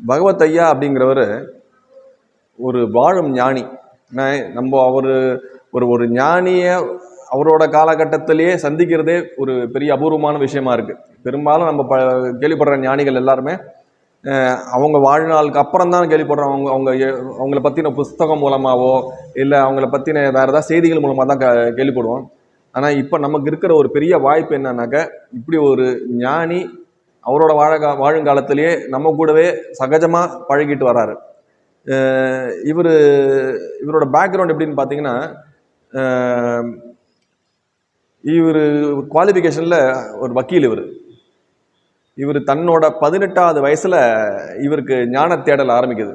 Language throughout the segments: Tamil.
பகவத் ஐயா அப்படிங்கிறவர் ஒரு வாழும் ஞானி. நம்ம அவர் ஒரு ஒரு ஞானியை அவரோட காலகட்டத்திலேயே சந்திக்கிறதே ஒரு பெரிய அபூர்வமான விஷயமா இருக்குது பெரும்பாலும் நம்ம ப கேள்விப்படுற ஞானிகள் எல்லாருமே அவங்க வாழ்நாளுக்கு அப்புறம் தான் கேள்விப்படுறோம் அவங்க அவங்க அவங்கள பற்றின புஸ்தகம் மூலமாகவோ இல்லை அவங்கள பற்றின வேறு ஏதாவது செய்திகள் மூலமாக தான் க- கேள்விப்படுவோம். ஆனால் இப்போ நமக்கு இருக்கிற ஒரு பெரிய வாய்ப்பு என்னன்னாக்க இப்படி ஒரு ஞானி அவரோட வாழ வாழுங்காலத்திலேயே நம்ம கூடவே சகஜமாக பழகிட்டு வராரு. இவர் இவரோட பேக்ரவுண்ட் எப்படின்னு பார்த்தீங்கன்னா இவர் குவாலிஃபிகேஷனில் ஒரு வக்கீல் இவர். இவர் தன்னோட பதினெட்டாவது வயசில் இவருக்கு ஞான தேடல் ஆரம்பிக்குது.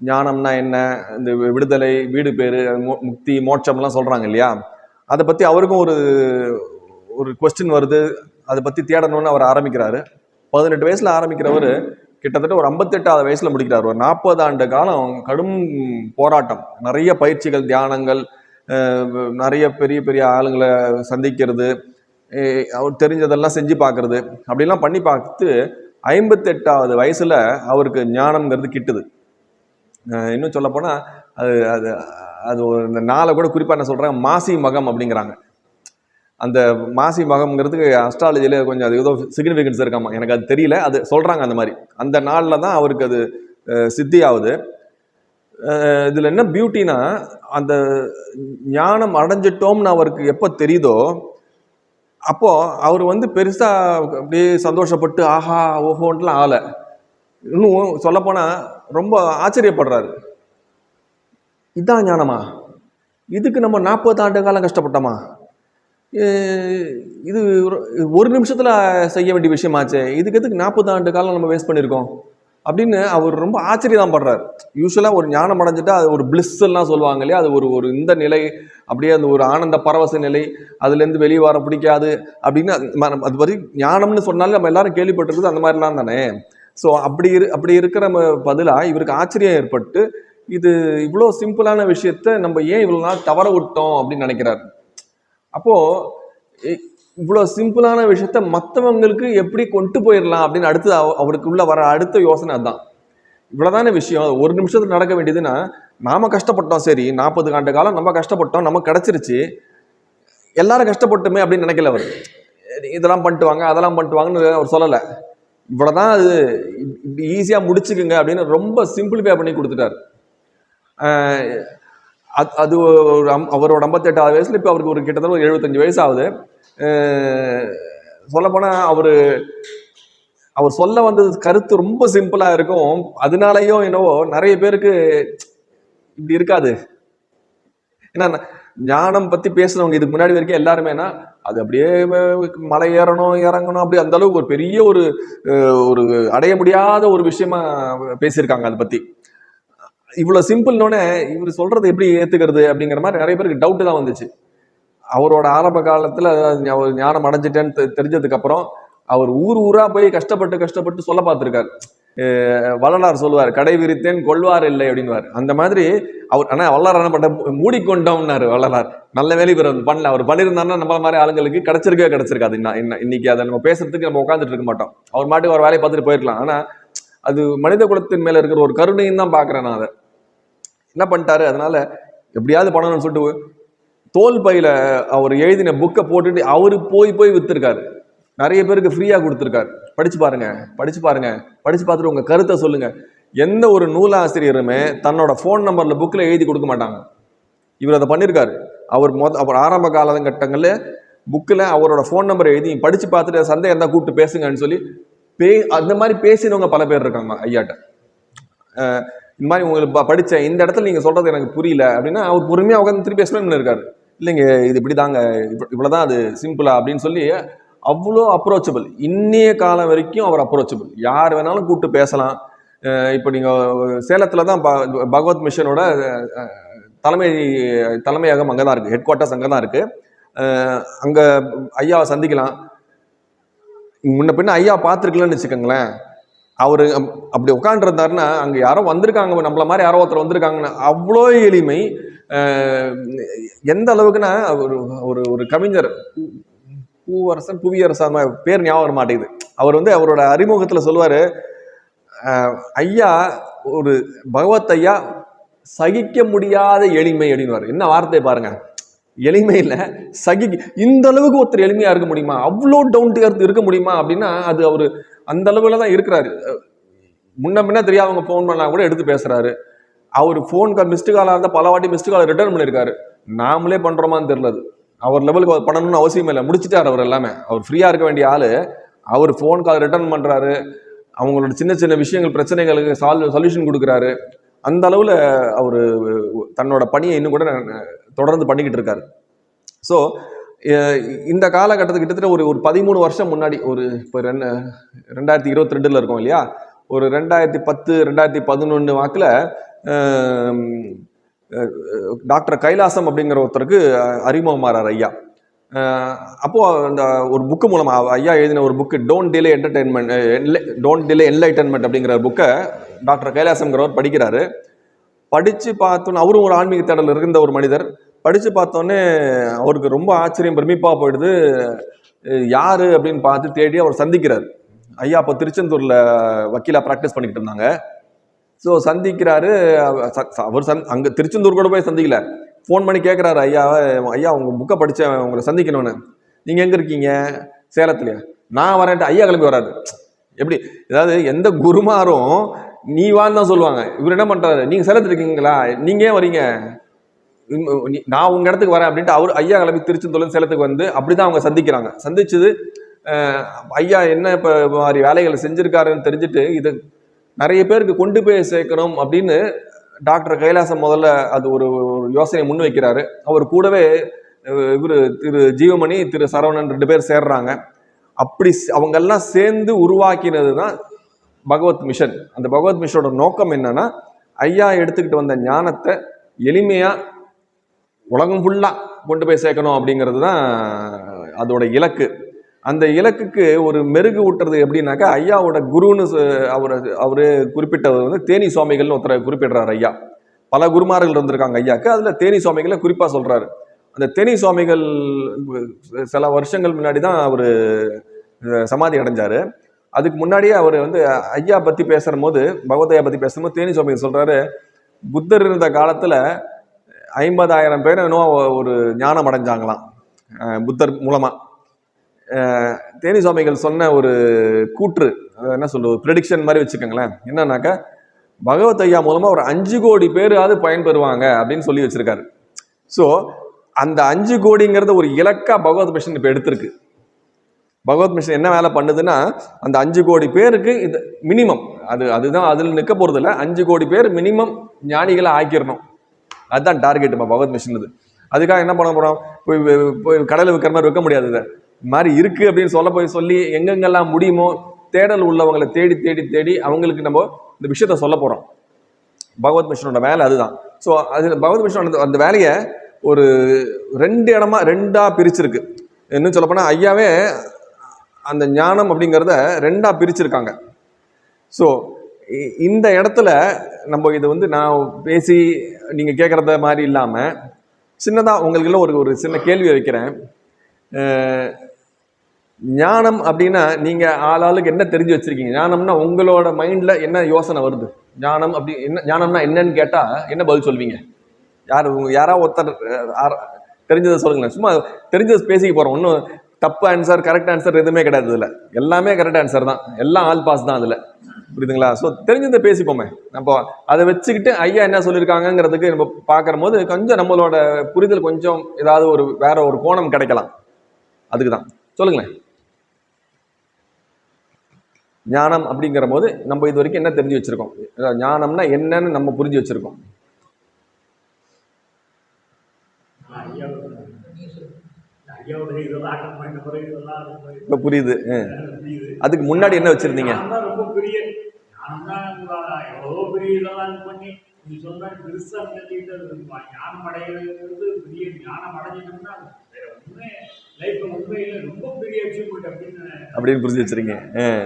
ஞானம்னா என்ன? இந்த விடுதலை வீடு பேர் முக்தி மோட்சம்லாம் சொல்கிறாங்க இல்லையா? அதை பற்றி அவருக்கும் ஒரு ஒரு கொஸ்டின் வருது. அதை பற்றி தேடணும்னு அவர் ஆரம்பிக்கிறாரு. பதினெட்டு வயசில் ஆரம்பிக்கிறவர் கிட்டத்தட்ட ஒரு ஐம்பத்தெட்டாவது வயசில் முடிக்கிறார். ஒரு நாற்பது ஆண்டு காலம் கடும் போராட்டம். நிறைய பயிற்சிகள் தியானங்கள் நிறைய பெரிய பெரிய ஆளுங்களை சந்திக்கிறது அவர் தெரிஞ்சதெல்லாம் செஞ்சு பார்க்கறது. அப்படிலாம் பண்ணி பார்த்து ஐம்பத்தெட்டாவது வயசில் அவருக்கு ஞானம்ங்கிறது கிட்டுது. இன்னும் சொல்லப்போனால் அது அது அது ஒரு இந்த நாளை கூட குறிப்பாக என்ன சொல்கிறாங்க மாசி மகம் அப்படிங்கிறாங்க. அந்த மாசி மகம்ங்கிறதுக்கு அஸ்ட்ராலஜியில் கொஞ்சம் அது ஏதோ சிக்னிஃபிகன்ஸ் இருக்காமா? எனக்கு அது தெரியல. அது சொல்கிறாங்க அந்த மாதிரி. அந்த நாளில் தான் அவருக்கு அது சித்தி ஆகுது இதில் என்ன பியூட்டினா அந்த ஞானம் அடைஞ்சிட்டோம்னு அவருக்கு எப்போ தெரியுதோ அப்போது அவர் வந்து பெருசாக அப்படியே சந்தோஷப்பட்டு ஆஹா ஓஹோன்ட்டுலாம் ஆகலை. இன்னும் சொல்லப்போனால் ரொம்ப ஆச்சரியப்படுறாரு. இதான் ஞானமா? இதுக்கு நம்ம நாற்பது ஆண்டு காலம் கஷ்டப்பட்டோமா? இது ஒரு- ஒரு செய்ய வேண்டிய விஷயமாச்சே. இதுக்கு எதுக்கு நாற்பது ஆண்டு காலம் நம்ம வேஸ்ட் பண்ணியிருக்கோம் அப்படின்னு அவர் ரொம்ப ஆச்சரியம் படுறார். யூஸ்வலாக ஒரு ஞானம் அடைஞ்சிட்டா அது ஒரு bliss எல்லாம் சொல்லுவாங்க இல்லையா? அது ஒரு ஒரு இந்த நிலை அப்படியே அந்த ஒரு ஆனந்த பரவச நிலை அதுலேருந்து வெளியே வர பிடிக்காது அப்படின்னு அது ம- அது வரை ஞானம்னு சொன்னாலே நம்ம எல்லாரும் கேள்விப்பட்டிருக்குது அந்த மாதிரிலாம் தானே? ஸோ அப்படி இரு அப்படி இருக்கிற பதிலாக இவருக்கு ஆச்சரியம் ஏற்பட்டு இது இவ்வளோ சிம்பிளான விஷயத்த நம்ம ஏன் இவ்வளோ நாள் தவற விட்டோம் அப்படின்னு நினைக்கிறார். அப்போது இ- இவ்வளோ சிம்பிளான விஷயத்த மற்றவங்களுக்கு எப்படி கொண்டு போயிடலாம் அப்படின்னு அடுத்து அவ- அவருக்குள்ள வர அடுத்த யோசனை அதுதான். இவ்வளோதான விஷயம். ஒரு நிமிஷத்தில் நடக்க வேண்டியதுன்னா நாம் கஷ்டப்பட்டோம் சரி நாற்பது ஆண்டு காலம் நம்ம கஷ்டப்பட்டோம் நமக்கு கிடச்சிருச்சு. எல்லாரும் கஷ்டப்பட்டுமே அப்படின்னு நினைக்கல அவர். இதெல்லாம் பண்ணிட்டு வாங்க அதெல்லாம் பண்ணிட்டு வாங்கன்னு அவர் சொல்லலை. இவ்வளோதான் அது இப்படி ஈஸியாக முடிச்சுக்குங்க அப்படின்னு ரொம்ப சிம்பிளிஃபை பண்ணி கொடுத்துட்டாரு. அது அது ஒரு அம்- அவரோட ஐம்பத்தெட்டாவது வயசுல இப்போ அவருக்கு ஒரு கிட்டத்தட்ட ஒரு எழுபத்தஞ்சு வயசு ஆகுது சொல்லப்போனால் அவர் அவர் சொல்ல வந்தது கருத்து ரொம்ப சிம்பிளாக இருக்கும். அதனாலயோ என்னவோ நிறைய பேருக்கு இப்படி இருக்காது. ஏன்னா ஞானம் பற்றி பேசுனவங்க இதுக்கு முன்னாடி வரைக்கும் எல்லாருமே என்ன அது அப்படியே மலை ஏறணும் இறங்கணும் அப்படி அந்த அளவுக்கு ஒரு பெரிய ஒரு ஒரு அடைய முடியாத ஒரு விஷயமா பேசியிருக்காங்க அதை பற்றி இவ்வளோ சிம்பிள்னோடனே இவர் சொல்றது எப்படி ஏற்றுக்கிறது அப்படிங்கிற மாதிரி நிறைய பேருக்கு டவுட் தான் வந்துச்சு. அவரோட ஆரம்ப காலத்தில் அவர் ஞானம் அடைஞ்சிட்டேன்னு தெ- அவர் ஊர் ஊரா போய் கஷ்டப்பட்டு கஷ்டப்பட்டு சொல்ல பார்த்துருக்காரு. வள்ளலார் சொல்லுவார் கடை விரித்தேன் கொள்வார் இல்லை அப்படின்னுவார். அந்த மாதிரி அவர் ஆனால் வள்ளலார் என்ன பண்ண மூடிக்கொண்டோம்னாரு வள்ளலார். நல்ல வேலை இவர் பண்ணல. அவர் பண்ணியிருந்தாருன்னா நம்மள மாதிரி ஆளுங்களுக்கு கிடைச்சிருக்கவே கிடைச்சிருக்காது. இன்ன- இன்னைக்கு அதை நம்ம பேசுறதுக்கு நம்ம உட்காந்துட்டு இருக்க மாட்டோம். அவர் மாட்டுக்கு ஒரு வேலையை பார்த்துட்டு போயிருக்கலாம். ஆனால் அது மனித குலத்தின் மேல இருக்கிற ஒரு கருணையும் தான் பாக்குறேன் நான் அதை. என்ன பண்ணிட்டாரு? அதனால எப்படியாவது பண்ணணும்னு சொல்லிட்டு தோல் பையில அவர் எழுதின புக்கை போட்டுட்டு அவரு போய் போய் விற்றுருக்காரு நிறைய பேருக்கு ஃப்ரீயா கொடுத்துருக்காரு. படிச்சு பாருங்க படிச்சு பாருங்க படிச்சு பார்த்துட்டு உங்க கருத்தை சொல்லுங்க. எந்த ஒரு நூலாசிரியருமே தன்னோட ஃபோன் நம்பர்ல புக்கில் எழுதி கொடுக்க மாட்டாங்க. இவர் அதை பண்ணியிருக்காரு அவர் மொத அவர் ஆரம்ப காலகட்டங்களில் புக்கில் அவரோட ஃபோன் நம்பர் எழுதி படிச்சு பார்த்துட்டு சந்தேகம் இருந்தால் கூப்பிட்டு பேசுங்கன்னு சொல்லி பே அந்த மாதிரி பேசினவங்க பல பேர் இருக்காங்க ஐயாட்ட. இந்த மாதிரி உங்களுக்கு ப- இந்த இடத்துல நீங்கள் சொல்கிறது எனக்கு புரியல அப்படின்னா அவர் பொறுமையாக உட்காந்து திருப்பி எக்ஸ்பிளைன் பண்ணியிருக்காரு இல்லைங்க இது இப்படி தாங்க இவ்வளவுதான் அது சிம்பிளா அப்படின்னு சொல்லி அவ்வளோ அப்ரோச்சபிள் இன்னைய காலம் வரைக்கும் அவர் அப்ரோச்சபிள் யார் வேணாலும் கூப்பிட்டு பேசலாம். இப்போ நீங்கள் சேலத்தில் தான் ப- பகவத் மிஷனோட தலைமை தலைமையகம் அங்கே தான் இருக்குது ஹெட் குவார்ட்டர்ஸ் அங்கே தான் இருக்குது அங்கே ஐயாவை சந்திக்கலாம். முன்ன பின்ன ஐயா பார்த்துருக்கலன்னு வச்சுக்கோங்களேன். அவர் அப்படி உட்காந்துருந்தாருன்னா அங்கே யாரோ வந்திருக்காங்க நம்மள மாதிரி யாரோ ஒருத்தர் வந்திருக்காங்கன்னு அவ்வளோ எளிமை எந்த அளவுக்குன்னா ஒரு ஒரு ஒரு கவிஞர் பூவரசன் புவியரசன் பேர் ஞாபகம் மாட்டேங்குது. அவர் வந்து அவரோட அறிமுகத்தில் சொல்லுவார் ஐயா ஒரு பகவத் ஐயா சகிக்க முடியாத எளிமை அப்படின்னுவார். என்ன வார்த்தை பாருங்க. எளிமையில் சகி இந்த அளவுக்கு ஒருத்தர் எளிமையாக இருக்க முடியுமா? அவ்வளோ டவுன் டு எர்த் இருக்க முடியுமா? அப்படின்னா அது அவர் அந்த அளவில் தான் இருக்கிறாரு. முன்ன பின்ன தெரியாதவங்க ஃபோன் பண்ணா கூட எடுத்து பேசுறாரு. அவர் ஃபோன் கால் மிஸ்டு காலாக இருந்தால் பல வாட்டி மிஸ்டு கால் ரிட்டர்ன் பண்ணியிருக்காரு நாமளே பண்ணுறோமான்னு தெரியல அது. அவர் லெவலுக்கு அவர் பண்ணணும்னு அவசியம் இல்லை. முடிச்சிட்டார் அவர் எல்லாமே. அவர் ஃப்ரீயாக இருக்க வேண்டிய ஆள். அவர் ஃபோன் கால் ரிட்டர்ன் பண்ணுறாரு அவங்களோட சின்ன சின்ன விஷயங்கள் பிரச்சனைகளுக்கு சால்வ் சொல்யூஷன் கொடுக்குறாரு. அந்த அளவில் அவர் தன்னோட பணியை இன்னும் கூட தொடர்ந்து பண்ணிக்கிட்டு இருக்காரு. ஸோ இந்த காலகட்டத்துக்கு கிட்டத்தட்ட ஒரு ஒரு பதிமூணு வருஷம் முன்னாடி ஒரு இப்போ ரெண்டு ரெண்டாயிரத்தி இருபத்தி ரெண்டில் இருக்கோம் இல்லையா? ஒரு ரெண்டாயிரத்தி பத்து ரெண்டாயிரத்தி பதினொன்று வாக்கில் டாக்டர் கைலாசம் அப்படிங்கிற ஒருத்தருக்கு அஹ், அறிமுகமாறார் ஐயா. அப்போது அந்த ஒரு புக்கு மூலமாக ஐயா எழுதின ஒரு book don't delay entertainment don't delay enlightenment அப்படிங்கிற புக்கை டாக்டர் கைலாசம்ங்கிறவர் படிக்கிறாரு. படித்து பார்த்தோன்னு அவரும் ஒரு ஆன்மீக தேடல் இருந்த ஒரு மனிதர். படித்து பார்த்தோன்னே அவருக்கு ரொம்ப ஆச்சரியம் பிரமிப்பாக போயிடுது. யார்? அப்படின்னு பார்த்து தேடி அவர் சந்திக்கிறார். ஐயா அப்போ திருச்செந்தூரில் வக்கீலாக ப்ராக்டிஸ் பண்ணிக்கிட்டு இருந்தாங்க. ஸோ சந்திக்கிறாரு. அவர் சந் அங்கே திருச்செந்தூர் கூட போய் சந்திக்கல. ஃபோன் பண்ணி கேட்குறாரு ஐயா ஐயா உங்கள் புக்கை படித்தேன் உங்களை சந்திக்கணும்னு. நீங்கள் எங்கே இருக்கீங்க? சேலத்துலையா நான் வரேன்ட்டு ஐயா கிளம்பி வராது எப்படி? அதாவது எந்த குருமாரும் நீ வான்னு தான் சொல்லுவாங்க. இவர் என்ன பண்ணுறாரு நீங்கள் சேலத்தில் இருக்கீங்களா? நீங்கள் ஏன் வரீங்க? நான் உங்கள் இடத்துக்கு வரேன் அப்படின்ட்டு அவர் ஐயா கிளம்பி திருச்செந்தூர்லேருந்து சேலத்துக்கு வந்து அப்படி தான் அவங்க சந்திக்கிறாங்க. சந்திச்சது ஐயா என்ன இப்போ மாதிரி வேலைகளை செஞ்சுருக்காருன்னு தெரிஞ்சுட்டு இது நிறைய பேருக்கு கொண்டு போய் சேர்க்கணும் அப்படின்னு டாக்டர் கைலாசம் முதல்ல அது ஒரு ஒரு யோசனை முன் வைக்கிறாரு அவர் கூடவே இவர் திரு ஜீவமணி திரு சரவணன் ரெண்டு பேர் சேர்றாங்க. அப்படி அவங்கெல்லாம் சேர்ந்து உருவாக்கினது தான் பகவத் மிஷன். அந்த பகவத் மிஷனோட நோக்கம் என்னன்னா ஐயா எடுத்துக்கிட்டு வந்த ஞானத்தை எளிமையாக உலகம் ஃபுல்லாக கொண்டு போய் சேர்க்கணும் அப்படிங்கிறது தான் அதோட இலக்கு. அந்த இலக்குக்கு ஒரு மெருகு ஊட்டுறது எப்படின்னாக்கா ஐயாவோட குருன்னு சொ- அவர் குறிப்பிட்டவர் வந்து தேனி சுவாமிகள்னு ஒருத்தரை குறிப்பிடுறாரு ஐயா. பல குருமார்கள் இருந்திருக்காங்க ஐயாக்கு. அதில் தேனி சுவாமிகளை குறிப்பாக சொல்கிறாரு அந்த தேனி சுவாமிகள் சில வருஷங்கள் முன்னாடி தான் அவர் சமாதி அடைஞ்சார். அதுக்கு முன்னாடியே அவர் வந்து ஐயா பற்றி பேசுகிற போது பகவதையா பற்றி பேசும்போது தேனி சுவாமிகள் சொல்கிறாரு புத்தர் இருந்த காலத்தில் ஐம்பதாயிரம் பேர் இன்னும் ஒரு ஞானம் அடைஞ்சாங்களாம். புத்தர் மூலமாக தேனி சுவாமிகள் சொன்ன ஒரு கூற்று என்ன சொல்றது ப்ரெடிக்ஷன் மாதிரி வச்சுக்கோங்களேன். என்னன்னாக்கா பகவத் ஐயா மூலமாக ஒரு அஞ்சு கோடி பேராவது பயன்பெறுவாங்க அப்படின்னு சொல்லி வச்சிருக்காரு. ஸோ அந்த அஞ்சு கோடிங்கிறத ஒரு இலக்கா பகவத் மிஷன் இப்போ எடுத்திருக்கு. பகவத் மிஷன் என்ன வேலை பண்ணுதுன்னா அந்த அஞ்சு கோடி பேருக்கு இது மினிமம் அது அதுதான் அதில் நிற்க போகிறதில்ல அஞ்சு கோடி பேர் மினிமம் ஞானிகளை ஆக்கிடணும் அதுதான் டார்கெட் இப்போ பகவத் மிஷினது இது அதுக்காக என்ன பண்ண போகிறோம் போய் போய் கடையில் விற்கிற மாதிரி விற்க முடியாது இதை. மாதிரி இருக்குது அப்படின்னு சொல்ல போய் சொல்லி எங்கெங்கெல்லாம் முடியுமோ தேடல் உள்ளவங்களை தேடி தேடி தேடி அவங்களுக்கு நம்ம இந்த விஷயத்த சொல்ல போகிறோம் பகவத் மிஷனோட வேலை அதுதான். ஸோ அது பகவத் மிஷன் அந்த வேலையை ஒரு ரெண்டு இடமா ரெண்டாக பிரிச்சிருக்கு. இன்னும் சொல்லப்போனால் ஐயாவே அந்த ஞானம் அப்படிங்கிறத ரெண்டாக பிரிச்சிருக்காங்க. ஸோ இந்த இடத்துல நம்ம இது வந்து நான் பேசி நீங்கள் கேட்குறத மாதிரி இல்லாமல் சின்னதாக உங்களுக்குள்ள ஒரு ஒரு சின்ன கேள்வி வைக்கிறேன். ஞானம் அப்படின்னா நீங்கள் ஆளாளுக்கு என்ன தெரிஞ்சு வச்சுருக்கீங்க? ஞானம்னா உங்களோட மைண்டில் என்ன யோசனை வருது? ஞானம் அப்படி என்ன ஞானம்னா என்னன்னு கேட்டால் என்ன பதில் சொல்வீங்க? யார் யாராவது ஒருத்தர் தெரிஞ்சதை சொல்லுங்களேன். சும்மா தெரிஞ்சதை பேசிக்க போகிறோம் ஒன்றும் தப்பு ஆன்சர் கரெக்ட் ஆன்சர் எதுவுமே கிடையாது இதில். எல்லாமே கரெக்ட் ஆன்சர் தான். எல்லாம் ஆல் பாஸ் தான் அதில். புரியுதுங்களா? ஸோ தெரிஞ்சதை பேசிப்போமே. நம்ம அதை வச்சுக்கிட்டு ஐயா என்ன சொல்லியிருக்காங்கங்கிறதுக்கு நம்ம பார்க்குற போது கொஞ்சம் நம்மளோட புரிதல் கொஞ்சம் ஏதாவது ஒரு வேற ஒரு கோணம் கிடைக்கலாம். அதுக்கு தான் சொல்லுங்களேன். ஞானம் அப்படிங்கிற போது நம்ம இது வரைக்கும் என்ன தெரிஞ்சு வச்சிருக்கோம்? ஞானம்னா என்னன்னு நம்ம புரிஞ்சு வச்சிருக்கோம்.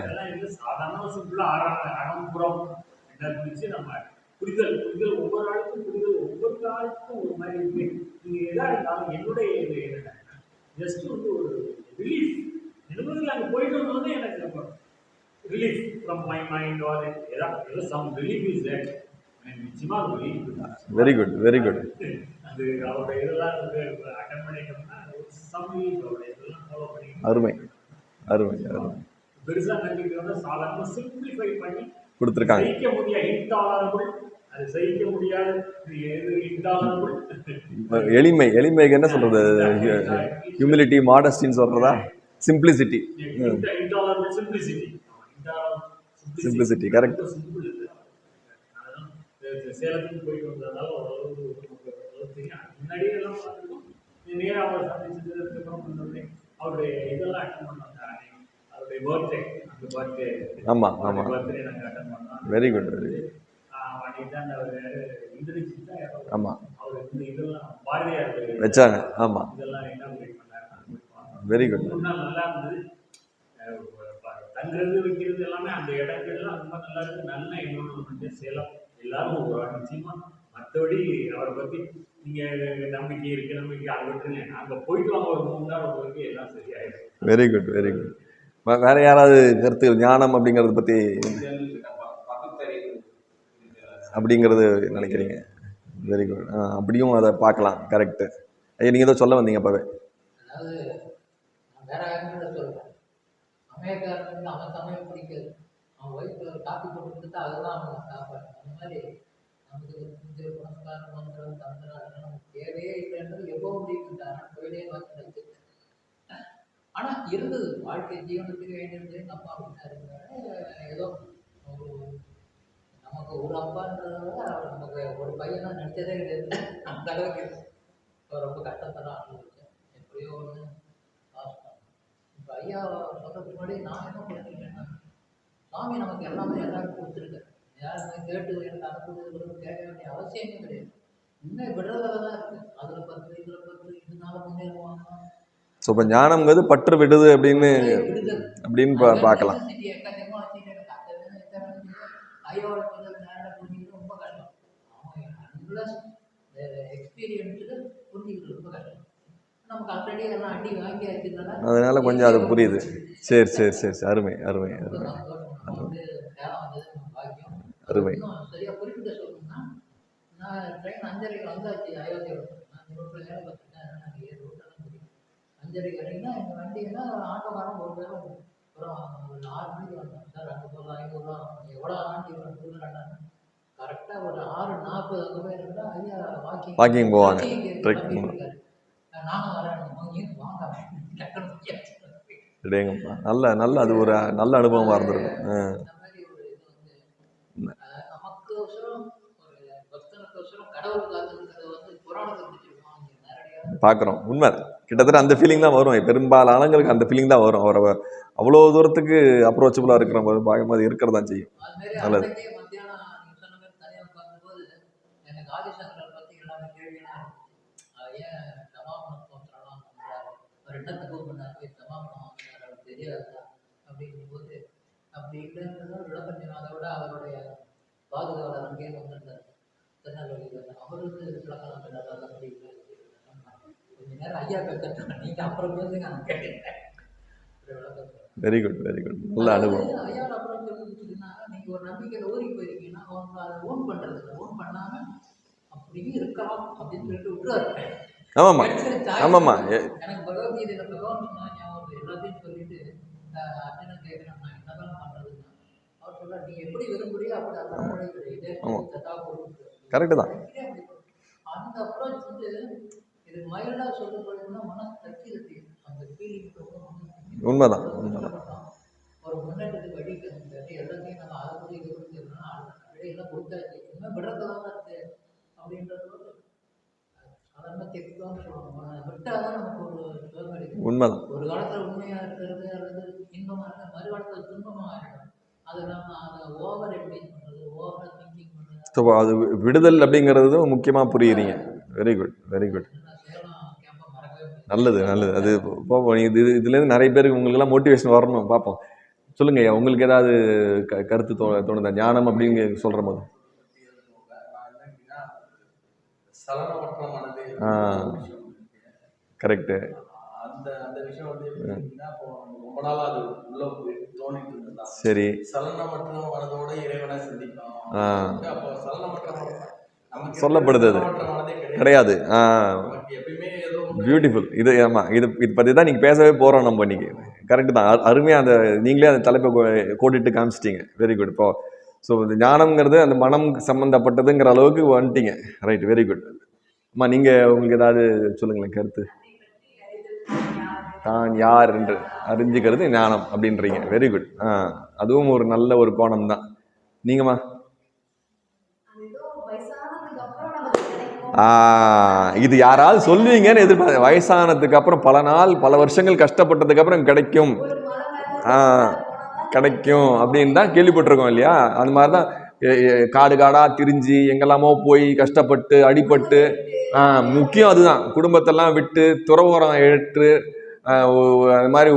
அதெல்லாம் இல்லை. சாதாரண சிம்பிளா அறம் அகம்புறம் என்ன பிடிச்சு நம்ம புரிதல் புரிதல் ஒவ்வொரு ஆளுக்கும் புரிதல் ஒவ்வொரு ஆளுக்கும் ஒரு மாதிரி என்னுடைய இது என்னன்னா? ஜஸ்ட் வந்து ஒரு ரிலீஃப் நிறுவனத்தில் அங்கே போயிட்டு வந்தோடனே எனக்கு நம்ம relief from my mind or ஏதாவது ஏதோ சம் ரிலீஃப் இஸ் தேட் நிச்சயமாக relief very good very good அது அவருடைய இதெல்லாம் வந்து அட்டன் பண்ணிட்டோம்னா சம் ரிலீஃப் அவருடைய இதெல்லாம் ஃபாலோ பண்ணி அருமை அருமை அருமை. பெருசாக கண்டிக்கிறத சாதாரண சிம்பிளிஃபை பண்ணி கொடுத்துருக்காங்க. சகிக்க முடியாத இன்டாலரபிள் அது எளிமை எளிமைக்கு என்ன சொல்றது? ஹியூமிலிட்டி மாடஸ்டின்னு சொல்றதா? Simplicity simplicity Simplicity, correct. Simple இது அதனால இந்த சேலத்துக்கு போயிட்டு வந்ததால ஓரளவு நமக்கு ஓரளவு தெரியும் முன்னாடி எல்லாம் பார்த்துருக்கோம் நேராக அவரை சந்திச்சது அதுக்கப்புறம் வந்தோடனே அவருடைய இதெல்லாம் அட்டன் பண்ணாங்க அன்னைக்கு. அவருடைய பர்த்டே அந்த பர்த்டே ஆமா ஆமா. பர்த்டே நாங்கள் அட்டன் பண்ணோம் வெரி குட் வெரி குட் அன்னைக்கு அவர் அவர் வச்சாங்க. ஆமா. இதெல்லாம் வெரி குட் நல்லா தங்குறது வைக்கிறது எல்லாமே அந்த இடங்கள்லாம் ரொம்ப நல்லா இருக்கு நல்ல என்வரன்மெண்ட் சேலம் எல்லாரும் ஒரு நிச்சயமா மற்றபடி அவரை பத்தி நீங்க நம்பிக்கை இருக்கு நம்பிக்கை அதை விட்டுருங்க அங்க போயிட்டு வாங்க ஒரு மூணு நாள் வரைக்கும் எல்லாம் சரியாயிடும் வெரி குட் வெரி குட் வேற யாராவது கருத்து ஞானம் அப்படிங்கறத பத்தி அப்படிங்கிறது நினைக்கிறீங்க? வெரி குட் அப்படியும் அதை பார்க்கலாம். கரெக்டு ஐயா நீங்கள் ஏதோ சொல்ல வந்தீங்க அப்போவே. அதாவது வேற பிடிக்காது. காப்பி அவனுக்கு அந்த மாதிரி ஆனால் இருந்தது. வாழ்க்கை ஜீவனத்துக்கு வேண்டியது எங்கள் அப்பா ஏதோ ஒரு நமக்கு ஒரு அப்பான்றத நமக்கு ஒரு பையனா நினச்சதே கிடையாது. அந்த அளவுக்கு இப்போ ரொம்ப கஷ்டத்தெல்லாம் அனுபவிச்சேன் எப்படியோ ஒன்று பாஸ் பண்ணேன் இப்போ ஐயா சொல்கிறதுக்கு முன்னாடி நான் என்ன பண்ணிருக்கேன்னா சாமி நமக்கு எல்லாமே எல்லாரும் கொடுத்துருக்காரு. யாருமே கேட்டு எனக்கு கொடுக்குறது கேட்க வேண்டிய அவசியமே கிடையாது. இன்னும் விடுறதுல தான் இருக்குது அதில் பத்து இதில் பத்து இதனால முன்னேறுவாங்க. ஸோ இப்போ ஞானம்ங்கிறது பற்று விடுது அப்படின்னு அப்படின்னு பார்க்கலாம். necessity எக்கச்சக்கமா வச்சுட்டு எனக்கு அது வேணும், இது வேணும்னு ஐயோட சொல்றது நேரா புரிஞ்சுக்கிறது ரொம்ப கஷ்டம் அன்லஸ் எக்ஸ்பீரியன்ஸுக்கு புரிஞ்சுக்கிறது ரொம்ப கஷ்டம். நமக்கு ஆல்ரெடி எல்லாம் அடி வாங்கி ஆச்சுனால அதனால கொஞ்சம் அது புரியுது. சரி சரி சரி சரி. அருமை அருமை அருமை. அருமை. சரியா குறிப்பிட்ட சொல்லணும்னா நான் ட்ரெயின் அஞ்சரைக்கு வந்தாச்சு அயோத்தியில் நான் ரோட்டில் வேலை பார்த்துட்டேன் எனக்கு ஏழு ரோட்டெல்லாம் தெரியும். அஞ்சரைக்கு இறங்கினா எங்கள் வண்டியெல்லாம் ஆட்டோக்காரன் ஒரு அப்புறம் ஒரு ஆறு மணிக்கு வந்தேன். சார் அங்கே போகலாம் ஐநூறு ரூபா எவ்வளோ ஆண்டி கொடுக்குறாங்க கரெக்டாக ஒரு ஆறு நாற்பது அங்கே போய் இருந்தால் ஐயா வாக்கிங் போவாங்க. Trek நானும் வரேன். வாங்க நல்ல நல்ல அது ஒரு நல்ல அனுபவமாக இருந்திருக்கும். பார்க்குறோம் உண்மை கிட்டத்தட்ட அந்த ஃபீலிங் தான் வரும். பெரும்பாலானங்களுக்கு அந்த ஃபீலிங் தான் வரும். அவரை அவ்வளோ தூரத்துக்கு அப்ரோச்சபுளாக இருக்கிற போது பார்க்கும்போது இருக்கிறதா செய்யும். நல்லது. அன்னைக்கே மத்தியானம் நீங்க சொன்ன மாதிரி தனியாக உட்கார்ந்தபோது எனக்கு ஆதிசங்கரை பத்தி எல்லாமே கேள்வியெல்லாம் இருந்துச்சு. அஹ் ஏன் சமாபன ஸ்தோத்திரம்லாம் பண்றாரு அவர் என்ன தப்பு பண்ணார் போய் சமாபனம் வாங்கினார் அவர் தெரியாதா அப்படிங்கும்போது அப்படி இல்லைன்றத விளக்கம் சொன்ன அதை விட அவருடைய பாதுகாவலர் அங்கேயே வந்திருந்தார். திருநெல்வேலியில் அவர் வந்து விளக்கம் அது அப்படி இல்லை கொஞ்ச நேரம் ஐயா பேசட்டும் நீங்க அப்புறம் பேசுங்க நான் கேட்டேன். வெரி குட் வெரி குட் நல்ல அனுபவம். ஐயாவோட அப்புறம் சொல்லிச்சுன்னா நீங்க ஒரு நம்பிக்கையில ஊறி போயிருக்கீங்கன்னா அவங்க அதை ஓன் இல்லை ஓன் பண்ணாம அப்படியே இருக்கலாம் அப்படின்னு சொல்லிட்டு விட்டுறாரு. ஆமாம்மா. ஆமாம்மா. எ- எனக்கு பகவத்கீதையில பகவான் சொன்னா ஞாபகம் வருது. எல்லாத்தையும் சொல்லிட்டு அஹ், அர்ஜுனன் கேட்கிறேன் நான் என்னதான் பண்றதுன்னா அவர் சொல்றார் நீ எப்படி விரும்புறியோ அப்படி அந்த முறை இதே ஆமா. சதா பொருள் Correct தான். உண்மைதான், உண்மைதான். எல்லாத்தையும் உண்மைதான். ஒரு காலத்தில் உண்மையாக இருக்கிறது அல்லது இன்பமாக துன்பமாக அதை நம்ம அதை ஓவர் எப்படி பண்ணுறது ஓவர் திங்கிங் பண்ணுறது ஸோ அது விடுதல் அப்படிங்கிறதும் முக்கியமாக புரியுறீங்க. வெரி குட் வெரி குட் நல்லது நல்லது. அது பார்ப்போம் இது இது- இதுலேருந்து நிறைய பேருக்கு உங்களுக்கெல்லாம் மோட்டிவேஷன் வரணும். பார்ப்போம் சொல்லுங்க ஐயா உங்களுக்கு ஏதாவது க கருத்து தோ தோணுதா? ஞானம் அப்படின்னு சொல்கிற போது. சலனமற்ற மனதை ஆ. கரெக்டு அந்த அந்த அந்த விஷயம் வந்து எப்படி இருக்குன்னா, இப்போ ரொம்ப நாளா அது உள்ள போய் தோண்டிட்டு இருந்ததா சரி. சொல்லப்படுது அது. கிடையாது. பியூட்டிஃபுல் இது ஆமாம் இது இது பற்றி தான் நீங்கள் பேசவே போகிறோம் நம்ம இன்னைக்கு. கரெக்டு தான். அரு- அருமையா அந்த நீங்களே அந்த தலைப்பை கோடிட்டு காமிச்சிட்டீங்க. வெரி குட் இப்போ ஸோ இந்த ஞானம்ங்கிறது அந்த மனம் சம்மந்தப்பட்டதுங்கிற அளவுக்கு வந்துட்டீங்க. ரைட் வெரி குட் அம்மா நீங்கள் உங்களுக்கு ஏதாவது சொல்லுங்களேன் கருத்து. தான் யார் என்று அறிஞ்சுக்கிறது ஞானம் அப்படின்றீங்க. வெரி குட் ஆ அதுவும் ஒரு நல்ல ஒரு கோணம் தான். நீங்கம்மா? இது யாராவது சொல்லுவீங்கன்னு எதிர்பார்த்து வயசானதுக்கு அப்புறம் பல நாள் பல வருஷங்கள் கஷ்டப்பட்டதுக்கு அப்புறம் கிடைக்கும். கிடைக்கும் அப்படின்னு தான் கேள்விப்பட்டிருக்கோம் இல்லையா? அந்த மாதிரி தான் காடு காடாக திரிஞ்சு எங்கெல்லாமோ போய் கஷ்டப்பட்டு அடிபட்டு முக்கியம் அதுதான். குடும்பத்தெல்லாம் விட்டு துறவரம் ஏற்று அது மாதிரி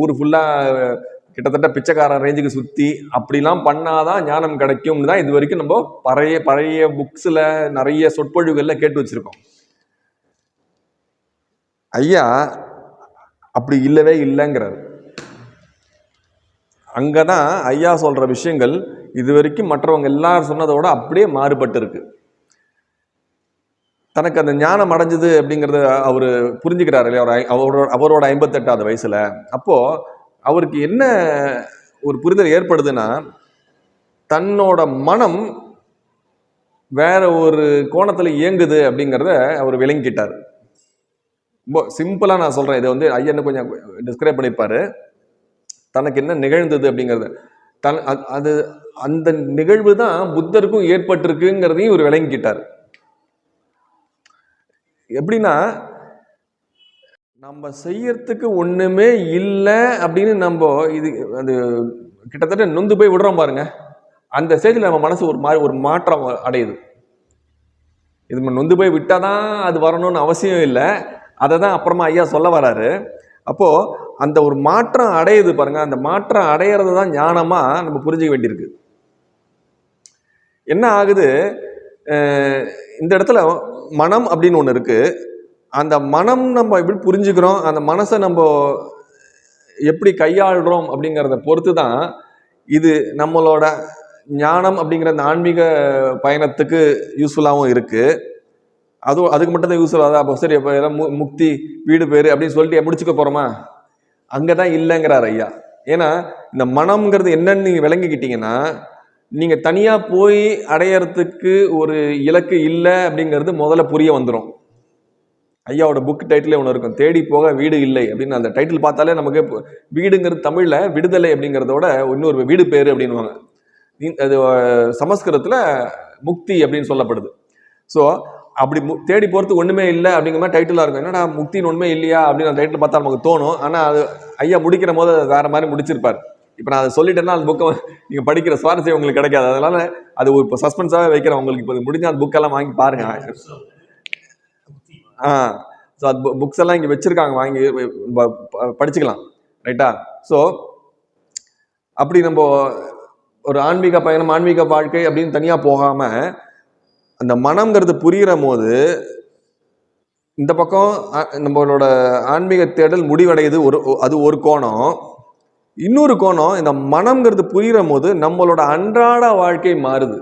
ஊர் ஃபுல்லாக கிட்டத்தட்ட பிச்சைக்காரன் ரேஞ்சுக்கு சுற்றி அப்படிலாம் பண்ணாதான் ஞானம் கிடைக்கும்னு தான் இது வரைக்கும் நம்ம பழைய பழைய புக்ஸில் நிறைய சொற்பொழிவுகளில் கேட்டு வச்சுருக்கோம். ஐயா அப்படி இல்லவே இல்லைங்கிறார். அங்கே தான் ஐயா சொல்கிற விஷயங்கள் இது வரைக்கும் மற்றவங்க எல்லாரும் சொன்னதோட அப்படியே மாறுபட்டு இருக்குது தனக்கு அந்த ஞானம் அடைஞ்சது அப்படிங்கிறத அவர் புரிஞ்சுக்கிறார் இல்லையா? அவர் ஐ- அவரோட அவரோட ஐம்பத்தெட்டாவது வயசில். அப்போது அவருக்கு என்ன ஒரு புரிதல் ஏற்படுதுன்னா தன்னோட மனம் வேற ஒரு கோணத்தில் இயங்குது அப்படிங்கிறத அவர் விளங்கிக்கிட்டார். ரொம்ப சிம்பிளாக நான் சொல்கிறேன் இதை வந்து ஐயன்னு கொஞ்சம் டிஸ்கிரைப் பண்ணியிருப்பாரு தனக்கு என்ன நிகழ்ந்தது அப்படிங்கிறது. தன் அது- அது அந்த நிகழ்வு தான் புத்தருக்கும் ஏற்பட்டிருக்குங்கிறதையும் இவர் விளங்கிக்கிட்டார். எப்படின்னா நம்ம செய்யறதுக்கு ஒன்றுமே இல்லை அப்படின்னு நம்ம இது அது கிட்டத்தட்ட நொந்து போய் விடுறோம் பாருங்க. அந்த ஸ்டேஜில் நம்ம மனசு ஒரு மாதிரி ஒரு மாற்றம் அடையுது. இது நொந்து போய் விட்டால் தான் அது வரணும்னு அவசியம் இல்லை. அதை தான் அப்புறமா ஐயா சொல்ல வராரு. அப்போது அந்த ஒரு மாற்றம் அடையுது பாருங்க. அந்த மாற்றம் அடையிறது தான் ஞானமாக நம்ம புரிஞ்சுக்க வேண்டியிருக்கு. என்ன ஆகுது? இந்த இடத்துல மனம் அப்படின்னு ஒன்று இருக்குது அந்த மனம் நம்ம எப்படி புரிஞ்சுக்கிறோம் அந்த மனசை நம்ம எப்படி கையாளுறோம் அப்படிங்கிறத பொறுத்து தான் இது நம்மளோட ஞானம் அப்படிங்கிற அந்த ஆன்மீக பயணத்துக்கு யூஸ்ஃபுல்லாகவும் இருக்குது அதுவும் அதுக்கு மட்டும் தான் யூஸ்ஃபுல்லாக அப்போ சரி அப்போ ஏதாவது மு- முக்தி வீடு பேர் அப்படின்னு சொல்லிட்டு முடிச்சுக்க போகிறோமா அங்கே தான் இல்லைங்கிறார் ஐயா. ஏன்னா இந்த மனம்ங்கிறது என்னன்னு நீங்கள் விளங்கிக்கிட்டீங்கன்னா நீங்கள் தனியாக போய் அடையறதுக்கு ஒரு இலக்கு இல்லை அப்படிங்கிறது முதல்ல புரிய வந்துடும் ஐயாவோட புக் டைட்டிலே ஒன்று இருக்கும். தேடி போக வீடு இல்லை அப்படின்னு அந்த டைட்டில் பார்த்தாலே நமக்கு வீடுங்கிறது தமிழில் விடுதலை அப்படிங்கிறதோட இன்னொரு வீடு பேர் அப்படின்வாங்க அது சமஸ்கிருதத்தில் முக்தி அப்படின்னு சொல்லப்படுது. ஸோ அப்படி மு தேடி போகிறது ஒன்றுமே இல்லை அப்படிங்கிற மாதிரி டைட்டிலாக இருக்கும். என்னடா முக்தின்னு ஒன்றுமே இல்லையா அப்படின்னு அந்த டைட்டில் பார்த்தா நமக்கு தோணும். ஆனால் அது ஐயா முடிக்கிற போது வேறு மாதிரி முடிச்சிருப்பார். இப்போ நான் அதை சொல்லிட்டேன்னா அந்த புக்கை நீங்கள் படிக்கிற சுவாரஸ்யம் உங்களுக்கு கிடைக்காது. அதனால அது ஒரு இப்போ சஸ்பென்ஸாகவே வைக்கிறேன் உங்களுக்கு. இப்போ முடிஞ்சால் அந்த புக்கெல்லாம் வாங்கி பாருங்க. ஆ. ஸோ அது புக்ஸ் எல்லாம் இங்கே வச்சுருக்காங்க. வாங்கி ப- ப- படிச்சுக்கலாம். ரைட்டா ஸோ அப்படி நம்ம ஒரு ஆன்மீக பயணம் ஆன்மீக வாழ்க்கை அப்படின்னு தனியாக போகாமல் அந்த மனம்ங்கிறது புரிகிற போது இந்த பக்கம் நம்மளோட ஆன்மீக தேடல் முடிவடையுது. ஒரு அது ஒரு கோணம். இன்னொரு கோணம் இந்த மனம்ங்கிறது புரிகிற போது நம்மளோட அன்றாட வாழ்க்கை மாறுது.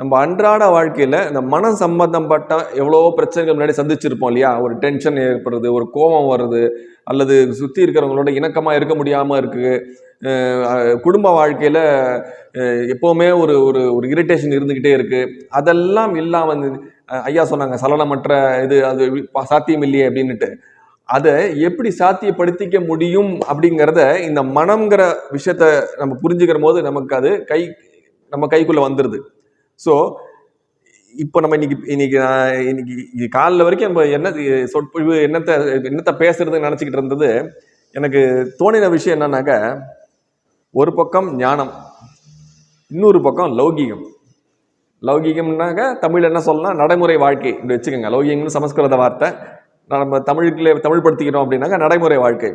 நம்ம அன்றாட வாழ்க்கையில் இந்த மனம் சம்பந்தப்பட்ட எவ்வளவோ பிரச்சனைகள் முன்னாடி சந்திச்சிருப்போம் இல்லையா? ஒரு டென்ஷன் ஏற்படுறது ஒரு கோபம் வருது அல்லது சுற்றி இருக்கிறவங்களோட இணக்கமாக இருக்க முடியாமல் இருக்குது குடும்ப வாழ்க்கையில் எப்போவுமே ஒரு ஒரு ஒரு இரிட்டேஷன் இருந்துக்கிட்டே இருக்குது அதெல்லாம் இல்லாமல் வந்து ஐயா சொன்னாங்க சலனமற்ற இது அது சாத்தியம் இல்லையே அப்படின்னுட்டு. அதை எப்படி சாத்தியப்படுத்திக்க முடியும் அப்படிங்கிறத இந்த மனம்ங்கிற விஷயத்த நம்ம புரிஞ்சுக்கிற போது நமக்கு அது கை நம்ம கைக்குள்ளே வந்துடுது ஸோ இப்போ நம்ம இன்னைக்கு இன்னைக்கு இன்னைக்கு காலில் காலைல வரைக்கும் நம்ம என்ன சொற்பொழிவு என்னத்தை என்னத்தை பேசுறதுன்னு நினச்சிக்கிட்டு இருந்தது. எனக்கு தோணின விஷயம் என்னன்னாக்க ஒரு பக்கம் ஞானம் இன்னொரு பக்கம் லௌகீகம். லௌகீகம்னாக்க தமிழ் என்ன சொல்லலாம் நடைமுறை வாழ்க்கை இப்படி வச்சுக்கோங்க. லௌகீகம்னு சமஸ்கிருத வார்த்தை நம்ம தமிழுக்குள்ளே தமிழ் படுத்திக்கிறோம் அப்படின்னாங்க நடைமுறை வாழ்க்கை.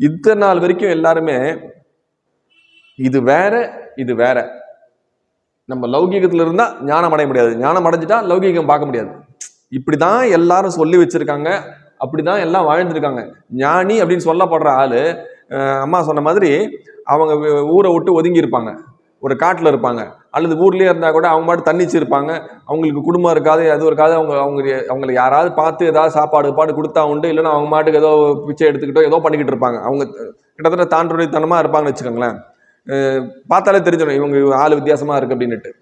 இத்தனை நாள் வரைக்கும் எல்லாருமே இது வேற இது வேற. நம்ம லௌகீகத்தில் இருந்தால் ஞானம் அடைய முடியாது. ஞானம் அடைஞ்சிட்டா லௌகீகம் பார்க்க முடியாது. இப்படி தான் எல்லாரும் சொல்லி வச்சிருக்காங்க. அப்படிதான் எல்லாம் வாழ்ந்துருக்காங்க. ஞானி அப்படின்னு சொல்லப்படுற ஆள் அம்மா சொன்ன மாதிரி அவங்க ஊரை விட்டு ஒதுங்கி இருப்பாங்க ஒரு காட்டில் இருப்பாங்க. அல்லது ஊர்லேயே இருந்தால் கூட அவங்க மாட்டு தண்ணிச்சு இருப்பாங்க அவங்களுக்கு குடும்பம் இருக்காது எதுவும் இருக்காது. அவங்க அவங்க அவங்களை யாராவது பார்த்து ஏதாவது சாப்பாடு பாடு கொடுத்தா உண்டு. இல்லைன்னா அவங்க மாட்டுக்கு ஏதோ பிச்சை எடுத்துக்கிட்டோ ஏதோ பண்ணிக்கிட்டு இருப்பாங்க. அவங்க கிட்டத்தட்ட தாண்டுடைத்தனமாக இருப்பாங்கன்னு வச்சுக்கோங்களேன். பார்த்தாலே தெரிஞ்சிடும் இவங்க ஆள் வித்தியாசமாக இருக்குது அப்படின்னுட்டு.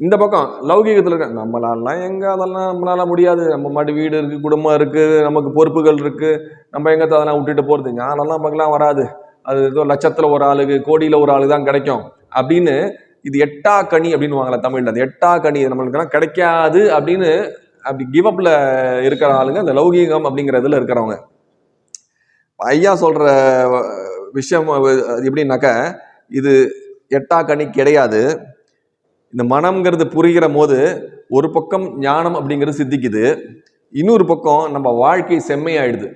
இந்த பக்கம் லௌகீகத்தில் இருக்க நம்மளாலாம் எங்கே அதெல்லாம் நம்மளால முடியாது. நம்ம மாட்டு வீடு இருக்குது குடும்பம் இருக்குது நமக்கு பொறுப்புகள் இருக்குது நம்ம எங்கே அதெல்லாம் விட்டுட்டு போகிறது ஞானம்லாம் பார்க்கலாம் வராது. அது ஏதோ லட்சத்தில் ஒரு ஆளுக்கு கோடியில் ஒரு ஆளு தான் கிடைக்கும். அப்படின்னு இது எட்டா கனி அப்படின்னு வாங்கல தமிழ்ல. அது எட்டா கனி நம்மளுக்குலாம் கிடைக்காது அப்படின்னு அப்படி கிவ் அப்ல இருக்கிற ஆளுங்க இந்த லௌகீகம் அப்படிங்கிறதுல இருக்கிறவங்க. ஐயா சொல்ற விஷயம் எப்படின்னாக்க இது எட்டா கனி கிடையாது. இந்த மனம்ங்கிறது புரிகிற போது ஒரு பக்கம் ஞானம் அப்படிங்கிறது சித்திக்குது. இன்னொரு பக்கம் நம்ம வாழ்க்கை செம்மையாயிடுது.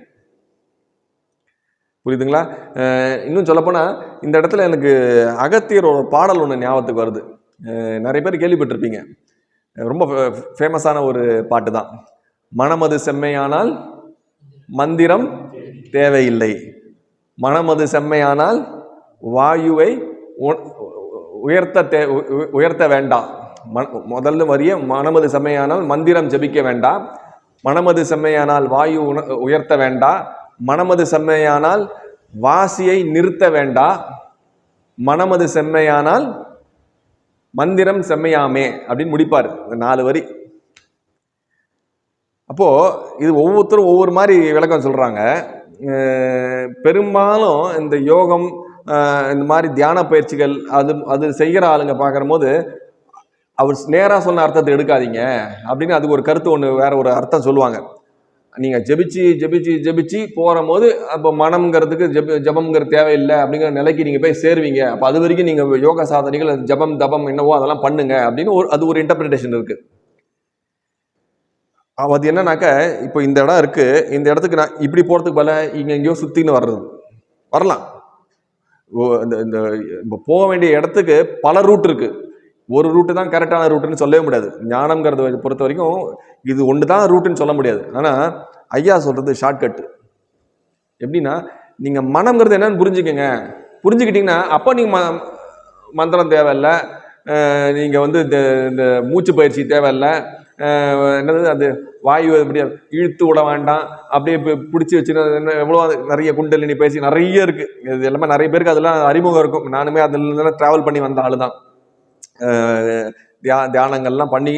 புரியுதுங்களா? இன்னும் சொல்லப்போனால் இந்த இடத்துல எனக்கு அகத்தியரோட பாடல் ஒன்று ஞாபகத்துக்கு வருது. நிறைய பேர் கேள்விப்பட்டிருப்பீங்க. ரொம்ப ஃபேமஸான ஒரு பாட்டு தான். மனமது செம்மையானால் மந்திரம் தேவையில்லை. மனமது செம்மையானால் வாயுவை உ- உயர்த்த தே உ- உ- உயர்த்த வேண்டாம். ம முதல்ல வரிய மனமது செம்மையானால் மந்திரம் ஜபிக்க வேண்டாம். மனமது செம்மையானால் வாயு உண உயர்த்த வேண்டாம். மனமது செம்மையானால் வாசியை நிறுத்த வேண்டா. மனமது செம்மையானால் மந்திரம் செம்மையாமே அப்படின்னு முடிப்பார் இந்த நாலு வரி. அப்போ இது ஒவ்வொருத்தரும் ஒவ்வொரு மாதிரி விளக்கம் சொல்றாங்க. பெரும்பாலும் இந்த யோகம் இந்த மாதிரி தியான பயிற்சிகள் அது அது செய்கிற ஆளுங்க பார்க்குற போது அவர் நேராக சொன்ன அர்த்தத்தை எடுக்காதீங்க அப்படின்னு அதுக்கு ஒரு கருத்து ஒன்று வேற ஒரு அர்த்தம் சொல்லுவாங்க. நீங்கள் ஜெபிச்சு ஜெபிச்சு ஜெபிச்சு போகும்போது அப்போ மனம்ங்கிறதுக்கு ஜெப ஜபம்ங்கிறது தேவையில்லை அப்படிங்கிற நிலைக்கு நீங்கள் போய் சேருவீங்க. அப்போ அது வரைக்கும் நீங்கள் யோகா சாதனைகள் ஜபம் தபம் என்னவோ அதெல்லாம் பண்ணுங்க அப்படின்னு ஒரு அது ஒரு இன்டர்பிரிட்டேஷன் இருக்குது அது என்னன்னாக்க இப்போ இந்த இடம் இருக்குது இந்த இடத்துக்கு நான் இப்படி போகிறதுக்கு பல இங்கே எங்கேயோ சுற்றின்னு வர்றது. வரலாம். ஓ, இந்த இந்த இப்போ போக வேண்டிய இடத்துக்கு பல ரூட் இருக்குது ஒரு ரூட்டு தான் கரெக்டான ரூட்டுன்னு சொல்லவே முடியாது. ஞானம்ங்கிறத பொறுத்த வரைக்கும் இது ஒன்று தான் ரூட்டுன்னு சொல்ல முடியாது. ஆனால் ஐயா சொல்கிறது ஷார்ட்கட்டு எப்படின்னா நீங்கள் மனம்ங்கிறது என்னன்னு புரிஞ்சுக்கோங்க. புரிஞ்சுக்கிட்டிங்கன்னா அப்போ நீங்கள் ம மந்திரம் தேவையில்லை. நீங்கள் வந்து இந்த இந்த மூச்சு பயிற்சி தேவையில்லை. என்னது அது வாயு இப்படி இழுத்து விட வேண்டாம். அப்படியே பிடிச்சி வச்சு எவ்வளோ நிறைய குண்டலினி பயிற்சி நிறைய இருக்குது இது எல்லாமே நிறைய பேருக்கு அதெல்லாம் அறிமுகம் இருக்கும். நானுமே அதில் ட்ராவல் பண்ணி வந்த ஆளு தான் தியா தியானங்கள்லாம் பண்ணி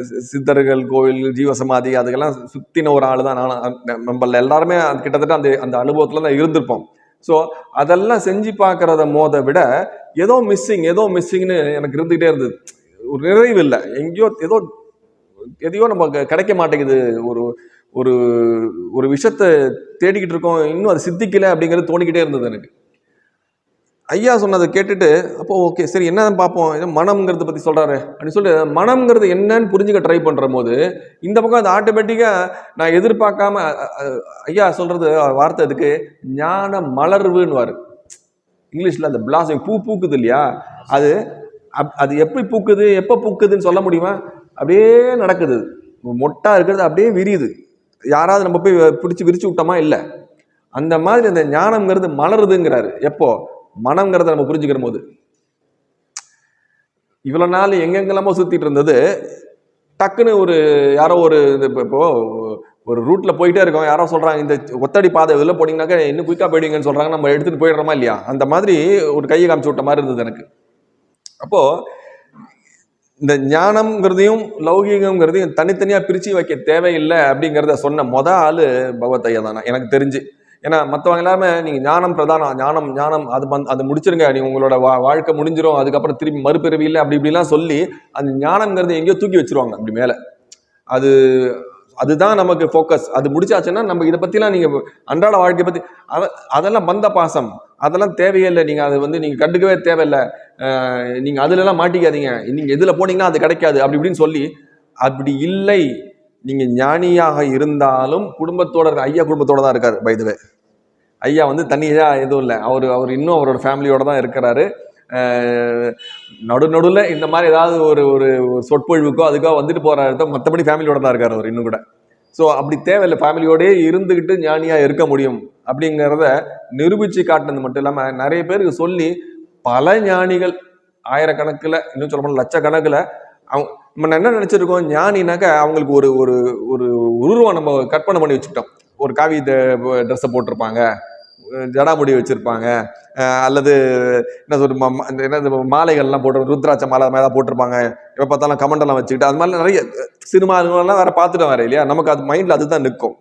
சி- சித்தர்கள் கோவில் ஜீவசமாதி அதுக்கெல்லாம் சுத்தின ஒரு ஆள் தான் நானும் நம்மள எல்லாருமே கிட்டத்தட்ட அந்த அந்த அனுபவத்தில் தான் இருந்திருப்போம். ஸோ அதெல்லாம் செஞ்சு பார்க்குறத மோத விட ஏதோ மிஸ்ஸிங் ஏதோ மிஸ்ஸிங்னு எனக்கு இருந்துக்கிட்டே இருந்தது. ஒரு நிறைவு இல்லை எங்கேயோ ஏதோ எதையோ நம்ம கிடைக்க மாட்டேங்குது. ஒரு ஒரு ஒரு விஷயத்த தேடிக்கிட்டு இருக்கோம். இன்னும் அது சித்திக்கலை அப்படிங்கிறது தோணிக்கிட்டே இருந்தது எனக்கு. ஐயா சொன்னதை கேட்டுட்டு அப்போ ஓகே சரி என்ன பார்ப்போம்? ஏதோ மனம்ங்கிறத பற்றி சொல்கிறாரு அப்படின்னு சொல்லிட்டு மனம்ங்கிறது என்னன்னு புரிஞ்சுக்க ட்ரை பண்ணுற போது இந்த பக்கம் அது ஆட்டோமேட்டிக்காக நான் எதிர்பார்க்காம ஐயா சொல்கிறது வார்த்தை அதுக்கு ஞான மலர்வுன்னுவார். இங்கிலீஷில் அந்த பிளாஸிங் பூ பூக்குது இல்லையா? அது அப்- அது எப்படி பூக்குது எப்போ பூக்குதுன்னு சொல்ல முடியுமா? அப்படியே நடக்குது. மொட்டாக இருக்கிறது அப்படியே விரியுது. யாராவது நம்ம போய் பிடிச்சி விரிச்சு விட்டோமா? இல்லை. அந்த மாதிரி அந்த ஞானம்ங்கிறது மலருதுங்கிறாரு. எப்போ? மனம்ங்கிறத நம்ம புரிஞ்சுக்கிற போது. இவ்வளோ நாள் எங்கெங்கெல்லாமோ சுற்றிட்டு இருந்தது. டக்குன்னு ஒரு யாரோ ஒரு இது இப்போ ஒரு ரூட்டில் போயிட்டே இருக்கோம். யாரோ சொல்கிறாங்க இந்த ஒத்தடி பாதை இதில் போனீங்கன்னாக்கா இன்னும் குயிக்காக போயிடுங்கன்னு சொல்கிறாங்க நம்ம எடுத்துகிட்டு போயிடுறோமா இல்லையா? அந்த மாதிரி ஒரு கையை காமிச்சு விட்ட மாதிரி இருந்தது எனக்கு. அப்போது இந்த ஞானம்ங்கிறதையும் லௌகிகங்கிறதையும் தனித்தனியாக பிரித்து வைக்க தேவையில்லை அப்படிங்கிறத சொன்ன மொதல் ஆள் பகவத் ஐயா தானா. எனக்கு தெரிஞ்சு. ஏன்னா மற்றவங்க எல்லாமே நீங்கள் ஞானம் பிரதானம் ஞானம் ஞானம் அது பந் அது முடிச்சிருங்க நீ உங்களோட வா வாழ்க்கை முடிஞ்சிரும் அதுக்கப்புறம் திரும்பி மறுபிறவி இல்லை அப்படி இப்படிலாம் சொல்லி அந்த ஞானம்ங்கிறத எங்கேயோ தூக்கி வச்சிருவாங்க அப்படி மேலே. அது அதுதான் நமக்கு ஃபோக்கஸ் அது முடிச்சாச்சுன்னா நம்ம இதை பற்றிலாம் நீங்கள் அன்றாட வாழ்க்கையை பற்றி அதெல்லாம் பந்த பாசம். அதெல்லாம் தேவையில்லை நீங்கள் அதை வந்து நீங்கள் கண்டுக்கவே தேவையில்லை. நீங்கள் நீங்க மாட்டிக்காதீங்க. நீங்கள் எதில் போனீங்கன்னா அது கிடைக்காது அப்படி இப்படின்னு சொல்லி அப்படி இல்லை. நீங்க ஞானியாக இருந்தாலும் குடும்பத்தோட ஐயா குடும்பத்தோட தான் இருக்காரு பைதுவே ஐயா வந்து தனியாக எதுவும் இல்லை. அவர் அவர் இன்னும் அவரோட ஃபேமிலியோட தான் இருக்கிறாரு. அஹ் நடு நடுவில் இந்த மாதிரி ஏதாவது ஒரு ஒரு சொற்பொழிவுக்கோ அதுக்கோ வந்துட்டு போற தான் மற்றபடி ஃபேமிலியோட தான் இருக்காரு அவர் இன்னும் கூட. ஸோ அப்படி தேவையில்லை ஃபேமிலியோடயே இருந்துக்கிட்டு ஞானியாக இருக்க முடியும் அப்படிங்கிறத நிரூபித்து காட்டினது மட்டும் இல்லாமல் நிறைய பேருக்கு சொல்லி பல ஞானிகள் ஆயிரக்கணக்கில் இன்னும் சொல்ல போனால் லட்சக்கணக்கில் அவங்க நம்ம என்ன நினச்சிருக்கோம்? ஞானினாக்க அவங்களுக்கு ஒரு ஒரு ஒரு உருவம் நம்ம கற்பனை பண்ணி வச்சுக்கிட்டோம். ஒரு காவி ட்ரெஸ்ஸை போட்டிருப்பாங்க. ஜடாமுடி வச்சுருப்பாங்க. அல்லது என்ன சொல்ற ம- இந்த என்னது மாலைகள்லாம் போட்டு ருத்ராட்ச மாலை அது மாதிரி தான் போட்டிருப்பாங்க. எப்போ பார்த்தாலும் கமெண்டெல்லாம் வச்சுக்கிட்டு அது மாதிரி நிறைய சினிமாலாம் வேற பார்த்துட்டோம் வேற இல்லையா? நமக்கு அது மைண்டில் அதுதான் நிற்கும்.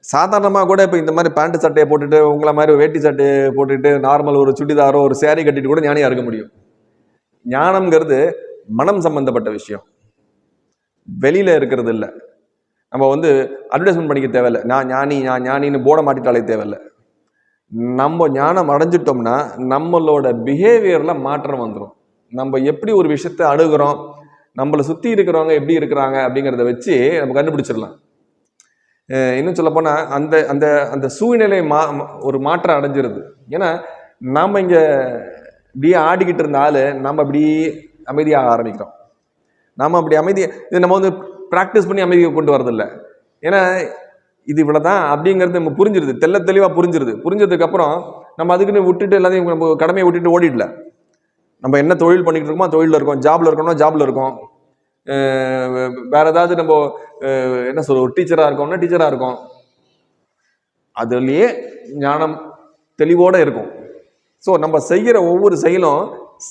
சாதாரணமாக கூட இப்போ இந்த மாதிரி பேண்ட் சட்டையை போட்டுட்டு உங்களை மாதிரி வேட்டி சட்டையை போட்டுட்டு நார்மல் ஒரு சுடிதாரோ ஒரு சேரீ கட்டிட்டு கூட ஞானியாக இருக்க முடியும். ஞானம்ங்கிறது மனம் சம்பந்தப்பட்ட விஷயம். வெளியில இருக்கிறது இல்லை. நம்ம வந்து அட்வர்டைஸ்மெண்ட் பண்ணிக்க தேவையில்லை. நான் ஞானி நான் ஞானின்னு போட மாட்டிட்டாலே தேவையில்லை. நம்ம ஞானம் அடைஞ்சிட்டோம்னா நம்மளோட பிஹேவியர்ல மாற்றம் வந்துடும் நம்ம எப்படி ஒரு விஷயத்த அணுகிறோம் நம்மளை சுற்றி இருக்கிறவங்க எப்படி இருக்கிறாங்க அப்படிங்கிறத வச்சு நம்ம கண்டுபிடிச்சிடலாம். இன்னும் சொல்லப்போனால் அந்த அந்த அந்த சூழ்நிலை மா ஒரு மாற்றம் அடைஞ்சிருது. ஏன்னா நாம் இங்கே இப்படியே ஆடிக்கிட்டு இருந்த நம்ம இப்படி அமைதியாக ஆரம்பிக்கிறோம். நாம் அப்படி அமைதியை இது நம்ம வந்து ப்ராக்டிஸ் பண்ணி அமைதியை கொண்டு வரதில்ல. ஏன்னா இது இவ்வளோதான் அப்படிங்கிறது நம்ம புரிஞ்சிருது. தெல்ல தெளிவாக புரிஞ்சிருது. புரிஞ்சதுக்கப்புறம் நம்ம அதுக்குன்னு விட்டுட்டு எல்லாத்தையும் நம்ம கடமையை விட்டுட்டு ஓடிடல. நம்ம என்ன தொழில் பண்ணிக்கிட்டு இருக்கோமோ தொழிலில் இருக்கோம். ஜாப்ல இருக்கோம்னா ஜாப்ல இருக்கோம். வேறு வேற ஏதாவது நம்ம என்ன சொல்ற ஒரு டீச்சராக இருக்கோம்னா டீச்சராக இருக்கோம். அதுலேயே ஞானம் தெளிவோட இருக்கும். ஸோ நம்ம செய்கிற ஒவ்வொரு செயலும்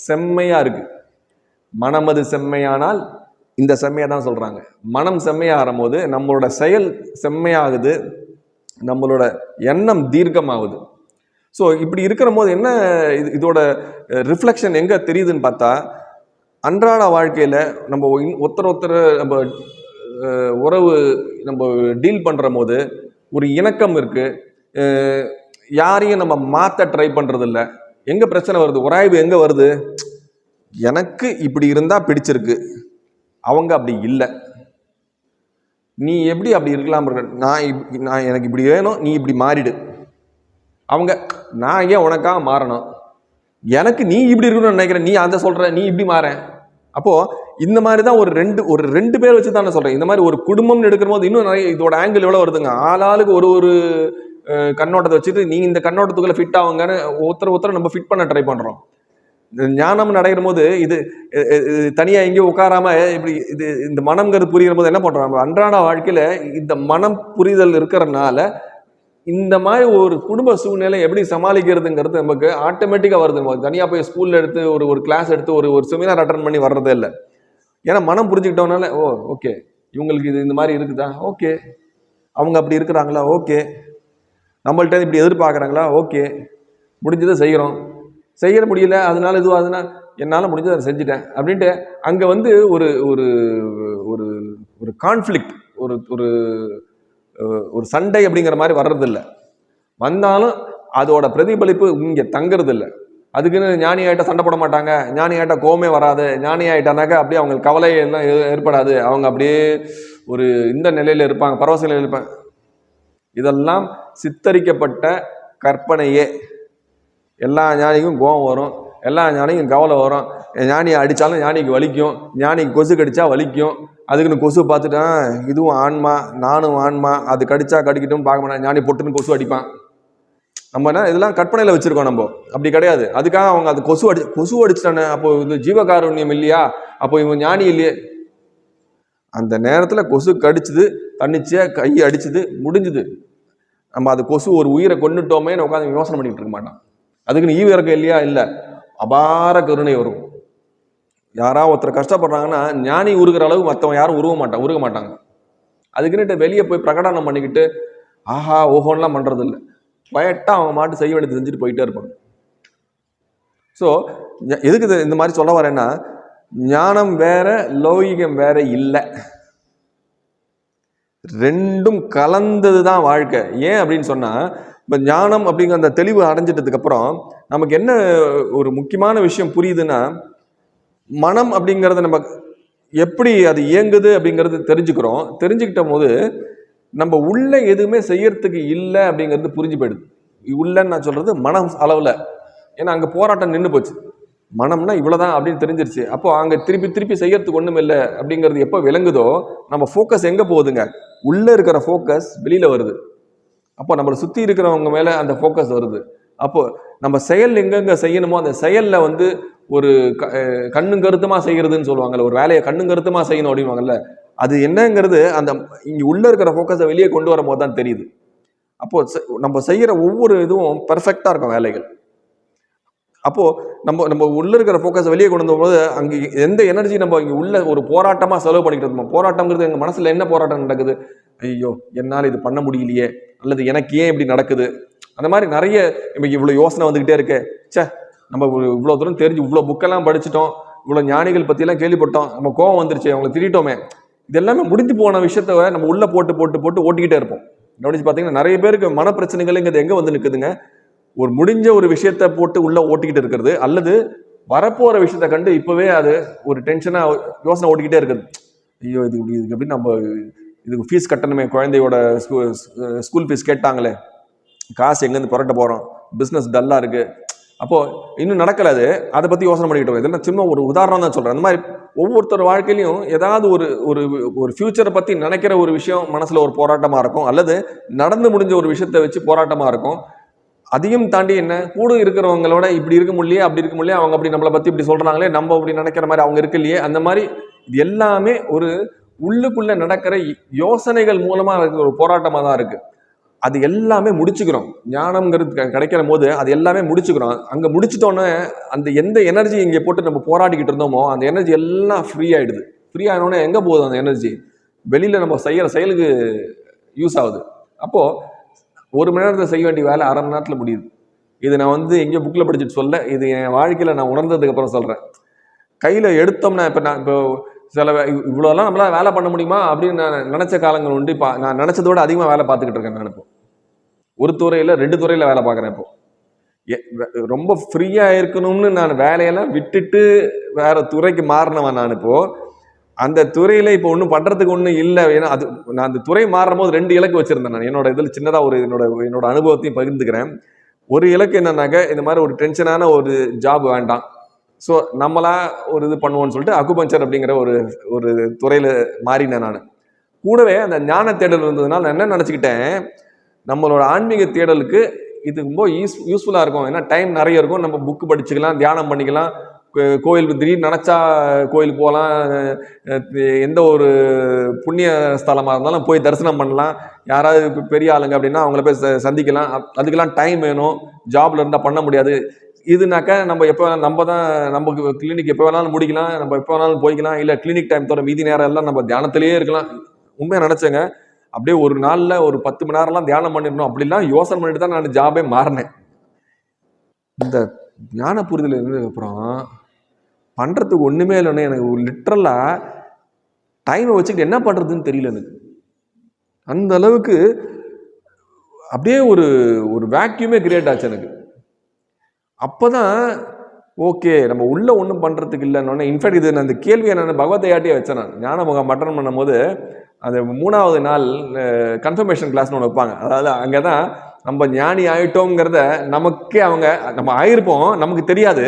செம்மையாக இருக்குது மனமது செம்மையானால் இந்த செம்மையை தான் சொல்கிறாங்க மனம் செம்மையாகும் போது நம்மளோட செயல் செம்மையாகுது நம்மளோட எண்ணம் தீர்க்கமாகுது. ஸோ இப்படி இருக்கிற போது என்ன இது இதோட ரிஃப்ளெக்ஷன் எங்கே தெரியுதுன்னு பார்த்தா அன்றாட வாழ்க்கையில் நம்ம ஒருத்தர் ஒருத்தர் நம்ம உறவு நம்ம டீல் பண்ணுற போது ஒரு இணக்கம் இருக்குது யாரையும் நம்ம மாற்ற ட்ரை பண்ணுறதில்ல எங்கே பிரச்சனை வருது? உராய்வு எங்கே வருது? எனக்கு இப்படி இருந்தால் பிடிச்சிருக்கு. அவங்க அப்படி இல்லை. நீ எப்படி அப்படி இருக்கலாம் இருக்க? நான் இப்- நான் எனக்கு இப்படி வேணும் நீ இப்படி மாறிடு. அவங்க நான் ஏன் உனக்காக மாறணும்? எனக்கு நீ இப்படி இருக்கணும்னு நினைக்கிறேன் நீ அதை சொல்கிற நீ இப்படி மாற. அப்போது இந்த மாதிரி தான் ஒரு ரெண்டு ஒரு ரெண்டு பேர் வச்சு தான் நான் இந்த மாதிரி ஒரு குடும்பம்னு எடுக்கிற போது இன்னும் நிறைய இதோட ஆங்கிள் எவ்வளோ வருதுங்க? ஆளாளுக்கு ஒரு ஒரு கண்ணோட்டத்தை வச்சுட்டு நீ இந்த கண்ணோட்டத்துக்குள்ள ஃபிட் ஆகுங்கன்னு ஒருத்தர் ஒருத்தர் நம்ம ஃபிட் பண்ண ட்ரை பண்ணுறோம் ஞானம் நடைகிற போது இது தனியாக தனியா எங்கேயும் உட்காராம இப்படி இது இந்த மனம்ங்கிறது புரிகிற போது என்ன பண்றோம் நம்ம அன்றாட வாழ்க்கையில இந்த மனம் புரிதல் இருக்கிறனால இந்த மாதிரி ஒரு குடும்ப சூழ்நிலை எப்படி சமாளிக்கிறதுங்கிறது நமக்கு ஆட்டோமேட்டிக்காக வருது. நம்ம தனியாக போய் ஸ்கூலில் எடுத்து ஒரு ஒரு கிளாஸ் எடுத்து ஒரு ஒரு செமினார் அட்டன் பண்ணி வர்றதே இல்லை. ஏன்னா மனம் புரிஞ்சுக்கிட்டோம்னால ஓ ஓகே இவங்களுக்கு இது இந்த மாதிரி இருக்குதா? ஓகே அவங்க அப்படி இருக்கிறாங்களா? ஓகே நம்மள்ட்ட இப்படி எதிர்பார்க்குறாங்களா? ஓகே முடிஞ்சதை செய்கிறோம். செய்ய முடியல அதனால் இதுவும் அதுனா என்னால் முடிஞ்சதை அதை செஞ்சுட்டேன். அப்படின்ட்டு அங்கே வந்து ஒரு ஒரு ஒரு ஒரு கான்ஃப்ளிக்ட் ஒரு ஒரு ஒரு சண்டை அப்படிங்கிற மாதிரி வர்றதில்ல. வந்தாலும் அதோட பிரதிபலிப்பு இங்கே தங்குறதில்ல. அதுக்குன்னு ஞானி ஆகிட்ட சண்டை போட மாட்டாங்க ஞானி ஆகிட்ட கோமே வராது ஞானி ஆகிட்டானாக்கா அப்படியே அவங்களுக்கு கவலை எல்லாம் ஏ- ஏற்படாது. அவங்க அப்படியே ஒரு இந்த நிலையில் இருப்பாங்க பரவச நிலையில் இருப்பாங்க. இதெல்லாம் சித்தரிக்கப்பட்ட கற்பனையே. எல்லா ஞானிக்கும் கோபம் வரும். எல்லா ஞானிக்கும் கவலை வரும். ஞானியை அடித்தாலும் ஞானிக்கு வலிக்கும். ஞானிக்கு கொசு கடித்தா வலிக்கும். அதுக்குன்னு கொசு பார்த்துட்டான் இதுவும் ஆன்மா நானும் ஆன்மா. அது கடிச்சா கடிக்கட்டும் பார்க்க மாட்டேன். ஞானி பொட்டுன்னு கொசு அடிப்பான். நம்ம என்ன இதெல்லாம் கற்பனையில் வச்சுருக்கோம் நம்ம. அப்படி கிடையாது. அதுக்காக அவங்க அது கொசு அடி கொசு அடிச்சிட்டானே. அப்போ இது ஜீவகாருண்யம் இல்லையா? அப்போ இவன் ஞானி இல்லையே. அந்த நேரத்தில் கொசு கடிச்சுது தன்னிச்சையாக கை அடிச்சுது முடிஞ்சுது. நம்ம அது கொசு ஒரு உயிரை கொண்டுட்டோமே உட்காந்து யோசனை பண்ணிகிட்டு இருக்க மாட்டான். அதுக்குன்னு ஈவு இறக்கம் இல்லையா? இல்லை. அபார கருணை வரும். யாராவது ஒருத்தர் கஷ்டப்படுறாங்கன்னா ஞானி உருகிற அளவு மற்றவன் யாரும் உருவ மாட்டான் உருக மாட்டாங்க. அதுக்குன்னுட்டு வெளியே போய் பிரகடனம் பண்ணிக்கிட்டு ஆஹா ஓஹோன்லாம் பண்ணுறது இல்லை பயட்டாக அவங்க மாட்டு செய்ய வேண்டியது செஞ்சுட்டு போயிட்டே இருப்பாங்க. ஸோ எதுக்கு இந்த மாதிரி சொல்ல வரேன்னா ஞானம் வேற லௌகிகம் வேற இல்லை. ரெண்டும் கலந்தது தான் வாழ்க்கை. ஏன் அப்படின்னு சொன்னால் இப்போ ஞானம் அப்படிங்கிற அந்த தெளிவு அடைஞ்சிட்டதுக்கப்புறம் நமக்கு என்ன ஒரு முக்கியமான விஷயம் புரியுதுன்னா மனம் அப்படிங்கிறத நம்ம எப்படி அது இயங்குது அப்படிங்கிறது தெரிஞ்சுக்கிறோம். தெரிஞ்சுக்கிட்ட போது நம்ம உள்ள எதுவுமே செய்யறதுக்கு இல்லை அப்படிங்கிறது புரிஞ்சு போயிடுது. உள்ளன்னு நான் சொல்கிறது மனம் அளவில். ஏன்னா அங்கே போராட்டம் நின்று போச்சு. மனம்னா இவ்வளோதான் அப்படின்னு தெரிஞ்சிருச்சு. அப்போ அங்கே திருப்பி திருப்பி செய்யறதுக்கு ஒன்றும் இல்லை அப்படிங்கிறது எப்போ விளங்குதோ நம்ம ஃபோக்கஸ் எங்கே போகுதுங்க? உள்ளே இருக்கிற ஃபோக்கஸ் வெளியில் வருது. அப்போ நம்மளை சுற்றி இருக்கிறவங்க மேலே அந்த ஃபோக்கஸ் வருது. அப்போது நம்ம செயல் எங்கெங்கே செய்யணுமோ அந்த செயலில் வந்து ஒரு க- கண்ணும் கருத்துமாக செய்கிறதுன்னு சொல்லுவாங்கல்ல ஒரு வேலையை கண்ணும் கருத்துமாக செய்யணும் அப்படின்வாங்கல்ல அது என்னங்கிறது அந்த இங்கே உள்ளே இருக்கிற ஃபோக்கஸை வெளியே கொண்டு வரும்போது தான் தெரியுது. அப்போது செ- நம்ம செய்கிற ஒவ்வொரு இதுவும் பர்ஃபெக்டாக இருக்கும் வேலைகள். அப்போது நம்ம நம்ம உள்ளே இருக்கிற ஃபோக்கஸை வெளியே கொண்டு வந்தபோது அங்கே எந்த எனர்ஜி நம்ம இங்கே உள்ள ஒரு போராட்டமாக செலவு பண்ணிக்கிட்டு இருந்தோம்? போராட்டம்ங்கிறது எங்கள் மனசில் என்ன போராட்டம் நடக்குது? ஐயோ என்னால் இது பண்ண முடியலையே. அல்லது எனக்கு ஏன் இப்படி நடக்குது? அந்த மாதிரி நிறைய நமக்கு இவ்வளோ யோசனை வந்துக்கிட்டே இருக்கு. ச்சே நம்ம இவ்வளோ தூரம் தெரிஞ்சு இவ்வளோ புக்கெல்லாம் படிச்சிட்டோம். இவ்வளோ ஞானிகள் பற்றிலாம் கேள்விப்பட்டோம். நம்ம கோவம் வந்துருச்சு அவங்கள திட்டிட்டோமே இது எல்லாமே முடிஞ்சு போன விஷயத்த நம்ம உள்ளே போட்டு போட்டு போட்டு ஓட்டிக்கிட்டே இருப்போம். கவனிச்சு பார்த்தீங்கன்னா நிறைய பேருக்கு மன பிரச்சனைகள்ங்கிறது எங்கே வந்து நிற்குதுங்க ஒரு முடிஞ்ச ஒரு விஷயத்த போட்டு உள்ள ஓட்டிக்கிட்டு இருக்கிறது அல்லது வரப்போற விஷயத்த கண்டு இப்பவே அது ஒரு டென்ஷனா யோசனை ஓட்டிக்கிட்டே இருக்குது. ஐயோ இது இப்படி இதுக்கு எப்படி நம்ம இதுக்கு ஃபீஸ் கட்டணுமே குழந்தையோட ஸ்கூல் ஃபீஸ் கேட்டாங்களே காசு எங்கேருந்து புரட்ட போறோம் பிஸ்னஸ் டல்லா இருக்கு. அப்போ இன்னும் நடக்கல அது. அதை பத்தி யோசனை பண்ணிக்கிட்டு இருக்கோம். இதெல்லாம் சும்மா ஒரு உதாரணம் தான் சொல்றேன். அந்த மாதிரி ஒவ்வொருத்தர் வாழ்க்கையிலையும் ஏதாவது ஒரு ஒரு ஒரு ஃபியூச்சரை பத்தி நினைக்கிற ஒரு விஷயம் மனசுல ஒரு போராட்டமா இருக்கும் அல்லது நடந்து முடிஞ்ச ஒரு விஷயத்தை வச்சு போராட்டமா இருக்கும். அதையும் தாண்டி என்ன? கூட இருக்கிறவங்களோட இப்படி இருக்க முடியலையே அப்படி இருக்க முடியலையே அவங்க அப்படி நம்மளை பத்தி இப்படி சொல்றாங்களே நம்ம அப்படி நினைக்கிற மாதிரி அவங்க இருக்கலையே அந்த மாதிரி இது எல்லாமே ஒரு உள்ளுக்குள்ள நடக்கிற யோசனைகள் மூலமா இருக்கிற ஒரு போராட்டமா தான் இருக்கு. அது எல்லாமே முடிச்சுக்கிறோம். ஞானம்ங்கிறது க- கிடைக்கிற போது அது எல்லாமே முடிச்சுக்கிறோம். அங்க முடிச்சிட்டோன்னே அந்த எந்த எனர்ஜி இங்கே போட்டு நம்ம போராடிக்கிட்டு இருந்தோமோ அந்த எனர்ஜி எல்லாம் ஃப்ரீ ஆயிடுது. ஃப்ரீ ஆனோடனே எங்க போகுது அந்த எனர்ஜி வெளியில நம்ம செய்யற செயலுக்கு யூஸ் ஆகுது. அப்போ ஒரு மணி நேரத்தில் செய்ய வேண்டிய வேலை அரை மணி நேரத்தில் முடியுது. இது நான் வந்து எங்கேயோ புக்கில் படிச்சுட்டு சொல்ல இது என் வாழ்க்கையில் நான் உணர்ந்ததுக்கு அப்புறம் சொல்கிறேன் கையில் எடுத்தோம்னா இப்போ நான் இப்போ சில இவ்வளோலாம் நம்மளால வேலை பண்ண முடியுமா அப்படின்னு நான் நினச்ச காலங்கள் உண்டு. இப்போ நான் நினச்சதோட அதிகமாக வேலை பார்த்துக்கிட்டு இருக்கேன் நான் இப்போ. ஒரு துறையில் ரெண்டு துறையில் வேலை பார்க்குறேன் இப்போ. எ- வே- ரொம்ப ஃப்ரீயாக இருக்கணும்னு நான் வேலையெல்லாம் விட்டுட்டு வேற துறைக்கு மாறினவன் நான் இப்போது அந்த துறையில இப்போ ஒன்றும் பண்றதுக்கு ஒன்றும் இல்லை. ஏன்னா அது நான் அந்த துறை மாறும் போது ரெண்டு இலக்கு வச்சிருந்தேன் நான். என்னோட இதில் சின்னதாக ஒரு என்னோட என்னோட அனுபவத்தையும் பகிர்ந்துக்கிறேன். ஒரு இலக்கு என்னன்னாக்க இந்த மாதிரி ஒரு டென்ஷனான ஒரு ஜாப் வேண்டாம். ஸோ நம்மளா ஒரு இது பண்ணுவோம்னு சொல்லிட்டு அக்குபஞ்சர் அப்படிங்கிற ஒரு ஒரு துறையில மாறினேன் நான். கூடவே அந்த ஞான தேடல் இருந்ததுனால நான் என்ன நினச்சிக்கிட்டேன் நம்மளோட ஆன்மீக தேடலுக்கு இது ரொம்ப யூஸ் யூஸ்ஃபுல்லாக இருக்கும். ஏன்னா டைம் நிறைய இருக்கும். நம்ம புக்கு படிச்சுக்கலாம் தியானம் பண்ணிக்கலாம். கோயில் திடீர்னு நினச்சா கோயிலுக்கு போகலாம் எந்த ஒரு புண்ணிய ஸ்தலமாக இருந்தாலும் போய் தரிசனம் பண்ணலாம். யாராவது பெரிய ஆளுங்க அப்படின்னா அவங்கள போய் ச- சந்திக்கலாம். அதுக்கெல்லாம் டைம் வேணும். ஜாப்ல இருந்தால் பண்ண முடியாது. இதுனாக்கா நம்ம எப்போ நம்ம தான் நமக்கு கிளினிக் எப்போ வேணாலும் முடிக்கலாம். நம்ம எப்போ வேணாலும் போய்க்கலாம். இல்லை கிளினிக் டைம் தவிர மீதி நேரம் எல்லாம் நம்ம தியானத்திலேயே இருக்கலாம். உண்மையாக நினச்சேங்க. அப்படியே ஒரு நாளில் ஒரு பத்து மணி நேரம்லாம் தியானம் பண்ணிடணும். அப்படிலாம் யோசனை பண்ணிட்டு தான் நான் ஜாபே மாறினேன். இந்த ஞான புரிதல் இருந்ததுக்கப்புறம் பண்ணுறதுக்கு ஒன்றுமே இல்லைன்னு எனக்கு லிட்ரலாக டைமை வச்சுக்கிட்டு என்ன பண்ணுறதுன்னு தெரியல எனக்கு. அந்த அளவுக்கு அப்படியே ஒரு ஒரு வேக்யூமே கிரியேட் ஆச்சு எனக்கு. அப்போ தான் ஓகே நம்ம உள்ளே ஒன்றும் பண்ணுறதுக்கு இல்லைன்னு இன்ஃபேக்ட் இது நான் இந்த கேள்வியை நான் பகவத்தையாட்டியே வச்சேன் நான். ஞானமுகம் மட்டன் பண்ணும்போது அந்த மூணாவது நாள் கன்ஃபர்மேஷன் கிளாஸ்னு ஒன்று வைப்பாங்க. அதாவது அங்கே தான் நம்ம ஞானி ஆகிட்டோங்கிறத நமக்கே அவங்க நம்ம ஆயிருப்போம் நமக்கு தெரியாது.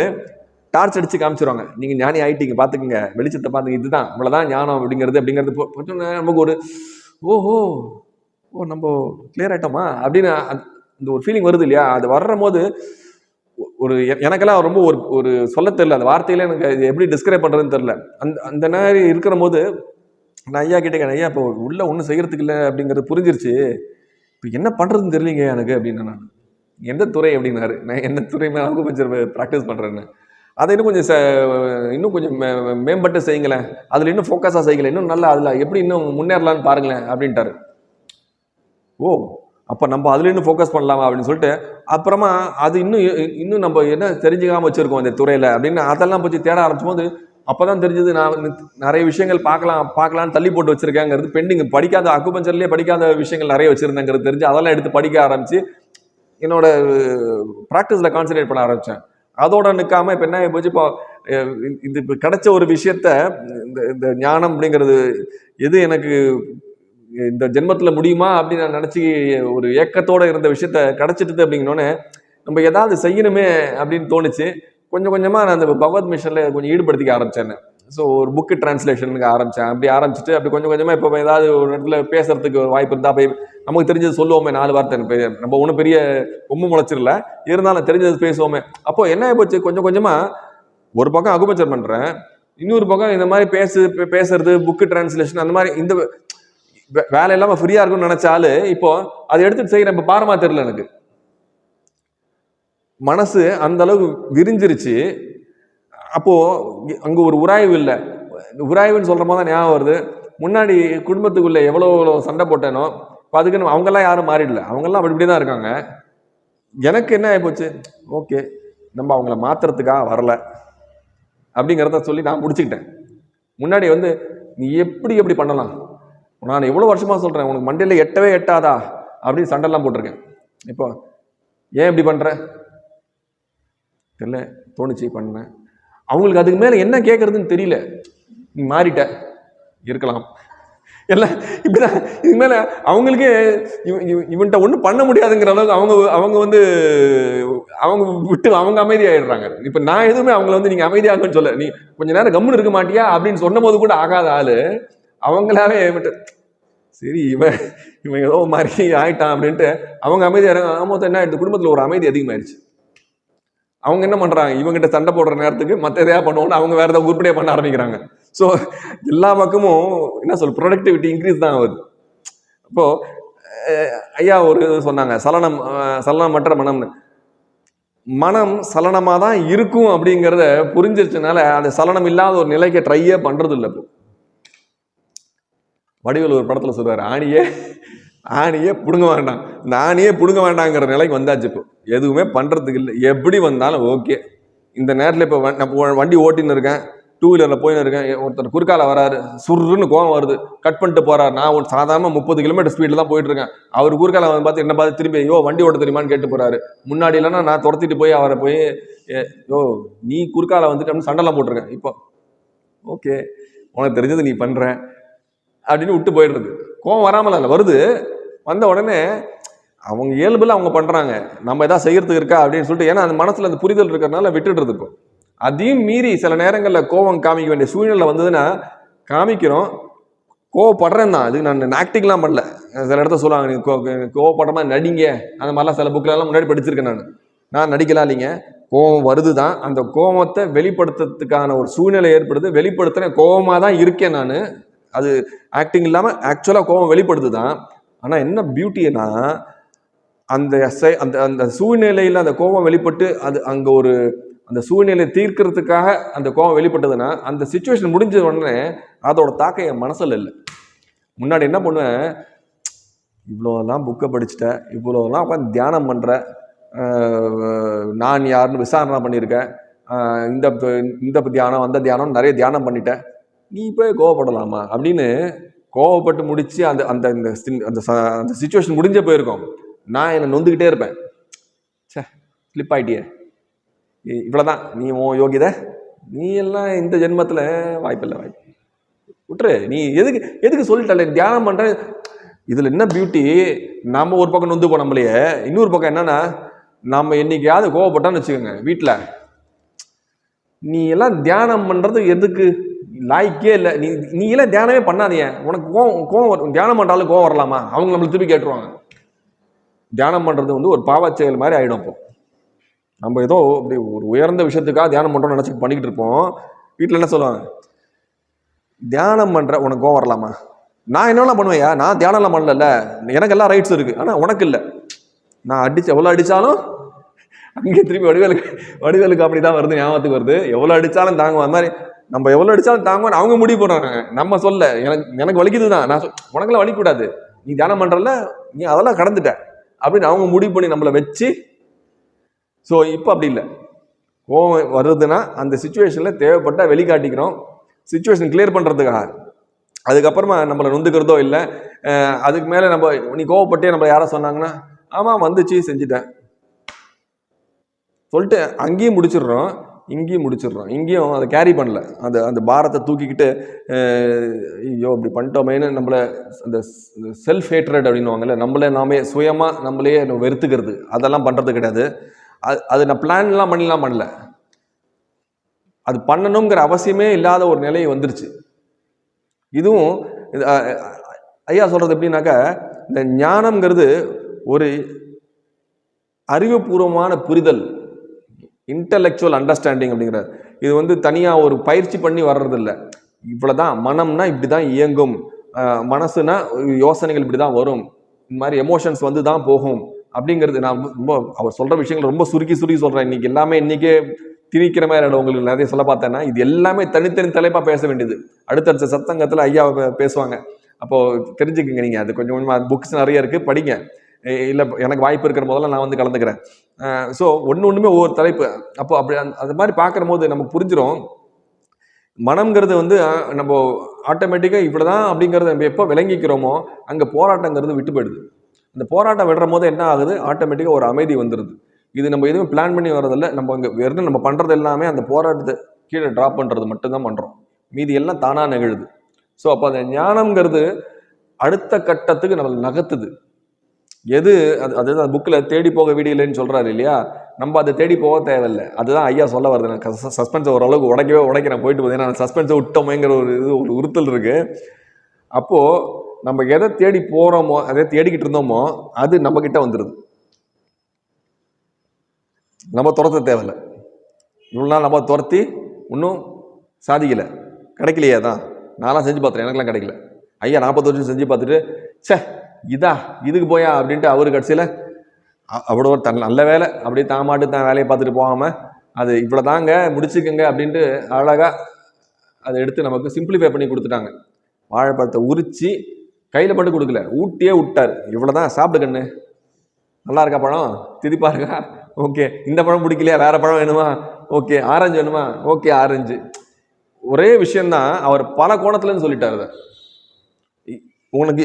டார்ச் அடிச்சு காமிச்சிருவாங்க. நீங்க ஞானி ஆயிட்டீங்க பாத்துக்கங்க. வெளிச்சத்தை பாத்துங்க இதுதான். இவ்வளவுதான் ஞானம் அப்படிங்கிறது அப்படிங்கிறது நமக்கு ஒரு ஓஹோ ஓ நம்ம கிளியர் ஆயிட்டோமா? அப்படின்னு அந்த- ஒரு ஃபீலிங் வருது இல்லையா? அது வர்ற போது ஒரு எனக்கெல்லாம் ரொம்ப ஒரு ஒரு சொல்ல தெரியல. அந்த வார்த்தையில எனக்கு இது எப்படி டிஸ்கிரைப் பண்றதுன்னு தெரியல. அந்த அந்த மாதிரி இருக்கிற போது நான் ஐயா கேட்டேன், ஐயா இப்போ உள்ள ஒன்றும் செய்யறதுக்கு இல்லை அப்படிங்கிறது புரிஞ்சிருச்சு. இப்போ என்ன பண்றதுன்னு தெரியலீங்க எனக்கு அப்படின்னு நான் எந்த துறை? அப்படின்னாரு. நான் எந்த துறை மேலே கொஞ்சம் ப்ராக்டிஸ் பண்றேன்னு. அதை இன்னும் கொஞ்சம் ச- இன்னும் கொஞ்சம் மே- மேம்பட்டு செய்யுங்களேன். அதில் இன்னும் ஃபோக்கஸாக செய்யுங்களேன். இன்னும் நல்லா அதில் எப்படி இன்னும் முன்னேறலாம்னு பாருங்களேன் அப்படின்ட்டாரு. ஓ அப்போ நம்ம அதில் இன்னும் ஃபோக்கஸ் பண்ணலாமா அப்படின்னு சொல்லிட்டு அப்புறமா அது இன்னும் இன்னும் நம்ம என்ன தெரிஞ்சுக்காமல் வச்சுருக்கோம் இந்த துறையில் அப்படின்னு அதெல்லாம் பற்றி தேட ஆரம்பிச்சும் போது அப்போ தான் தெரிஞ்சது நான் வந்து நிறைய விஷயங்கள் பார்க்கலாம் பார்க்கலாம்னு தள்ளி போட்டு வச்சிருக்கேங்கிறது பெண்டிங் படிக்காத அக்குபஞ்சர்லேயே படிக்காத விஷயங்கள் நிறைய வச்சுருந்தேங்கிறது தெரிஞ்சு அதெல்லாம் எடுத்து படிக்க ஆரம்பித்து என்னோட ப்ராக்டிஸில் கான்சென்ட்ரேட் பண்ண ஆரம்பித்தேன் அதோட நிற்காம இப்போ என்ன போச்சு? இப்போ இது இப்போ கிடைச்ச ஒரு விஷயத்த இந்த இந்த ஞானம் அப்படிங்கிறது எது எனக்கு இந்த ஜென்மத்தில் முடியுமா அப்படின்னு நான் நினச்சி ஒரு ஏக்கத்தோட இருந்த விஷயத்த கிடச்சிட்டுது அப்படிங்கனோடனே நம்ம ஏதாவது செய்யணுமே அப்படின்னு தோணுச்சு. கொஞ்சம் கொஞ்சமாக நான் அந்த பகவத் மிஷனில் கொஞ்சம் ஈடுபடுத்திக்க ஆரம்பித்தேன் ஸோ ஒரு புக்கு டிரான்ஸ்லேஷனுக்கு ஆரம்பித்தேன் அப்படி ஆரம்பிச்சுட்டு அப்படி கொஞ்சம் கொஞ்சமாக இப்போ ஏதாவது ஒரு இடத்துல பேசுறதுக்கு வாய்ப்பு இருந்தால் போய் நமக்கு தெரிஞ்சது சொல்லுவோமே நாலு வார்த்தை நம்ம ஒன்றும் பெரிய கொம்பு முளைச்சிடல. இருந்தாலும் தெரிஞ்சது பேசுவோமே. அப்போ என்ன போச்சு கொஞ்சம் கொஞ்சமாக ஒரு பக்கம் அகுபச்சர் பண்ணுறேன் இன்னொரு பக்கம் இந்த மாதிரி பேசு பேசுறது புக்கு டிரான்ஸ்லேஷன் அந்த மாதிரி இந்த வே- வேலை இல்லாமல் ஃப்ரீயாக இருக்கும்னு நினச்சாலும் இப்போ அதை எடுத்துட்டு செய்கிறேன் இப்போ பாரமா தெரியல எனக்கு. மனசு அந்த அளவுக்கு விரிஞ்சிருச்சு. அப்போது அங்கே ஒரு உராய்வு இல்லை. உராய்வுன்னு சொல்கிற மாதிரி தான் ஞாபகம் வருது. முன்னாடி குடும்பத்துக்குள்ளே எவ்வளோ எவ்வளோ சண்டை போட்டேனோ இப்போ அதுக்குன்னு அவங்கெல்லாம் யாரும் மாறிடல. அவங்கெல்லாம் அப்படி இப்படி தான் இருக்காங்க. எனக்கு என்ன ஆகிப்போச்சு ஓகே நம்ம அவங்கள மாத்துறதுக்காக வரல. அப்படிங்கிறத சொல்லி நான் முடிச்சுக்கிட்டேன். முன்னாடி வந்து நீ எப்படி எப்படி பண்ணலாம்? நான் எவ்வளோ வருஷமாக சொல்கிறேன் உனக்கு மண்டையில் எட்டவே எட்டாதா? அப்படின்னு சண்டைலாம் போட்டிருக்கேன். இப்போ ஏன் இப்படி பண்ணுற தெரியல தோணுச்சு பண்ணேன் அவங்களுக்கு அதுக்கு மேலே என்ன கேட்குறதுன்னு தெரியல. நீ மாறிட்ட. இருக்கலாம். எல்லாம் இப்படிதான். இதுக்கு மேலே அவங்களுக்கே இவ- இவ- இவன்கிட்ட ஒன்றும் பண்ண முடியாதுங்கிற அளவுக்கு அவங்க அவங்க வந்து அவங்க விட்டு அவங்க அமைதியாகிடுறாங்க இப்போ நான் எதுவுமே அவங்கள வந்து நீங்கள் அமைதியாகன்னு சொல்ல நீ கொஞ்சம் நேரம் கம்முன்னு இருக்க மாட்டியா? அப்படின்னு சொன்னபோது கூட ஆகாத ஆள் அவங்களாவே விட்டு சரி இவன் இவன் ஏதோ மாதிரி ஆயிட்டான் அப்படின்ட்டு அவங்க அமைதியாக ஆமாம் என்ன ஆயிடுச்சு? குடும்பத்தில் ஒரு அமைதி அதிகமாயிருச்சு. அவங்க என்ன பண்ணுறாங்க இவங்ககிட்ட சண்டை போடுற நேரத்துக்கு மற்ற எதையா பண்ணுவோன்னு அவங்க வேறு ஏதாவது உருப்படியாக பண்ண ஆரம்பிக்கிறாங்க. ஸோ எல்லா பக்கமும் என்ன சொல் ப்ரொடக்டிவிட்டி இன்க்ரீஸ் தான் ஆகுது. இப்போது ஐயா ஒரு இது சொன்னாங்க சலனம் சலனமற்ற மனம்னு. மனம் சலனமாக தான் இருக்கும் அப்படிங்கிறத புரிஞ்சிருச்சனால அந்த சலனம் இல்லாத ஒரு நிலைக்கு ட்ரையே பண்ணுறது இல்லை இப்போ. வடிவில் ஒரு படத்தில் சொல்லுவார் ஆணியே ஆணியே பிடுங்க வேண்டாம். இந்த ஆணியே பிடுங்க வேண்டாங்கிற நிலைக்கு வந்தாச்சு இப்போ. எதுவுமே பண்ணுறதுக்கு இல்லை. எப்படி வந்தாலும் ஓகே இந்த நேரத்தில் இப்போ நான் இப்போ வண்டி ஓட்டின்னு இருக்கேன். டூ வீலரில் போயின்னு இருக்கேன். ஒருத்தர் குறுக்கால வராரு. சுருன்னு கோவம் வருது. கட் பண்ணிட்டு போறாரு. நான் ஒரு சாதாரண முப்பது கிலோமீட்டர் ஸ்பீடில் தான் போயிட்டு இருக்கேன். அவர் குறுக்கால வந்து பார்த்து என்ன பார்த்து திரும்பி ஐயோ வண்டி ஓட்ட தெரியுமான்னு கேட்டு போறாரு. முன்னாடி இல்லைன்னா நான் துரத்திட்டு போய் அவரை போய் "ஏ, யோ நீ குறுக்கால வந்துட்டு அப்படின்னு சண்டைலாம் போட்டிருக்கேன். இப்போ ஓகே உனக்கு தெரிஞ்சது நீ பண்ற அப்படின்னு விட்டு போயிடுறது. கோவம் வராமல் இல்லை வருது. வந்த உடனே அவங்க இயல்புல அவங்க பண்றாங்க. நம்ம எதாவது செய்யறதுக்கு இருக்கா? அப்படின்னு சொல்லிட்டு ஏன்னா அந்த மனசுல அந்த புரிதல் இருக்கிறதுனால விட்டுடுறது இப்போ. அதையும் மீறி சில நேரங்களில் கோவம் காமிக்க வேண்டிய சூழ்நிலை வந்ததுன்னா காமிக்கிறோம். கோவப்படுறேன் தான். அது நான் ஆக்டிங்லாம் பண்ணல. சில இடத்த சொல்லுவாங்க நீங்கள் கோ- கோவப்படுற மாதிரி நடிங்க. அந்த மாதிரிலாம் சில புக்கிலலாம் முன்னாடி படிச்சிருக்கேன் நான். நான் நடிக்கலாம் இல்லைங்க. கோவம் வருது தான். அந்த கோவத்தை வெளிப்படுத்துறதுக்கான ஒரு சூழ்நிலை ஏற்படுது. வெளிப்படுத்துகிறேன் கோவமாக தான் இருக்கேன் நான். அது ஆக்டிங் இல்லாமல் ஆக்சுவலாக கோவம் வெளிப்படுது தான். ஆனால் என்ன பியூட்டினா அந்த அந்த அந்த சூழ்நிலையில் அந்த கோபம் வெளிப்பட்டு அது அங்கே ஒரு அந்த சூழ்நிலையை தீர்க்கிறதுக்காக அந்த கோபம் வெளிப்பட்டதுன்னா அந்த சுச்சுவேஷன் முடிஞ்ச உடனே அதோட தாக்கம் என் மனசில் இல்லை. முன்னாடி என்ன பண்ணுவேன்? இவ்வளோலாம் புக்கை படிச்சுட்டேன் இவ்வளோலாம் உட்காந்து தியானம் பண்ணுறேன் நான் யாருன்னு விசாரணை பண்ணியிருக்கேன் இந்த இந்த தியானம் அந்த தியானம் நிறைய தியானம் பண்ணிட்டேன் நீ போய் கோவப்படலாமா? அப்படின்னு கோவப்பட்டு முடித்து அந்த அந்த இந்த அந்த ச- அந்த சுச்சுவேஷன் முடிஞ்சே போயிருக்கோம். நான் என்னை நொந்துக்கிட்டே இருப்பேன். ச்சே ஸ்லிப் ஆகிட்டியே இவ்வளோதான் நீ ஓ யோகிதை நீ எல்லாம் இந்த ஜென்மத்தில் வாய்ப்பில்லை வாய்ப்பு விட்டுரு. நீ எதுக்கு எதுக்கு சொல்லிட்டல தியானம் பண்ணுற இதில் என்ன பியூட்டி நம்ம ஒரு பக்கம் நொந்து போனோம்லையே இன்னொரு பக்கம் என்னன்னா நம்ம என்னைக்காவது கோவப்பட்டோம்னு வச்சுக்கோங்க வீட்டில் நீ எல்லாம் தியானம் பண்ணுறது எதுக்கு? லாய்க்கே இல்லை. நீ நீ எல்லாம் தியானமே பண்ணாதீங்க. உனக்கு கோவம் கோவம் வரும் தியானம் பண்ணுறாலும் கோவம் வரலாமா? அவங்க நம்மளுக்கு திருப்பி கேட்டுருவாங்க. தியானம் பண்ணுறது வந்து ஒரு பாவச் செயல் மாதிரி ஆகிடும் இப்போது நம்ம ஏதோ அப்படி ஒரு உயர்ந்த விஷயத்துக்காக தியானம் பண்ணுறோம்னு நினச்சி பண்ணிக்கிட்டு இருப்போம். வீட்டில் என்ன சொல்லுவாங்க? தியானம் பண்ணுற உனக்கு கோவம் வரலாமா? நான் என்னெல்லாம் பண்ணுவேயா நான் தியானம்லாம் பண்ணல எனக்கு எல்லாம் ரைட்ஸ் இருக்குது ஆனால் உனக்கு இல்லை. நான் அடிச்சு எவ்வளோ அடித்தாலும் அங்கே திருப்பி வடிவேலுக்கு வடிவேலுக்கு அப்படி தான் வருது ஞாபகத்துக்கு வருது. எவ்வளோ அடித்தாலும் தாங்குவோம் அந்த மாதிரி நம்ம எவ்வளோ அடித்தாலும் தாங்குவோம் அவங்க முடிவு போடுறாங்க. நம்ம சொல்ல எனக்கு எனக்கு வலிக்குது தான். நான் சொல் உனக்கெல்லாம் வலிக்கூடாது. நீ தியானம் பண்ணுறல நீ அதெல்லாம் கடந்துட்ட. அப்படின்னு அவங்க முடிவு பண்ணி நம்மளை வச்சு ஸோ இப்போ அப்படி இல்லை. கோவம் வருதுன்னா அந்த சுச்சுவேஷனில் தேவைப்பட்டால் வெளிக்காட்டிக்கிறோம். சுச்சுவேஷன் கிளியர் பண்ணுறதுக்காக அதுக்கப்புறமா நம்மளை நொந்துக்கிறதோ இல்லை அதுக்கு மேலே நம்ம நீ கோவப்பட்டே நம்ம யாரை சொன்னாங்கன்னா ஆமாம் வந்துச்சு செஞ்சுட்டேன். சொல்லிட்டு அங்கேயும் முடிச்சிடுறோம் இங்கேயும் முடிச்சிடுறோம். இங்கேயும் அதை கேரி பண்ணல. அந்த அந்த பாரத்தை தூக்கிக்கிட்டு ஐயோ இப்படி பண்ணிட்டோமேனு நம்மளை அந்த செல்ஃப் ஹேட்ரட் அப்படின்னுவாங்கல்ல நம்மளே நாமே சுயமாக நம்மளே வெறுத்துக்கிறது. அதெல்லாம் பண்ணுறது கிடையாது. அது அது நான் பிளான்லாம் பண்ணலாம் பண்ணல. அது பண்ணணுங்கிற அவசியமே இல்லாத ஒரு நிலை வந்துருச்சு. இதுவும் ஐயா சொல்கிறது எப்படின்னாக்கா இந்த ஞானம்ங்கிறது ஒரு அறிவுபூர்வமான புரிதல் இன்டலெக்சுவல் அண்டர்ஸ்டாண்டிங் அப்படிங்கிறது இது வந்து தனியாக ஒரு பயிற்சி பண்ணி வர்றதில்ல. இவ்வளோ தான் மனம்னா இப்படி தான் இயங்கும் மனசுனா யோசனைகள் இப்படி தான் வரும். இந்த மாதிரி எமோஷன்ஸ் வந்து தான் போகும். அப்படிங்கிறது நான் ரொம்ப அவர் சொல்கிற விஷயங்கள் ரொம்ப சுருக்கி சுருக்கி சொல்கிறேன் இன்றைக்கி எல்லாமே இன்றைக்கே திணிக்கிற மாதிரி உங்களுக்கு நிறைய சொல்ல பார்த்தேன்னா இது எல்லாமே தனித்தனி தலைப்பாக பேச வேண்டியது. அடுத்தடுத்த சத்தங்கத்தில் ஐயா பேசுவாங்க. அப்போது தெரிஞ்சுக்கங்க நீங்கள் அது கொஞ்சம் கொஞ்சமாக புக்ஸ் நிறைய இருக்குது படிங்க. இல்லை எனக்கு வாய்ப்பு இருக்கிற முதல்ல நான் வந்து கலந்துக்கிறேன். ஸோ ஒன்று ஒன்றுமே ஒவ்வொரு தலைப்பு. அப்போ அப்படி அந்த- அது மாதிரி பார்க்குற போது நமக்கு புரிஞ்சிடும் மனம்ங்கிறது வந்து நம்ம ஆட்டோமேட்டிக்காக இவ்வளோதான் அப்படிங்கிறத நம்ம எப்போ விளங்கிக்கிறோமோ அங்கே போராட்டங்கிறது விட்டு போயிடுது. இந்த போராட்டம் விடுற போது என்ன ஆகுது? ஆட்டோமேட்டிக்காக ஒரு அமைதி வந்துடுது இது நம்ம எதுவும் பிளான் பண்ணி வர்றதில்ல. நம்ம அங்கே வெறும் நம்ம பண்ணுறது எல்லாமே அந்த போராட்டத்தை கீழே ட்ராப் பண்ணுறது மட்டும்தான் பண்ணுறோம் மீதி எல்லாம் தானாக நிகழுது. ஸோ அப்போ அந்த ஞானம்ங்கிறது அடுத்த கட்டத்துக்கு நம்மளை நகர்த்துது. எது? அது அதுதான் புக்கில் தேடி போக விடியலைன்னு சொல்கிறாரு இல்லையா? நம்ம அதை தேடி போக தேவையில்லை. அதுதான் ஐயா சொல்ல வருது நான் சஸ்பென்ஸை ஓரளவுக்கு உடைக்கவே உடைக்கிறேன். நான் போயிட்டு போதேன் நான் சஸ்பென்ஸை விட்டோமேங்கிற ஒரு இது ஒரு உறுத்தல் இருக்குது அப்போது நம்ம எதை தேடி போகிறோமோ எதை தேடிக்கிட்டு இருந்தோமோ அது நம்மக்கிட்ட வந்துடுது நம்ம துரத்த தேவையில்ல. இவ்வளோ நாள் நம்ம துரத்தி இன்னும் சாதிக்கலை. கிடைக்கலையே தான் நான்லாம் செஞ்சு பார்த்துறேன் எனக்கெல்லாம் கிடைக்கல. ஐயா நாற்பது வருஷம் செஞ்சு பார்த்துட்டு ச்சே இதா இதுக்கு போயா? அப்படின்ட்டு அவர் கடைசியில் அவ்வளோ ஒரு தன் நல்ல வேலை. அப்படியே தான் மாட்டு தான் வேலையை பார்த்துட்டு போகாமல் அது இவ்வளோ தாங்க முடிச்சுக்கோங்க அப்படின்ட்டு அழகாக அதை எடுத்து நமக்கு சிம்பிளிஃபை பண்ணி கொடுத்துட்டாங்க. வாழைப்பழத்தை உரித்து கையில் மட்டும் கொடுக்கல. ஊட்டியே விட்டார். இவ்வளோ தான் சாப்பிடு கண்ணு. நல்லா இருக்கா பழம்? திதிப்பா இருக்கா? ஓகே. இந்த பழம் பிடிக்கலையா? வேற பழம் வேணுமா? ஓகே. ஆரஞ்சு வேணுமா? Okay orange. ஒரே விஷயந்தான் அவர் பல கோணத்துலன்னு சொல்லிட்டார் அதை உனக்கு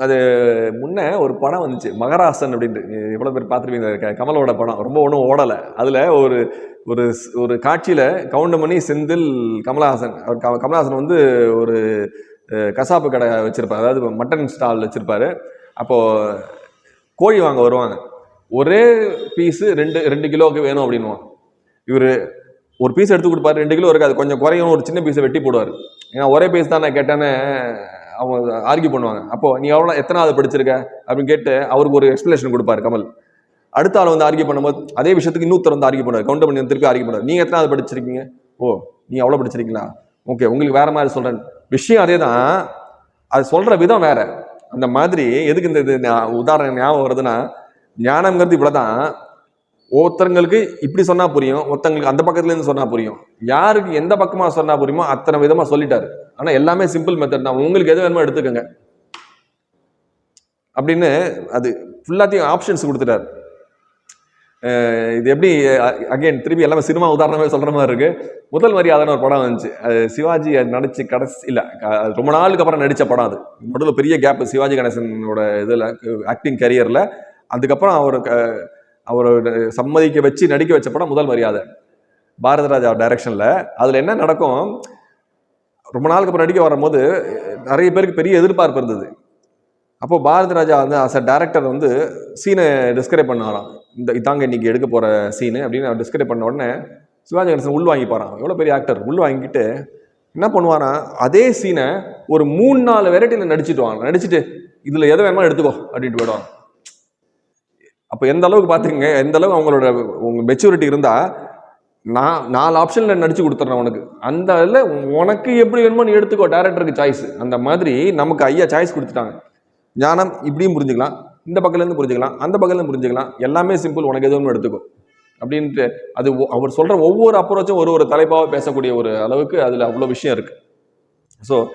அது முன்னே ஒரு படம் வந்துச்சு மகராசன் அப்படின்ட்டு. எவ்வளோ பேர் பார்த்துருப்பீங்க? கமலோட படம். ரொம்ப ஒன்றும் ஓடலை. அதில் ஒரு ஒரு ஒரு காட்சியில் கவுண்டமணி செந்தில் கமலஹாசன். அவர் கமலஹாசன் வந்து ஒரு கசாப்பு கடை வச்சுருப்பார். அதாவது மட்டன் ஸ்டால் வச்சுருப்பாரு. அப்போது கோழி வாங்க வருவாங்க. ஒரே பீஸு ரெண்டு ரெண்டு கிலோவுக்கு வேணும் அப்படின்வான் இவர் ஒரு பீஸ் எடுத்து கொடுப்பாரு. ரெண்டு கிலோ இருக்காது. கொஞ்சம் குறையும் ஒரு சின்ன பீஸை வெட்டி போடுவார். ஏன்னா ஒரே பீஸ் தான் நான் கேட்டேன்னு அவங்க ஆர்கியூ பண்ணுவாங்க. அப்போ நீ எவ்வளோ எத்தனாவது படிச்சிருக்க? அப்படின்னு கேட்டு அவருக்கு ஒரு எக்ஸ்பிளேஷன் கொடுப்பாரு கமல். அடுத்த ஆள் வந்து ஆர்கியூ பண்ணும்போது அதே விஷயத்துக்கு இன்னொருத்தர் வந்து ஆர்கியூ பண்ணுவார். கவுண்டர் பண்ணி திருப்பி ஆர்கியூ பண்ணுவார் நீங்கள் எத்தனாவது படிச்சிருக்கீங்க? ஓ நீ அவ்வளோ படிச்சிருக்கீங்களா? ஓகே உங்களுக்கு வேறு மாதிரி சொல்கிறேன் விஷயம் அதே தான் அது சொல்கிற விதம் வேற. அந்த மாதிரி எதுக்கு இந்த இது உதாரணம் ஞாபகம் வருதுன்னா ஞானம்ங்கிறது இவ்வளோ தான் ஒருத்தங்களுக்கு இப்படி சொன்னால் புரியும். ஒருத்தங்களுக்கு அந்த பக்கத்துலேருந்து சொன்னால் புரியும். யாருக்கு எந்த பக்கமாக சொன்னால் புரியுமோ அத்தனை விதமாக சொல்லிட்டாரு. ஆனால் எல்லாமே சிம்பிள் மெத்தட் தான். உங்களுக்கு எது வேணுமோ எடுத்துக்கோங்க. அப்படின்னு அது ஃபுல்லாத்தையும் ஆப்ஷன்ஸ் கொடுத்துட்டாரு. இது எப்படி அகைன் திருப்பி எல்லாமே சினிமா உதாரணமே சொல்கிற மாதிரி இருக்குது முதல் மரியாதைன்னு ஒரு படம் வந்துச்சு. அது சிவாஜி அது நடிச்சு கடைசி இல்லை அது ரொம்ப நாளுக்கு அப்புறம் நடித்த படம் அது. நடுவில் பெரிய கேப் சிவாஜி கணேசனோட இதில் ஆக்டிங் கரியரில் அதுக்கப்புறம் அவர் க- சம்மதிக்க வச்சு நடிக்க வச்ச படம் முதல் மரியாதை. பாரதிராஜா டைரக்ஷனில் அதில் என்ன நடக்கும் ரொம்ப நாளுக்கு அப்புறம் நடிக்க வரும்போது நிறைய பேருக்கு பெரிய எதிர்பார்ப்பு இருந்தது. அப்போ பாரதி ராஜா வந்து அஸ் அ டேரக்டர் வந்து சீனை டிஸ்கிரைப் பண்ணாராம். இந்த இதாங்க இன்னைக்கு எடுக்க போகிற சீனு அப்படின்னு அவர் டிஸ்கிரைப் பண்ண உடனே சிவாஜி கணேசன் உள் வாங்கிப்பாராம் எவ்வளோ பெரிய ஆக்டர் உள் வாங்கிட்டு என்ன பண்ணுவானா அதே சீனை ஒரு மூணு நாலு வெரைட்டியில் நடிச்சுட்டு வாங்க. நடிச்சுட்டு இதில் எதை வேணுமோ எடுத்துக்கோ அப்படின்ட்டு போயிடுவாங்க அப்போ எந்த அளவுக்கு பார்த்துக்கங்க எந்த அளவுக்கு அவங்களோட உங்கள் மெச்சூரிட்டி இருந்தால் நான் நாலு ஆப்ஷனில் நடிச்சு கொடுத்துட்றேன் உனக்கு. அந்த இதில் உனக்கு எப்படி வேணுமோ நீ எடுத்துக்கோ. டேரக்டருக்கு சாய்ஸ் அந்த மாதிரி நமக்கு ஐயா சாய்ஸ் கொடுத்துட்டாங்க. ஞானம் இப்படியும் புரிஞ்சுக்கலாம். இந்த பக்கத்துலேருந்து புரிஞ்சுக்கலாம். அந்த பக்கத்துலேருந்து புரிஞ்சுக்கலாம். எல்லாமே சிம்பிள் உனக்கு எதுவும் எடுத்துக்கும் அப்படின்ட்டு அது ஒ- அவர் சொல்கிற ஒவ்வொரு அப்ரோச்சும் ஒரு ஒரு தலைப்பாக பேசக்கூடிய ஒரு அளவுக்கு அதில் அவ்வளோ விஷயம் இருக்குது ஸோ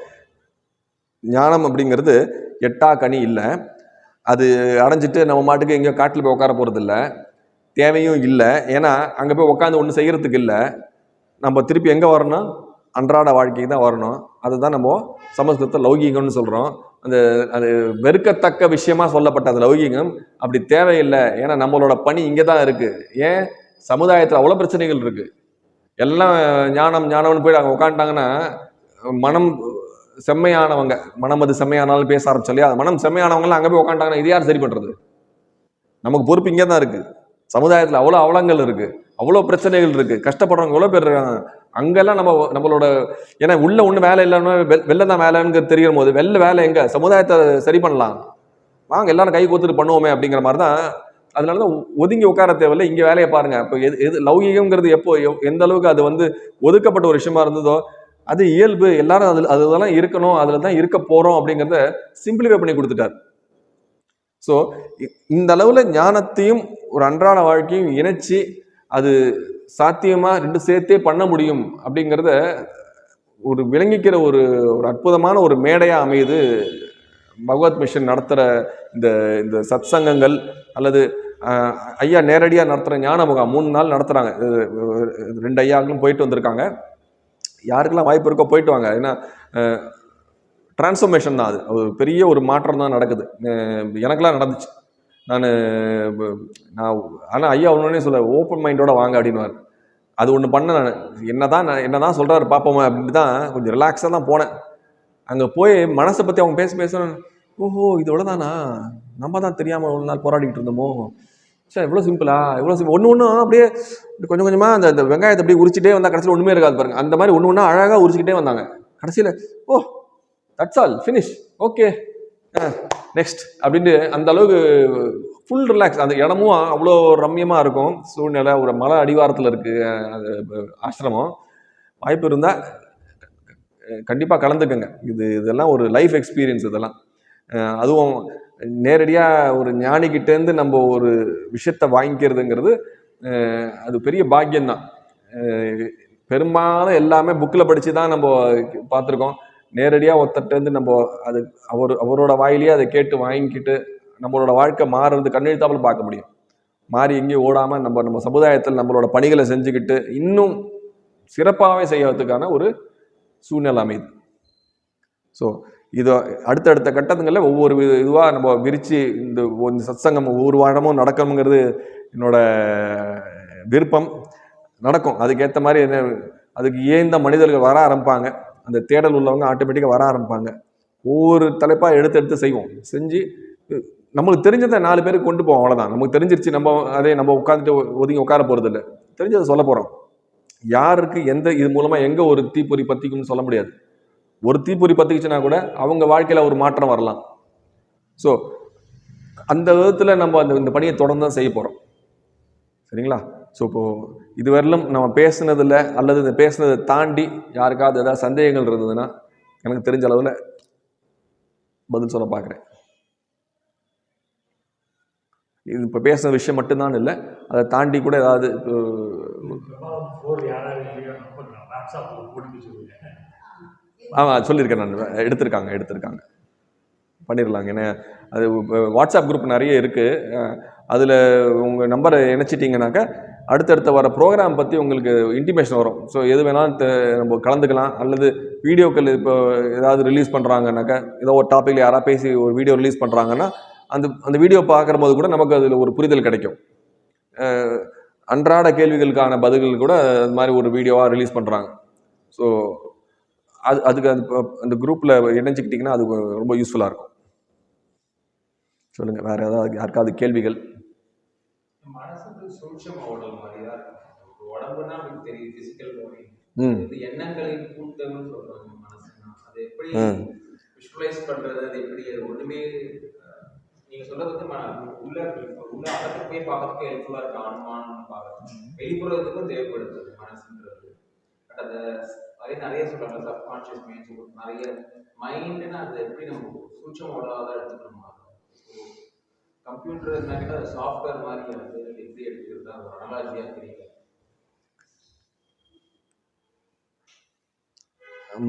ஞானம் அப்படிங்கிறது எட்டா கனி இல்லை. அது அடைஞ்சிட்டு நம்ம மாட்டுக்கு எங்கேயோ காட்டில் போய் உட்கார போகிறது இல்லை தேவையும் இல்லை. ஏன்னா அங்கே போய் உட்காந்து ஒன்றும் செய்கிறதுக்கு இல்லை. நம்ம திருப்பி எங்கே வரணும்? அன்றாட வாழ்க்கைக்கு தான் வரணும். அதுதான் நம்ம சமஸ்கிருதத்தை லௌகீகம்னு சொல்கிறோம் அந்த அது வெறுக்கத்தக்க விஷயமா சொல்லப்பட்ட அந்த லௌகிகம் அப்படி தேவையில்லை. ஏன்னா நம்மளோட பணி இங்கே தான் இருக்குது ஏன்? சமுதாயத்தில் அவ்வளோ பிரச்சனைகள் இருக்குது எல்லாம் ஞானம் ஞானம்னு போய் அங்கே உட்காந்துட்டாங்கன்னா மனம் செம்மையானவங்க மனம் அது செம்மையானாலும் பேச ஆரம்பிச்சோம் இல்லையா? மனம் செம்மையானவங்களாம் அங்கே போய் உட்காந்துட்டாங்கன்னா இது யார் சரி பண்ணுறது நமக்கு பொறுப்பு இங்கே தான் இருக்குது சமுதாயத்தில் அவ்வளோ அவலங்கள் இருக்குது அவ்வளோ பிரச்சனைகள் இருக்குது கஷ்டப்படுறவங்க எவ்வளோ பேர் இருக்காங்க? அங்கெல்லாம் நம்ம நம்மளோட ஏன்னா உள்ள ஒன்றும் வேலை இல்லைன்னா வெ- வெளில தான் வேலைங்கிறது தெரியும் போது வெளில வேலை எங்கே? சமுதாயத்தை சரி பண்ணலாம். வாங்க எல்லாரும் கை கோத்துட்டு பண்ணுவோமே அப்படிங்கிற மாதிரி தான் அதனால தான் ஒதுங்கி உட்கார தேவையில்ல. இங்கே வேலையை பாருங்க. இப்போ எது எது லௌகிகங்கிறது எப்போ எந்த அளவுக்கு அது வந்து ஒதுக்கப்பட்ட ஒரு விஷயமா இருந்ததோ அது இயல்பு. எல்லாரும் அதில் அதெல்லாம் இருக்கணும் அதில் தான் இருக்க போகிறோம் அப்படிங்கிறத சிம்பிளிஃபை பண்ணி கொடுத்துட்டார். ஸோ இந்த அளவில் ஞானத்தையும் ஒரு அன்றாட வாழ்க்கையும் இணைச்சி அது சாத்தியமாக ரெண்டு சேர்த்தே பண்ண முடியும் அப்படிங்கிறத ஒரு விளங்கிக்கிற ஒரு ஒரு அற்புதமான ஒரு மேடையாக அமையுது பகவத் மிஷன் நடத்துகிற இந்த இந்த சத்சங்கங்கள் அல்லது ஐயா நேரடியாக நடத்துகிற ஞான முகாம் மூணு நாள் நடத்துகிறாங்க ரெண்டு ஐயாக்களும் போயிட்டு வந்திருக்காங்க. யாருக்கெல்லாம் வாய்ப்பு இருக்கோ போயிட்டு வாங்க. ஏன்னா டிரான்ஸ்ஃபர்மேஷன் தான் அது. ஒரு பெரிய ஒரு மாற்றம் தான் நடக்குது. எனக்கெல்லாம் நடந்துச்சு. நான் நான் ஆனால் ஐயா ஒன்றுனே சொல்ல ஓப்பன் மைண்டோட வாங்க அப்படின்னுவார். அது ஒன்று பண்ண நான். என்னதான் நான் என்னதான் சொல்கிறாரு பார்ப்போமே அப்படின்ட்டு தான் கொஞ்சம் ரிலாக்ஸாக தான் போனேன். அங்கே போய் மனசை பற்றி அவங்க பேச பேச ஓஹோ இதோட தானா நம்ம தான் தெரியாமல் ஒரு நாள் போராடிக்கிட்டு இருந்தோமோ? சார் எவ்வளோ சிம்பிளா எவ்வளோ சிம்பிள் ஒன்று ஒன்றும் அப்படியே கொஞ்சம் கொஞ்சமாக அந்த அந்த வெங்காயத்தை அப்படியே உரிச்சிட்டே வந்தால் கடைசியில் ஒன்றுமே இருக்காது பாருங்க. அந்த மாதிரி ஒன்று ஒன்றா அழகாக உரிச்சிக்கிட்டே வந்தாங்க. கடைசியில் ஓ that's all finish okay next அப்படின்ட்டு அந்த அளவுக்கு ஃபுல் ரிலாக்ஸ் அந்த இடமும் அவ்வளோ ரம்யமாக இருக்கும். சூழ்நிலை ஒரு மலை அடிவாரத்தில் இருக்குது அது ஆசிரமம். வாய்ப்பு இருந்தால் கண்டிப்பாக கலந்துக்கங்க. இது இதெல்லாம் ஒரு லைஃப் எக்ஸ்பீரியன்ஸ் இதெல்லாம். அதுவும் நேரடியாக ஒரு ஞானிக்கிட்டேருந்து நம்ம ஒரு விஷயத்தை வாங்கிக்கிறதுங்கிறது அது பெரிய பாக்கியம்தான். பெரும்பாலும் எல்லாமே புக்கில் படித்து தான் நம்ம பார்த்துருக்கோம். நேரடியாக ஒருத்தர்ட்டேருந்து நம்ம அது அவர் அவரோட வாயிலேயே அதை கேட்டு வாங்கிக்கிட்டு நம்மளோட வாழ்க்கை மாறுறது கண்ணெழுத்தாப்பில் பார்க்க முடியும். மாறி எங்கேயும் ஓடாமல் நம்ம நம்ம சமுதாயத்தில் நம்மளோட பணிகளை செஞ்சுக்கிட்டு இன்னும் சிறப்பாகவே செய்யறதுக்கான ஒரு சூழ்நிலை அமைது ஸோ இதோ அடுத்தடுத்த கட்டத்துங்களில் ஒவ்வொரு இதுவாக நம்ம விரித்து இந்த இந்த சத்சங்கம் ஒவ்வொரு வாரமும் நடக்கணுங்கிறது என்னோட விருப்பம். நடக்கும். அதுக்கேற்ற மாதிரி என்ன அதுக்கு ஏந்த மனிதர்கள் வர ஆரம்பிப்பாங்க. அந்த தேடல் உள்ளவங்க ஆட்டோமேட்டிக்காக வர ஆரம்பிப்பாங்க. ஒவ்வொரு தலைப்பாக எடுத்து எடுத்து செய்வோம். செஞ்சு நம்மளுக்கு தெரிஞ்சதை நாலு பேருக்கு கொண்டு போவோம் அவ்வளோதான் நமக்கு தெரிஞ்சிருச்சு நம்ம அதே நம்ம உட்காந்துட்டு ஒதுங்கி உட்கார போகிறது இல்லை. தெரிஞ்சதை சொல்ல போகிறோம் யாருக்கு எந்த இது மூலமாக எங்கே ஒரு தீப்பொறி பற்றிக்கும்னு சொல்ல முடியாது. ஒரு தீப்பொறி பற்றிக்குச்சுன்னா கூட அவங்க வாழ்க்கையில் ஒரு மாற்றம் வரலாம். ஸோ அந்த விதத்தில் நம்ம அந்த இந்த பணியை தொடர்ந்து தான் செய்ய போகிறோம் சரிங்களா? ஸோ இப்போது இதுவரையிலும் நம்ம பேசுனதில் அல்லது இந்த பேசுனதை தாண்டி யாருக்காவது ஏதாவது சந்தேகங்கள் இருந்ததுன்னா எனக்கு தெரிஞ்ச அளவில் பதில் சொல்ல பார்க்குறேன். இது இப்போ பேசுன விஷயம் மட்டும்தான் இல்லை அதை தாண்டி கூட ஏதாவது ஆமாம் சொல்லியிருக்கேன் நான். எடுத்திருக்காங்க எடுத்திருக்காங்க. பண்ணிடலாங்க. ஏன்னா அது வாட்ஸ்அப் குரூப் நிறைய இருக்குது அதில் உங்கள் நம்பரை இணைச்சிட்டிங்கனாக்கா அடுத்தடுத்த வர ப்ரோக்ராம் பற்றி உங்களுக்கு இன்டிமேஷன் வரும். ஸோ எது வேணாலும் நம்ம கலந்துக்கலாம். அல்லது வீடியோக்கள் இப்போ ஏதாவது ரிலீஸ் பண்ணுறாங்கனாக்கா ஏதோ ஒரு டாப்பிக்கில் யாராவது பேசி ஒரு வீடியோ ரிலீஸ் பண்ணுறாங்கன்னா அந்த அந்த வீடியோ பார்க்குற போது கூட நமக்கு அதில் ஒரு புரிதல் கிடைக்கும். அன்றாட கேள்விகளுக்கான பதில்கள் கூட அது மாதிரி ஒரு வீடியோவாக ரிலீஸ் பண்ணுறாங்க ஸோ அது அதுக்கு அது அந்த குரூப்பில் இணைஞ்சிக்கிட்டிங்கன்னா அது ரொம்ப யூஸ்ஃபுல்லாக இருக்கும். சொல்லுங்கள் வேறு ஏதாவது யாருக்காவது கேள்விகள்? மனசுக்கு சூட்சம உடல் மாதிரி தான் இருக்கும் உடம்புனா நமக்கு தெரியும் பிசிக்கல் பாடி இது எண்ணங்களின் கூட்டம்னு சொல்றாங்க மனசுனா அது எப்படி. விஷுவலைஸ் பண்றது அது எப்படி? அது ஒண்ணுமே நீங்க சொல்றது வந்து உள்ள உள்ள அகத்துக்கு போய் பார்க்கறதுக்கு ஹெல்ப்ஃபுல்லா இருக்கு. அனுமானம் பார்க்கறது வெளிப்புறத்துக்கும் தேவைப்படுது மனசுன்றது பட் அதை அதே நிறைய சொல்றாங்க. சப்கான்ஷியஸ் மைண்ட் நிறைய மைண்டுன்னு அது எப்படி நம்ம சூட்சம உடலாக தான் எடுத்துக்கணுமா? கம்ப்யூட்டர் சாஃப்ட்வேர் மாதிரி அது எப்படி எடுத்துக்கிறதா ஒரு அனாலஜியாக தெரியல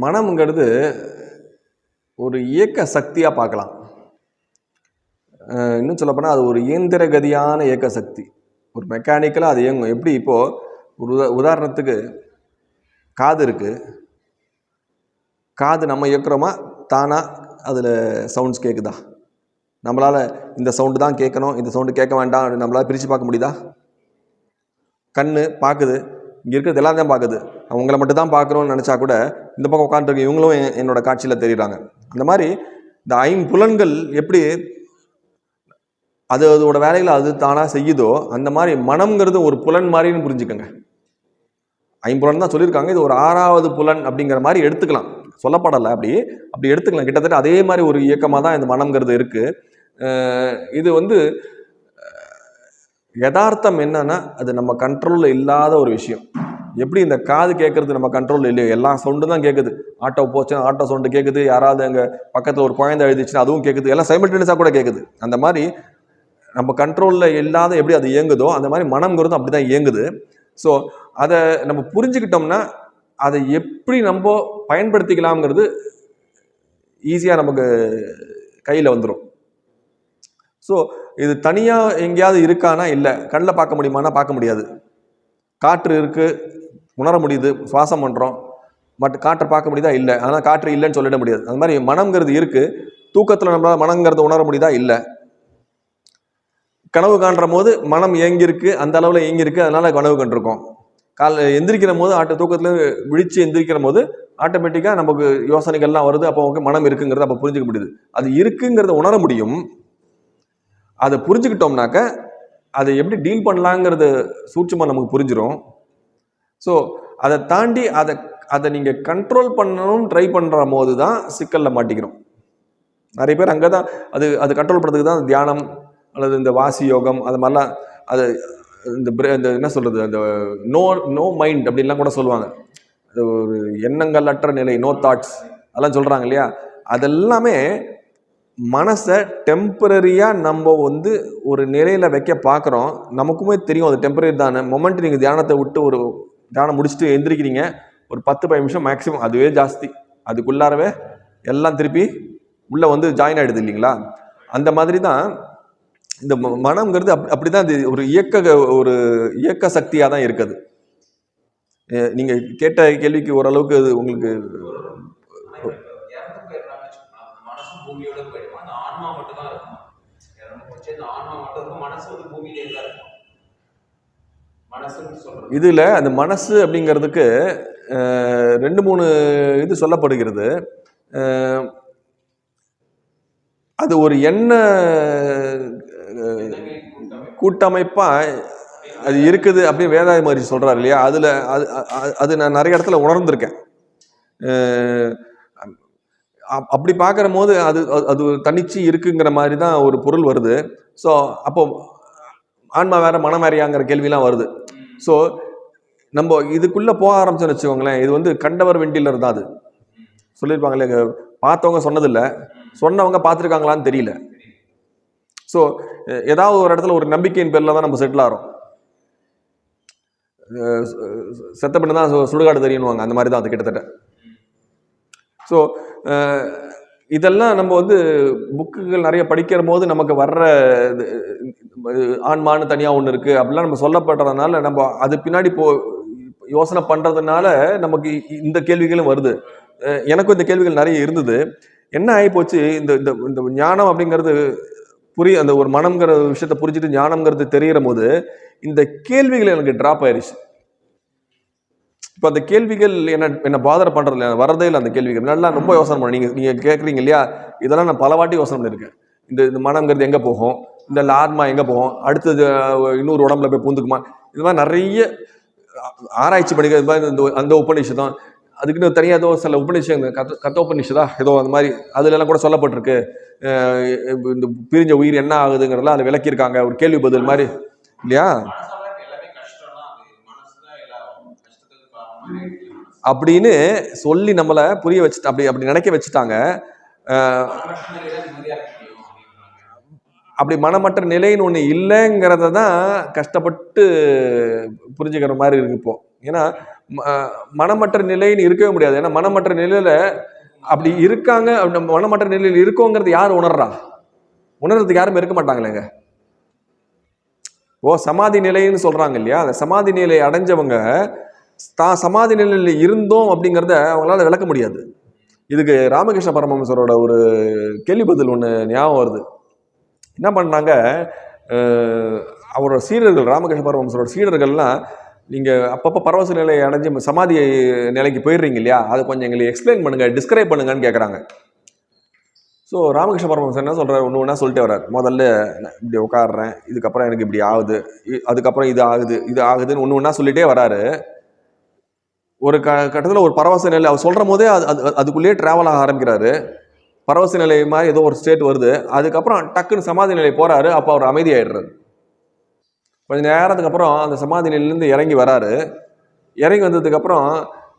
மனம்ங்கிறது ஒரு இயக்க சக்தியாக பார்க்கலாம். இன்னும் சொல்லப்போனால் அது ஒரு இயந்திர கதியான இயக்க சக்தி. ஒரு மெக்கானிக்கலாக அது இயங்கும். எப்படி இப்போது ஒரு உதா உதாரணத்துக்கு காது இருக்குது காது நம்ம இயக்குறோமா? தானாக அதில் சவுண்ட்ஸ் கேட்குதா நம்மளால் இந்த சவுண்டு தான் கேட்கணும் இந்த சவுண்டு கேட்க வேண்டாம் அப்படின்னு நம்மளால் பிரித்து பார்க்க முடியுதா? கண் பார்க்குது இங்கே இருக்கிறது எல்லாம் தான் பார்க்குது அவங்கள மட்டும் தான் பார்க்குறோன்னு நினச்சா கூட இந்த பக்கம் உட்காந்துருக்க இவங்களும் என்னோட காட்சியில் தெரியுறாங்க. அந்த மாதிரி இந்த ஐம்புலன்கள் எப்படி அது அதோட வேலைகளை அது தானாக செய்யுதோ அந்த மாதிரி மனம்ங்கிறது ஒரு புலன் மாதிரின்னு புரிஞ்சுக்கோங்க. ஐம்புலன் தான் சொல்லியிருக்காங்க இது ஒரு ஆறாவது புலன் அப்படிங்கிற மாதிரி எடுத்துக்கலாம். சொல்லப்படலை அப்படி அப்படி எடுத்துக்கலாம். கிட்டத்தட்ட அதே மாதிரி ஒரு இயக்கமாக தான் இந்த மனம்ங்கிறது இருக்குது இது வந்து யதார்த்தம் என்னன்னா அது நம்ம கண்ட்ரோலில் இல்லாத ஒரு விஷயம். எப்படி இந்த காது கேட்கறது நம்ம கண்ட்ரோலில் இல்லையோ எல்லா சவுண்டும் தான் கேட்குது ஆட்டோ போச்சுன்னா ஆட்டோ சவுண்டு கேட்குது யாராவது அங்கே பக்கத்தில் ஒரு குழந்தை எழுதிச்சுன்னா அதுவும் கேட்குது எல்லாம் சைமல்டேனியஸாக கூட கேட்குது அந்த மாதிரி நம்ம கண்ட்ரோலில் இல்லாத எப்படி அது இயங்குதோ அந்த மாதிரி மனம்ங்கிறதும் அப்படி தான் இயங்குது. ஸோ அதை நம்ம புரிஞ்சுக்கிட்டோம்னா அதை எப்படி நம்ம பயன்படுத்திக்கலாம்ங்கிறது ஈஸியாக நமக்கு கையில் வந்துடும் ஸோ இது தனியாக எங்கேயாவது இருக்கானா? இல்லை. கண்ணில் பார்க்க முடியுமானா? பார்க்க முடியாது. காற்று இருக்குது உணர முடியுது. சுவாசம் பண்ணுறோம் பட் காற்றை பார்க்க முடியுதா? இல்லை. ஆனால் காற்று இல்லைன்னு சொல்லிட முடியாது. அது மாதிரி மனம்ங்கிறது இருக்குது தூக்கத்தில் நம்மளால் மனங்கிறத உணர முடியுதா? இல்லை. கனவு காண்ற போது மனம் இயங்கியிருக்கு அந்த அளவில் இயங்கியிருக்கு அதனால் கனவு கண்டிருக்கோம். கால் எந்திரிக்கிற போது ஆட்ட தூக்கத்தில் விழிச்சு எந்திரிக்கிற போது ஆட்டோமேட்டிக்காக நமக்கு யோசனைகள்லாம் வருது. அப்போ ஓகே மனம் இருக்குங்கிறத அப்போ புரிஞ்சுக்க முடியுது. அது இருக்குங்கிறத உணர முடியும். அதை புரிஞ்சுக்கிட்டோம்னாக்க அதை எப்படி டீல் பண்ணலாங்கிறது சூட்சமாக நமக்கு புரிஞ்சிடும் ஸோ அதை தாண்டி அதை அதை நீங்கள் கண்ட்ரோல் பண்ணணும் ட்ரை பண்ணுற போது தான் சிக்கலில் மாட்டிக்கிறோம். நிறைய பேர் அங்கே தான் அது அது கண்ட்ரோல் பண்ணுறதுக்கு தான் தியானம் அல்லது இந்த வாசி யோகம் அது மாதிரிலாம் அது இந்த இந்த என்ன சொல்கிறது அந்த நோ நோ மைண்ட் அப்படின்லாம் கூட சொல்லுவாங்க. அது ஒரு எண்ணங்கள் அற்ற நிலை நோ தாட்ஸ் அதெல்லாம் சொல்கிறாங்க இல்லையா? அதெல்லாமே மனசை டெம்பரரியாக நம்ம வந்து ஒரு நிலையில் வைக்க பார்க்குறோம். நமக்குமே தெரியும் அது டெம்பரரி தானே. மொமெண்ட் நீங்கள் தியானத்தை விட்டு ஒரு தியானம் முடிச்சுட்டு எந்திரிக்கிறீங்க. ஒரு பத்து பதினஞ்சு நிமிஷம் மேக்ஸிமம் அதுவே ஜாஸ்தி. அதுக்குள்ளாரவே எல்லாம் திருப்பி உள்ளே வந்து ஜாயின் ஆகிடுது இல்லைங்களா? அந்த மாதிரி தான் இந்த ம- மனம்ங்கிறது அப் அப்படி தான் இது ஒரு இயக்க ஒரு இயக்க சக்தியாக தான் இருக்குது. நீங்கள் கேட்ட கேள்விக்கு ஓரளவுக்கு அது உங்களுக்கு மனசு பூமியிலே தான் இருக்கும். இதில் அந்த மனசு அப்படிங்கிறதுக்கு ரெண்டு மூணு இது சொல்லப்படுகிறது. அது ஒரு எண்ண கூட்டமைப்பாக அது இருக்குது அப்படின்னு வேதாய மாதிரி சொல்கிறார் இல்லையா? அதில் அது அது நான் நிறைய இடத்துல உணர்ந்திருக்கேன். அப்- அப்படி பார்க்குற போது அது அது- அது தனிச்சு இருக்குங்கிற மாதிரி தான் ஒரு பொருள் வருது. ஸோ அப்போ ஆன்மா வேற மனம் வேறையாங்கிற கேள்விலாம் வருது. ஸோ நம்ம இதுக்குள்ளே போக ஆரம்பிச்சோன்னு வச்சுக்கோங்களேன் இது வந்து கண்டவர் வெண்டிலர் தான் அது. சொல்லியிருப்பாங்களே பார்த்தவங்க சொன்னதில்லை. சொன்னவங்க பார்த்துருக்காங்களான்னு தெரியல. ஸோ ஏதாவது ஒரு இடத்துல ஒரு நம்பிக்கையின் பேரில் தான் நம்ம செட்டில் ஆகிறோம் செத்த பண்ணி தான் சுடுகாடு தெரியும்னுவாங்க அந்த மாதிரி தான் அது கிட்டத்தட்ட. ஸோ இதெல்லாம் நம்ம வந்து புக்குகள் நிறைய படிக்கிற போது நமக்கு வர்ற இது, ஆன்மான்னு தனியாக ஒன்று இருக்குது அப்படிலாம் நம்ம சொல்லப்படுறதுனால நம்ம அது பின்னாடி போ யோசனை பண்ணுறதுனால நமக்கு இந்த கேள்விகளும் வருது. எனக்கும் இந்த கேள்விகள் நிறைய இருந்தது. என்ன ஆகிப்போச்சு இந்த இந்த இந்த ஞானம் அப்படிங்கிறது புரிய அந்த ஒரு மனம்ங்கிற விஷயத்தை புரிஞ்சுட்டு ஞானம்ங்கிறது தெரிகிற போது இந்த கேள்விகள் எனக்கு ட்ராப் ஆயிடுச்சு இப்போ அந்த கேள்விகள் என்ன என்ன பாதர இல்லை வரதே இல்லை அந்த கேள்விகள். நல்லா ரொம்ப யோசனை பண்ணேன். நீங்கள் நீங்கள் கேட்குறீங்க இல்லையா? இதெல்லாம் நான் பல வாட்டி யோசனை பண்ணியிருக்கேன். இந்த இந்த மனங்கிறது எங்கே போகும்? இந்த ஆத்மா எங்கே போகும்? அடுத்தது இன்னொரு உடம்புல போய் பூந்துக்குமா? இது மாதிரி நிறைய ஆராய்ச்சி பண்ணிக்க இது மாதிரி இந்த அந்த உபநிஷதம் அதுக்குன்னு தனியாக ஏதோ சில உபநிஷம் கத்த கத்த உபநிஷதா ஏதோ அந்த மாதிரி அதுலலாம் கூட சொல்லப்பட்டிருக்கு. இந்த பிரிஞ்ச உயிர் என்ன ஆகுதுங்கிறதெல்லாம் அதில் விளக்கியிருக்காங்க. ஒரு கேள்வி பதில் மாதிரி. இல்லையா மனசால இப்ப எல்லாமே கஷ்டம்னா அது மனசுதான் எல்லா கஷ்டத்துக்கு காரணமா இருக்கு மனசு. அப்படின்னு சொல்லி நம்மளை புரிய வச்சுட்டு அப்படி அப்படி நினைக்க வச்சுட்டாங்க. அப்படி மனமற்ற நிலைன்னு ஒன்று இல்லைங்கிறத தான் கஷ்டப்பட்டு புரிஞ்சுக்கிற மாதிரி இருக்கு இப்போ. ஏன்னா ம- மனமற்ற நிலைன்னு இருக்கவே முடியாது. ஏன்னா மனமற்ற நிலையில அப்படி இருக்காங்க அப்படி நம்ம மனமற்ற நிலையில் இருக்கோங்கிறது யார் உணர்றா? உணர்றதுக்கு யாரும் இருக்க மாட்டாங்களேங்க ஓ சமாதி நிலைன்னு சொல்றாங்க இல்லையா? அந்த சமாதி நிலை அடைஞ்சவங்க தான் சமாதி நிலையில் இருந்தோம் அப்படிங்கிறத அவங்களால விளக்க முடியாது. இதுக்கு ராமகிருஷ்ண பரமஹம்சரோட ஒரு கேள்வி பதில் ஒன்று ஞாபகம் வருது. என்ன பண்ணாங்க அவரோட சீடர்கள் ராமகிருஷ்ண பரமஹம்சரோட சீடர்கள்லாம் நீங்கள் அப்பப்போ பரவச நிலையை அடைஞ்சு சமாதி நிலைக்கு போயிடுறீங்க இல்லையா? அதை கொஞ்சம் எங்களுக்கு எக்ஸ்பிளைன் பண்ணுங்கள் டிஸ்கிரைப் பண்ணுங்கன்னு கேட்குறாங்க ஸோ ராமகிருஷ்ண பரமஹம்சர் என்ன சொல்கிறார் ஒன்று ஒன்றா சொல்லிட்டே வர்றார். முதல்ல நான் இப்படி உட்காடுறேன் இதுக்கப்புறம் எனக்கு இப்படி ஆகுது இ- அதுக்கப்புறம் இது ஆகுது இது ஆகுதுன்னு ஒன்று ஒன்றா சொல்லிகிட்டே வராரு ஒரு க கட்டத்தில் ஒரு பரவச நிலை அவர் சொல்கிற போதே அது அது அதுக்குள்ளேயே ட்ராவல் ஆக ஆரம்பிக்கிறாரு. பரவச நிலை மாதிரி ஏதோ ஒரு ஸ்டேட் வருது. அதுக்கப்புறம் டக்குன்னு சமாதி நிலை போகிறாரு அப்போ அவர் அமைதியாயிடுறாரு. கொஞ்ச நேரத்துக்கு அப்புறம் அந்த சமாதி நிலையிலேருந்து இறங்கி வராரு. இறங்கி வந்ததுக்கப்புறம்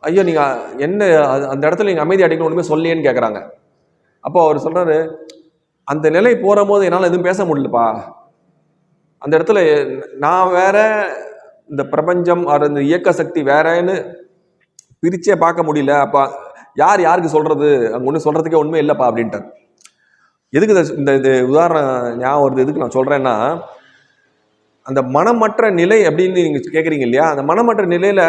ஐயோ நீங்கள் என்ன அந்த இடத்துல நீங்கள் அமைதி அடிக்கணும் ஒன்றுமே சொல்லியேன்னு கேட்குறாங்க அப்போ அவர் சொல்கிறாரு அந்த நிலை போகிற போது என்னால் எதுவும் பேச முடியலப்பா. அந்த இடத்துல நான் வேற இந்த பிரபஞ்சம் அது இந்த இயக்க சக்தி வேறன்னு பிரிச்சே பார்க்க முடியல. அப்போ யார் யாருக்கு சொல்கிறது அங்கே ஒன்றும் சொல்கிறதுக்கே ஒன்றுமே இல்லைப்பா அப்படின்ட்டார். எதுக்கு இந்த இது உதாரணம் ஞாபகம் வருது? எதுக்கு நான் சொல்கிறேன்னா அந்த மனமற்ற நிலை அப்படின்னு நீங்கள் கேட்குறீங்க இல்லையா? அந்த மனமற்ற நிலையில்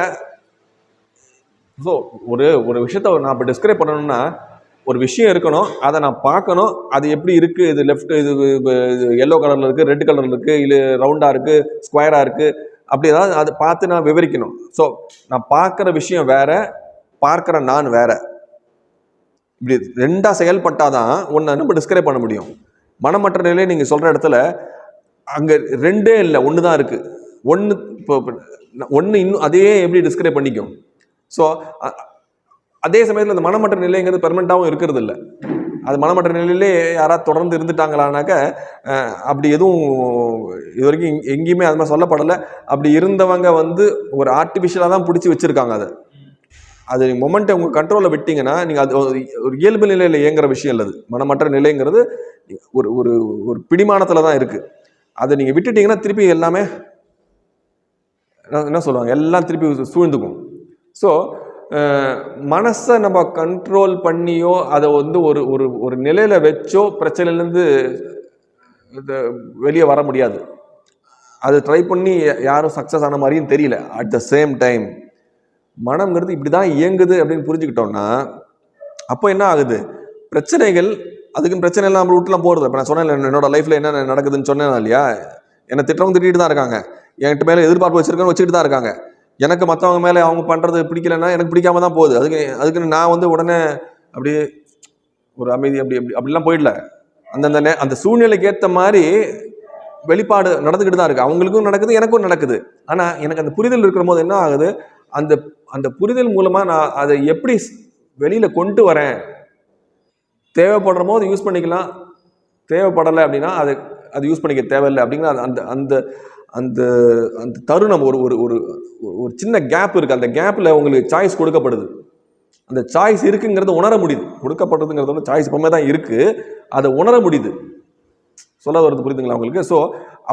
ஸோ ஒரு ஒரு விஷயத்த நான் இப்போ டிஸ்கிரைப் பண்ணணும்னா ஒரு விஷயம் இருக்கணும் அதை நான் பார்க்கணும். அது எப்படி இருக்குது இது லெஃப்ட் இது எல்லோ கலரில் இருக்குது ரெட் கலரில் இருக்குது இல்லை ரவுண்டாக இருக்குது ஸ்கொயராக இருக்குது அப்படி ஏதாவது அதை பார்த்து நான் விவரிக்கணும். ஸோ நான் பார்க்குற விஷயம் வேற பார்க்குற நான் வேற. இப்படி ரெண்டாக செயல்பட்டாதான் ஒன்று நம்ம டிஸ்கிரைப் பண்ண முடியும். மனமற்ற நிலையை நீங்கள் சொல்கிற இடத்துல அங்கே ரெண்டே இல்லை ஒன்று தான் இருக்குது ஒன்று இப்போ ஒன்று இன்னும் அதையே எப்படி டிஸ்கிரைப் பண்ணிக்கும்? ஸோ அதே சமயத்தில் அந்த மனமற்ற நிலைங்கிறது பெர்மனண்ட்டாகவும் இருக்கிறது இல்லை அது மனமற்ற நிலையிலே யாராவது தொடர்ந்து இருந்துட்டாங்களானாக்க அப்படி எதுவும் இது வரைக்கும் எங்கேயுமே அது மாதிரி சொல்லப்படலை. அப்படி இருந்தவங்க வந்து ஒரு ஆர்டிஃபிஷியலாக தான் பிடிச்சி வச்சுருக்காங்க அதை. அது மொமெண்ட்டை உங்கள் கண்ட்ரோலில் விட்டிங்கன்னா நீங்கள் அது ஒரு ஒரு இயல்பு நிலையில் இயங்குற விஷயம் இல்லை அது. மனமற்ற நிலைங்கிறது ஒரு ஒரு ஒரு பிடிமானத்தில் தான் இருக்குது அதை நீங்கள் விட்டுட்டீங்கன்னா திருப்பி எல்லாமே என்ன- என்ன சொல்லுவாங்க? எல்லாம் திருப்பி சூழ்ந்துக்கும். ஸோ மனசை நம்ம கண்ட்ரோல் பண்ணியோ அதை வந்து ஒரு ஒரு ஒரு நிலையில் வச்சோ பிரச்சனையிலேருந்து வெளியே வர முடியாது. அது ட்ரை பண்ணி யாரும் சக்ஸஸ் ஆன மாதிரியும் தெரியல. அட் த சேம் டைம் மனம்ங்கிறது இப்படி தான் இயங்குது அப்படின்னு புரிஞ்சுக்கிட்டோம்னா அப்போ என்ன ஆகுது? பிரச்சனைகள் அதுக்குன்னு பிரச்சனை எல்லாம் நம்ம விட்டுலாம் போகிறது இப்போ நான் சொன்னேன் என்னோட லைஃப்பில் என்ன நடக்குதுன்னு சொன்னேன் இல்லையா? என்னை திட்டவங்க திட்டிகிட்டு தான் இருக்காங்க. என்கிட்ட மேலே எதிர்பார்ப்பு வச்சிருக்கேன்னு வச்சுக்கிட்டு தான் இருக்காங்க. எனக்கு மற்றவங்க மேலே அவங்க பண்ணுறது பிடிக்கலன்னா எனக்கு பிடிக்காம தான் போகுது. அதுக்கு அதுக்குன்னு நான் வந்து உடனே அப்படியே ஒரு அமைதி அப்படி அப்படி அப்படிலாம் போயிடல. அந்தந்த நே அந்த சூழ்நிலைக்கு ஏற்ற மாதிரி வெளிப்பாடு நடந்துக்கிட்டு தான் இருக்குது அவங்களுக்கும் நடக்குது எனக்கும் நடக்குது. ஆனால் எனக்கு அந்த புரிதல் இருக்கிற போது என்ன ஆகுது? அந்த அந்த புரிதல் மூலமாக நான் அதை எப்படி வெளியில் கொண்டு வரேன்? தேவைப்படுற போது யூஸ் பண்ணிக்கலாம். தேவைப்படலை அப்படின்னா அதை அது யூஸ் பண்ணிக்க தேவையில்லை அப்படிங்கிற அந்த அந்த அந்த அந்த தருணம் ஒரு ஒரு ஒரு ஒரு சின்ன கேப் இருக்குது அந்த கேப்பில் உங்களுக்கு சாய்ஸ் கொடுக்கப்படுது. அந்த சாய்ஸ் இருக்குங்கிறத உணர முடியுது. கொடுக்கப்படுறதுங்கிறத விட சாய்ஸ் எப்பவுமே தான் இருக்குது அதை உணர முடியுது. சொல்ல வருது புரியுதுங்களா உங்களுக்கு? ஸோ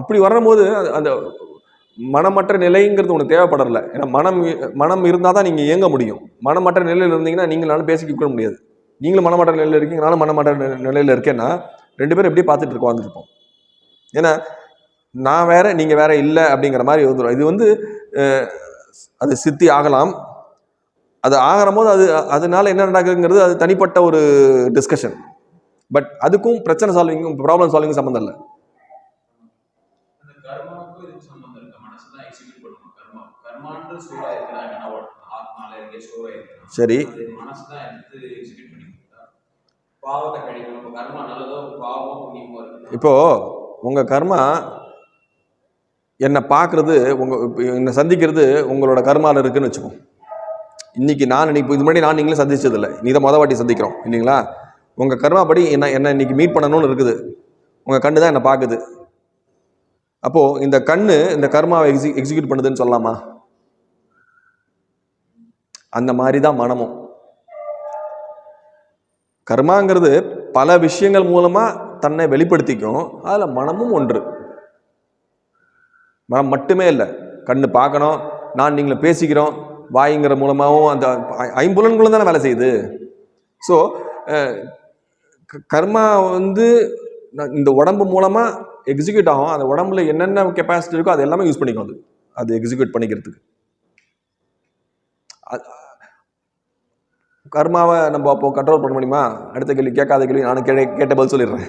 அப்படி வரும்போது அந்த மனமற்ற நிலைங்கிறது உனக்கு தேவைப்படலை ஏன்னா மனம் மனம் இருந்தால் தான் நீங்கள் இயங்க முடியும். மனமற்ற நிலையில் இருந்தீங்கன்னா நீங்களாலும் பேசிக்க முடியாது. நீங்களும் மனமற்ற நிலையில் இருக்கீங்க நானும் மனமற்ற நிலையில் இருக்கேன்னா ரெண்டு பேரும் எப்படி பார்த்துட்டு இருக்கோம் வந்துருப்போம் ஏன்னா நான் வேற நீங்கள் வேற இல்லை அப்படிங்கிற மாதிரி வந்துடும் இது வந்து அது சித்தி ஆகலாம். அது ஆகிற போது அது அதனால என்ன நடக்குங்கிறது அது தனிப்பட்ட ஒரு டிஸ்கஷன் பட் அதுக்கும் பிரச்சனை சால்விங்கும் ப்ராப்ளம் சால்விங் சம்மந்தம் இல்லை. சரி. இப்போ உங்க கர்மா என்னை பார்க்குறது உங்கள் என்னை சந்திக்கிறது உங்களோட கர்மாவில் இருக்குதுன்னு வச்சுக்கோம் இன்னைக்கு நான் இன்னைக்கு இது முன்னாடி நான் நீங்களும் சந்திச்சதில்லை. நீ தான் மொதல் வாட்டி சந்திக்கிறோம் இல்லைங்களா? உங்கள் கர்மா படி என்ன என்ன இன்னைக்கு மீட் பண்ணணும்னு இருக்குது. உங்கள் கண்ணு தான் என்னை பார்க்குது. அப்போது இந்த கண்ணு இந்த கர்மாவை எக்ஸி எக்ஸிக்யூட் பண்ணுதுன்னு சொல்லலாமா? அந்த மாதிரி தான் மனமும். கர்மாங்கிறது பல விஷயங்கள் மூலமாக தன்னை வெளிப்படுத்திக்கும். அதில் மனமும் ஒன்று. மனம் மட்டுமே இல்லை. கண்ணு பார்க்கணும் நான் நீங்களை பேசிக்கிறோம் வாய்ங்கிற மூலமாகவும் அந்த ஐ- ஐம்புலன்களும் தானே வேலை செய்யுது. ஸோ கர்மா வந்து இந்த உடம்பு மூலமாக எக்ஸிக்யூட் ஆகும். அந்த உடம்புல என்னென்ன கெப்பாசிட்டி இருக்கோ அது எல்லாமே யூஸ் பண்ணிக்கும் அது. அது எக்ஸிக்யூட் பண்ணிக்கிறதுக்கு. கர்மாவை நம்ம அப்போ கண்ட்ரோல் பண்ண முடியுமா? அடுத்த கேள்வி கேட்காத கேள்வி நானும் கே கேட்ட பதில் சொல்லிடுறேன்.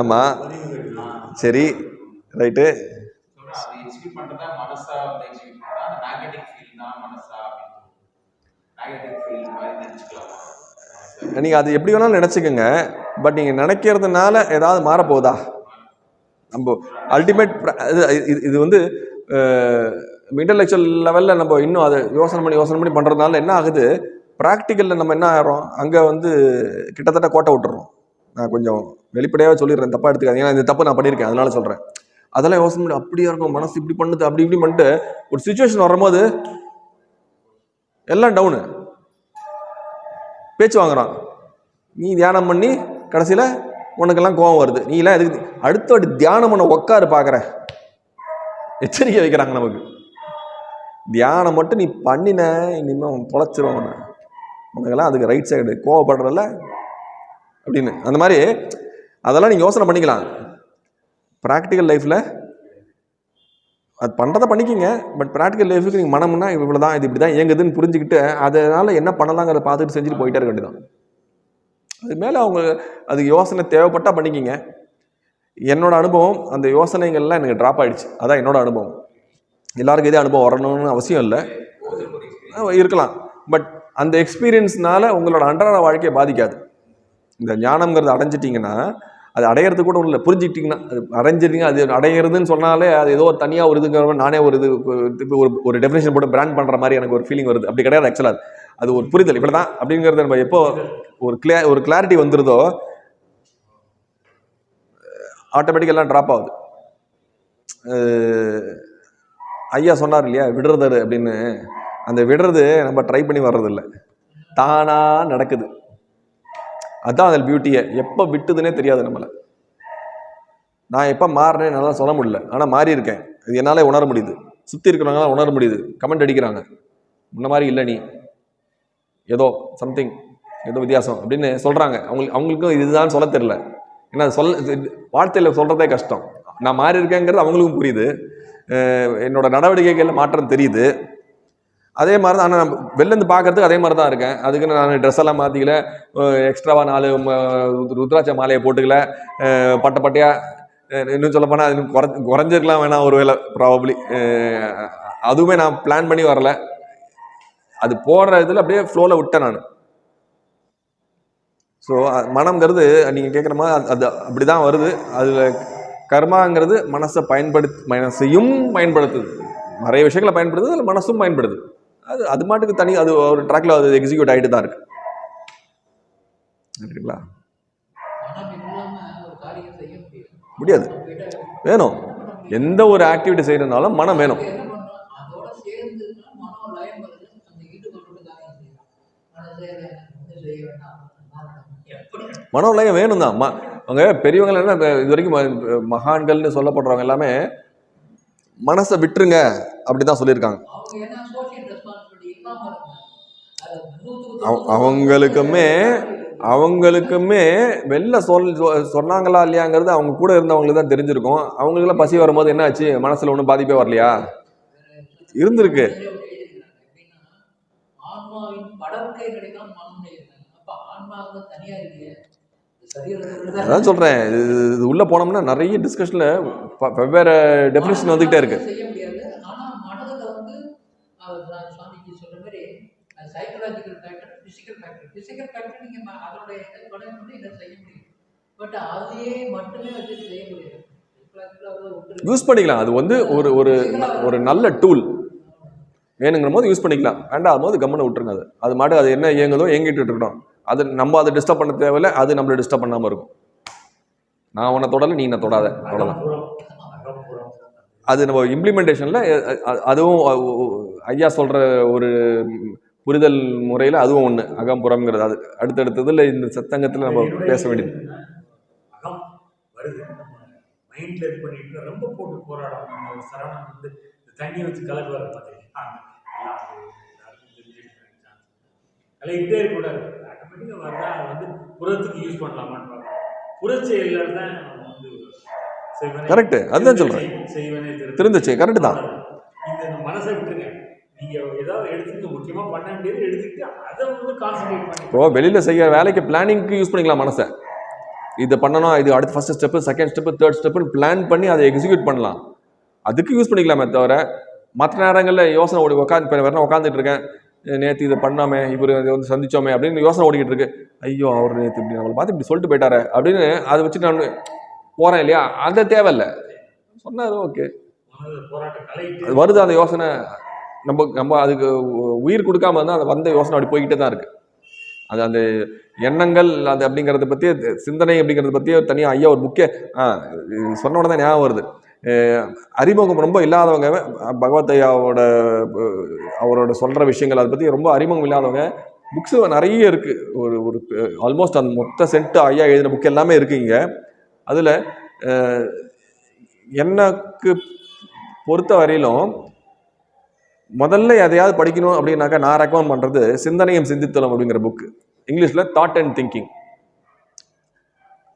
ஆமாம் சரி ரைட்டு நீங்கள் அது எப்படி வேணாலும் நினச்சிக்கோங்க. பட் நீங்கள் நினைக்கிறதுனால ஏதாவது மாறப்போகுதா? நம்ம அல்டிமேட் இது இது வந்து இன்டலெக்சுவல் லெவலில் நம்ம இன்னும் அதை யோசனை பண்ணி யோசனை பண்ணி பண்ணுறதுனால என்ன ஆகுது? ப்ராக்டிக்கலில் நம்ம என்ன ஆகிறோம் அங்கே வந்து கிட்டத்தட்ட கோட்டை விட்டுறோம். நான் கொஞ்சம் வெளிப்படையாகவே சொல்லிடுறேன். தப்பாக எடுத்துக்காதீங்க. ஏன்னா இந்த தப்பு நான் பண்ணியிருக்கேன். அதனால சொல்கிறேன் அதெல்லாம் யோசனை பண்ணி அப்படியா இருக்கும்? மனசு இப்படி பண்ணுது அப்படி இப்படி பண்ணிட்டு ஒரு சுச்சுவேஷன் வரும்போது எல்லாம் டவுனு பேச்சு வாங்குறான். நீ தியானம் பண்ணி கடைசியில் உனக்கெல்லாம் கோவம் வருது. நீ எல்லாம் எதுக்கு அடுத்த வாட்டி தியானம் பண்ண உட்காரு பார்க்குற எச்சரிக்கை வைக்கிறாங்க நமக்கு. தியானம் மட்டும் நீ பண்ணின இனிமேல் அவன் தொலைச்சிருவான் உனக்கெல்லாம் அதுக்கு ரைட் சைடு கோவப்படுறதில்ல அப்படின்னு. அந்த மாதிரி அதெல்லாம் நீங்கள் யோசனை பண்ணிக்கலாம். ப்ராக்டிக்கல் லைஃப்பில் அது பண்ணுறதை பண்ணிக்கிங்க. பட் ப்ராக்டிக்கல் லைஃபுக்கு நீங்கள் மனம்னா இவ்வளோ தான் இது இப்படி தான் இயங்குதுன்னு புரிஞ்சுக்கிட்டு அதனால் என்ன பண்ணலாங்கிறத பார்த்துட்டு செஞ்சுட்டு போயிட்டே இருக்க வேண்டியதான் அது மேலே அவங்க அதுக்கு யோசனை தேவைப்பட்டால் பண்ணிக்கிங்க. என்னோடய அனுபவம் அந்த யோசனைகள்லாம் எனக்கு ட்ராப் ஆகிடுச்சு அதான் என்னோட அனுபவம். எல்லாருக்கும் இதே அனுபவம் வரணும்னு அவசியம் இல்லை. இருக்கலாம். பட் அந்த எக்ஸ்பீரியன்ஸ்னால உங்களோட அன்றாட வாழ்க்கையை பாதிக்காது. இந்த ஞானம்ங்கிறது அடைஞ்சிட்டிங்கன்னா அது அடையிறது கூட இல்லை புரிஞ்சுக்கிட்டிங்கன்னா அது அடைஞ்சிட்டீங்க அது அடையிறதுன்னு சொன்னாலே அது ஏதோ ஒரு தனியாக ஒரு இதுங்கிற மாதிரி நானே ஒரு இது இப்போ ஒரு ஒரு டெஃபினேஷன் போட்டு பிராண்ட் பண்ணுற மாதிரி எனக்கு ஒரு ஃபீலிங் வருது. அப்படி கிடையாது ஆக்சுவலாக அது ஒரு புரிதல். இப்படி தான் அப்படிங்கிறது நம்ம எப்போ ஒரு கிளியா ஒரு கிளாரிட்டி வந்துருதோ ஆட்டோமேட்டிக் எல்லாம் ட்ராப் ஆகுது. ஐயா சொன்னார் இல்லையா விடுறது அப்படின்னு. அந்த விடுறது நம்ம ட்ரை பண்ணி வர்றதில்ல. தானாக நடக்குது. அதான் அதில் பியூட்டியை எப்போ விட்டுதுன்னே தெரியாது நம்மளை. நான் எப்போ மாறினேன் நல்லா சொல்ல முடியல. ஆனால் மாறி இருக்கேன். இது என்னால் உணர முடியுது. சுற்றி இருக்கிறவங்களால உணர முடியுது. கமெண்ட் அடிக்கிறாங்க. முன்ன மாதிரி இல்லை நீ. ஏதோ சம்திங் ஏதோ வித்தியாசம் அப்படின்னு சொல்கிறாங்க அவங்களுக்கு அவங்களுக்கும் இதுதான் சொல்ல தெரில ஏன்னா சொல்ல வார்த்தையில் சொல்கிறதே கஷ்டம். நான் மாறி இருக்கேங்கிறது அவங்களுக்கும் புரியுது. என்னோடய என்னோட நடவடிக்கைகளில் மாற்றம் தெரியுது. அதே மாதிரி தான் ஆனால் நான் வெளிலேருந்து பார்க்கறதுக்கு அதே மாதிரி தான் இருக்கேன். அதுக்குன்னு நான் ட்ரெஸ் எல்லாம் மாற்றிக்கல எக்ஸ்ட்ராவாக நாலு ருத்ராட்ச மாலையை போட்டுக்கல. அஹ் பட்டை பட்டையாக இன்னும் சொல்ல போனால் இன்னும் குறை குறைஞ்சிருக்கலாம் வேணாம் ஒரு வேளை ப்ராபப்ளி அதுவுமே நான் பிளான் பண்ணி வரல. அது போடுற இதில் அப்படியே ஃப்ளோவில் விட்டேன் நான். ஸோ மனம்ங்கிறது நீங்கள் கேட்குற மாதிரி அது- அது அப்படி தான் வருது. அதில் கர்மாங்கிறது மனசை பயன்படுத்தி மனசையும் பயன்படுத்துது. நிறைய விஷயங்களை பயன்படுத்துது அதில் மனசும் பயன்படுது. அது அது மாட்டுக்கு தனி அது ஒரு ட்ராக்ல அது எக்ஸிக்யூட் ஆகிட்டு தான் இருக்கு. சரிங்களா? முடியாது. வேணும். எந்த ஒரு ஆக்டிவிட்டி செய்யறதுனாலும் மனம் வேணும். மனோலயம் வேணும் தான் ம அவங்க பெரியவங்க என்ன இது வரைக்கும் ம- மகான்கள்னு சொல்லப்படுறவங்க எல்லாமே மனசை விட்டுருங்க அப்படி தான் சொல்லியிருக்காங்க. அவங்களுக்குமே அவங்களுக்குமே வெளில சொல் சொன்னாங்களா இல்லையாங்கிறது அவங்க கூட இருந்தவங்களுக்கு தான் தெரிஞ்சிருக்கும். அவங்களுக்குலாம் பசி வரும்போது என்ன ஆச்சு மனசுல ஒன்றும் பாதிப்பே வரலையா? இருந்திருக்கு. அதான் சொல்றேன். இது உள்ள போனோம்னா நிறைய டிஸ்கஷன்ல வெவ்வேறு டெஃபினேஷன் வந்துகிட்டே இருக்கு செய்ய முடியாது ஆனா மனதுல வந்து அவர் நான் சுவாமிஜி சொல்ற மாதிரி psychological factor physical factor physical factor நீங்க ம- அதோட இதை பண்ணி இதை செய்ய முடியும். பட் அதையே மட்டுமே வச்சு செய்ய முடியாது. யூஸ் பண்ணிக்கலாம். அது வந்து ஒரு ஒரு ஒரு நல்ல டூல் வேணுங்கிற போது யூஸ் பண்ணிக்கலாம். வேண்டாம் போது கம்முன்னு விட்டுருங்க அது. அது மாட்டு அது என்ன இயங்குதோ இயங்கிட்டு இருக்கட்டும் அது நம்ம அதை டிஸ்டர்ப் பண்ண தேவையில்ல அது நம்மளை டிஸ்டர்ப் பண்ணாமல் இருக்கும். நான் உன்னை தொடலை நீ என்ன தொடாத. அவ்வளோதான் அகம்புறம் அது நம்ம இம்ப்ளிமெண்டேஷனில் அதுவும் ஐயா சொல்கிற ஒரு புரிதல் முறையில் அதுவும் ஒன்று அகம்புறம்ங்கிறது. அது அடுத்தடுத்ததில் இந்த சத்தங்கத்தில் நம்ம பேச வேண்டியது. அகம் வருது. மைண்ட்ல இது பண்ணிட்டு ரொம்ப போட்டு ஒரு சரவணன் வந்து தண்ணியை வச்சு கலக்கு வர பார்த்தீங்கன்னா கலக்கிட்டே இருக்கக்கூடாது. ஆட்டோமேட்டிக்காக வரதா வந்து புறத்துக்கு யூஸ் பண்ணலாமான்னு பார்க்கணும் புறச்செயலில் தான் வந்து Correct. அதுதான் திரு- திருந்துச்சு. correct தான். இந்த இந்த மனசை விட்டுருங்க. நீங்க ஏதாவது எடுத்துக்க முக்கியமா பண்ண வேண்டியது எடுத்துக்கிட்டு அதை வந்து கான்சென்ட்ரேட் பண்ணி இப்போ வெளியில் செய்ய வேலைக்கு பிளானிங்க்கு யூஸ் பண்ணிக்கலாம் மனசை. இது பண்ணணும் இது அடுத்த first step second step third ஸ்டெப்புன்னு plan பண்ணி அதை எக்ஸிக்யூட் பண்ணலாம். அதுக்கு யூஸ் பண்ணிக்கலாமே தவிர மற்ற நேரங்களில் யோசனை ஓடி உட்காந்து இப்போ வேறு உட்காந்துட்டு இருக்கேன்? நேற்று இதை பண்ணாமே இவர் இதை வந்து சந்திச்சோமே அப்படின்னு யோசனை ஓடிக்கிட்டு இருக்கு. ஐயோ அவர் நேற்று இப்படி நம்மளை பார்த்து இப்படி சொல்லிட்டு போயிட்டாரே அப்படின்னு அதை வச்சுட்டு நான் போகிறேன் இல்லையா? அது தேவையில்லை. சொன்னார் ஓகே அது வருது அந்த யோசனை. நம்ம நம்ம அதுக்கு உ- உயிர் கொடுக்காம இருந்தால் அந்த வந்த யோசனை அப்படி போய்கிட்டே தான் இருக்குது அது அந்த எண்ணங்கள் அது அப்படிங்கிறத பற்றி சிந்தனை அப்படிங்கிறத பற்றி தனியாக ஐயா ஒரு புக்கே ஆ சொன்ன உடனே ஞாபகம் வருது. அறிமுகம் ரொம்ப இல்லாதவங்க பகவத் ஐயாவோட அவரோட சொல்கிற விஷயங்கள் அதை பற்றி ரொம்ப அறிமுகம் இல்லாதவங்க புக்ஸ் நிறைய இருக்குது ஒரு ஒரு ஆல்மோஸ்ட் அந்த மொத்த செட்டு ஐயா எழுதின புக் எல்லாமே இருக்குது இங்கே. அதில் எனக்கு பொறுத்த வரையிலும் முதல்ல எதையாவது படிக்கணும் அப்படின்னாக்கா நான் ரெக்கமெண்ட் பண்ணுறது சிந்தனையும் சிந்தித்தலும் அப்படிங்கிற புக்கு இங்கிலீஷில் தாட் அண்ட் திங்கிங்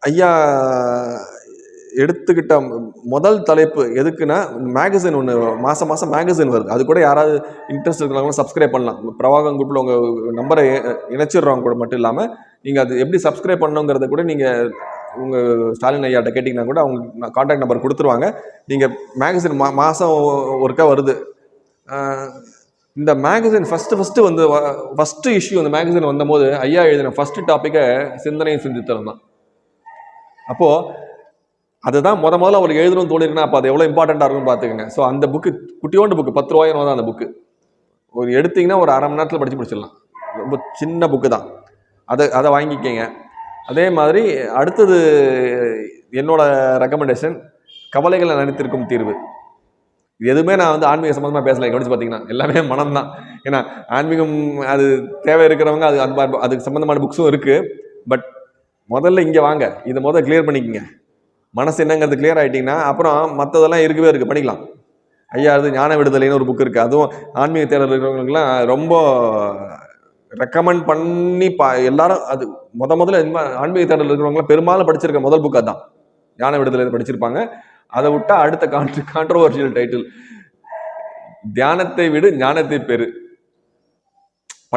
ஐயா எடுத்துக்கிட்ட முதல் தலைப்பு எதுக்குன்னா மேகசின் ஒன்று மாதம் மாதம் மேகசின் வருது. அது கூட யாராவது இன்ட்ரெஸ்ட் இருக்கிறவங்க சப்ஸ்கிரைப் பண்ணலாம். பிரவாகம் குரூப்பில் உங்கள் நம்பரை இணைச்சிடுறவங்க கூட மட்டும் இல்லாமல் நீங்கள் அது எப்படி சப்ஸ்கிரைப் பண்ணணுங்கிறத கூட நீங்கள் உங்கள் ஸ்டாலின் ஐயாட்ட கேட்டிங்கன்னா கூட அவங்க காண்டாக்ட் நம்பர் கொடுத்துருவாங்க. நீங்கள் மேகசின் மா மாதம் ஒருக்கா வருது. இந்த மேகசின் ஃபஸ்ட்டு ஃபஸ்ட்டு வந்து ஃபஸ்ட்டு இஷ்யூ அந்த மேகசின் வந்தபோது ஐயா எழுதின ஃபஸ்ட்டு டாப்பிக்கை சிந்தனையும் சிந்தித்தலும் தான். அப்போது அதுதான் முத முதல்ல அவர் எழுதணும்னு தோணிருக்குன்னா அப்போ அது எவ்வளோ இம்பார்ட்டண்ட்டாக இருக்கும்னு பார்த்துக்கோங்க. ஸோ அந்த புக்கு குட்டியோண்டு புக்கு பத்து ரூபாயிரம் தான் அந்த புக்கு ஒரு எடுத்தீங்கன்னா ஒரு அரை மணி நேரத்தில் படித்து முடிச்சிடலாம். ரொம்ப சின்ன புக்கு தான். அதை அதை வாங்கிக்கங்க. அதே மாதிரி அடுத்தது என்னோடய ரெக்கமெண்டேஷன் கவலைகளை நினைத்திருக்கும் தீர்வு. இது எதுவுமே நான் வந்து ஆன்மீக சம்மந்தமாக பேசலை. கவனிச்சு பார்த்தீங்கன்னா எல்லாமே மனம் தான் ஏன்னா ஆன்மீகம் அது தேவை இருக்கிறவங்க அது அன்பா அதுக்கு சம்மந்தமான புக்ஸும் இருக்குது பட் முதல்ல இங்கே வாங்க. இதை முதல்ல கிளியர் பண்ணிக்கோங்க. மனசு என்னங்கிறது கிளியர் ஆகிட்டிங்கன்னா அப்புறம் மற்றதெல்லாம் இருக்கவே இருக்குது பண்ணிக்கலாம். ஐயா அது ஞான விடுதலைன்னு ஒரு புக் இருக்குது அதுவும் ஆன்மீக தேடல் இருக்கிறவங்களுக்குலாம் ரொம்ப ரெக்கமெண்ட் பண்ணி பா எல்லாரும் அது முத முதல்ல ஆன்மீக தேடல் இருக்கிறவங்களாம் பெரும்பாலும் படிச்சிருக்க முதல் புக் அதான். ஞான விடுதலை படிச்சிருப்பாங்க. அதை விட்டா அடுத்த கான்ட்ரி கான்ட்ரவர்ஷியல் டைட்டில் தியானத்தை விடு ஞானத்தை பெரு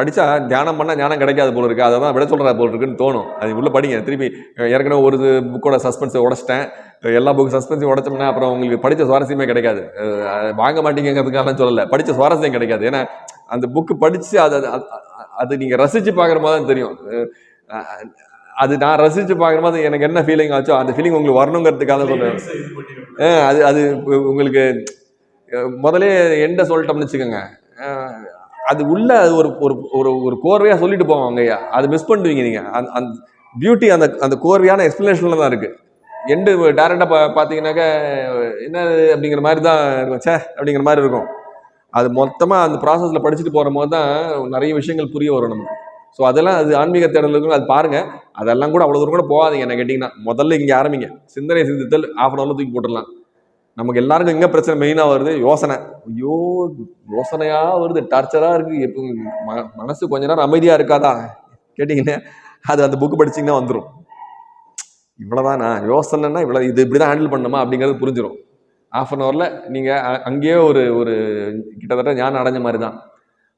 படிச்சா தியானம் பண்ணால் ஞானம் கிடைக்காது போல இருக்கு. அதை தான் விட சொல்கிறா போல இருக்குன்னு தோணும். அது உள்ள படிங்க. திருப்பி ஏற்கனவே ஒரு புக்கோட சஸ்பென்ஸை உடச்சிட்டேன். எல்லா புக்கு சஸ்பென்ஸையும் உடச்சோம்னா அப்புறம் உங்களுக்கு படித்த சுவாரஸ்யமே கிடைக்காது. வாங்க மாட்டீங்கிறதுக்காக சொல்லலை. படித்த சுவாரஸ்யம் கிடைக்காது. ஏன்னா அந்த புக்கு படித்து அதை அது- நீங்கள் ரசித்து பார்க்குற மாதிரி தான் தெரியும். அது நான் ரசித்து பார்க்குற மாதிரி எனக்கு என்ன ஃபீலிங் ஆச்சோ அந்த ஃபீலிங் உங்களுக்கு வரணுங்கிறதுக்காக சொல்கிறேன் அது அது உங்களுக்கு முதலே எண்ட சொல்லிட்டோம்னு வச்சுக்கோங்க. அது உள்ள அது ஒரு ஒரு ஒரு ஒரு கோர்வையாக சொல்லிட்டு போவாங்க ஐயா அது மிஸ் பண்ணுவீங்க நீங்கள் அந்த அந்த பியூட்டி அந்த அந்த கோர்வையான எக்ஸ்பிளனேஷனில் தான் இருக்குது எண்டு டேரெக்டாக பா பார்த்தீங்கன்னாக்கா என்ன அப்படிங்கிற மாதிரி தான் இருக்கும். சே அப்படிங்கிற மாதிரி இருக்கும். அது மொத்தமாக அந்த ப்ராசஸில் படிச்சுட்டு போகிற போது தான் நிறைய விஷயங்கள் புரிய வரும் நமக்கு. ஸோ அதெல்லாம் அது ஆன்மீக தேடலுக்கும் அது பாருங்கள் அதெல்லாம் கூட அவ்வளோ தூரம் கூட போகாதீங்க. என்ன கேட்டிங்கன்னா முதல்ல இங்கே ஆரம்பிங்க. சிந்தனை சிந்தித்தல் ஆஃப் அன் ஹவரில் தூக்கி போட்டுடலாம். நமக்கு எல்லாருக்கும் எங்கே பிரச்சனை மெயினாக வருது? யோசனை. ஐயோ யோசனையாக வருது. டார்ச்சராக இருக்குது எப்போ ம மனசு கொஞ்ச நேரம் அமைதியாக இருக்காதா? கேட்டிங்கன்னா அது அந்த புக்கு படிச்சிங்கன்னா வந்துடும் இவ்வளோதானா யோசனைன்னா இவ்வளோ இது இப்படி தான் ஹேண்டில் பண்ணணுமா அப்படிங்கிறது புரிஞ்சிடும் ஆஃப் அன் ஹவரில் நீங்கள் அங்கேயே ஒரு ஒரு கிட்டத்தட்ட ஞானம் அடைஞ்ச மாதிரி தான்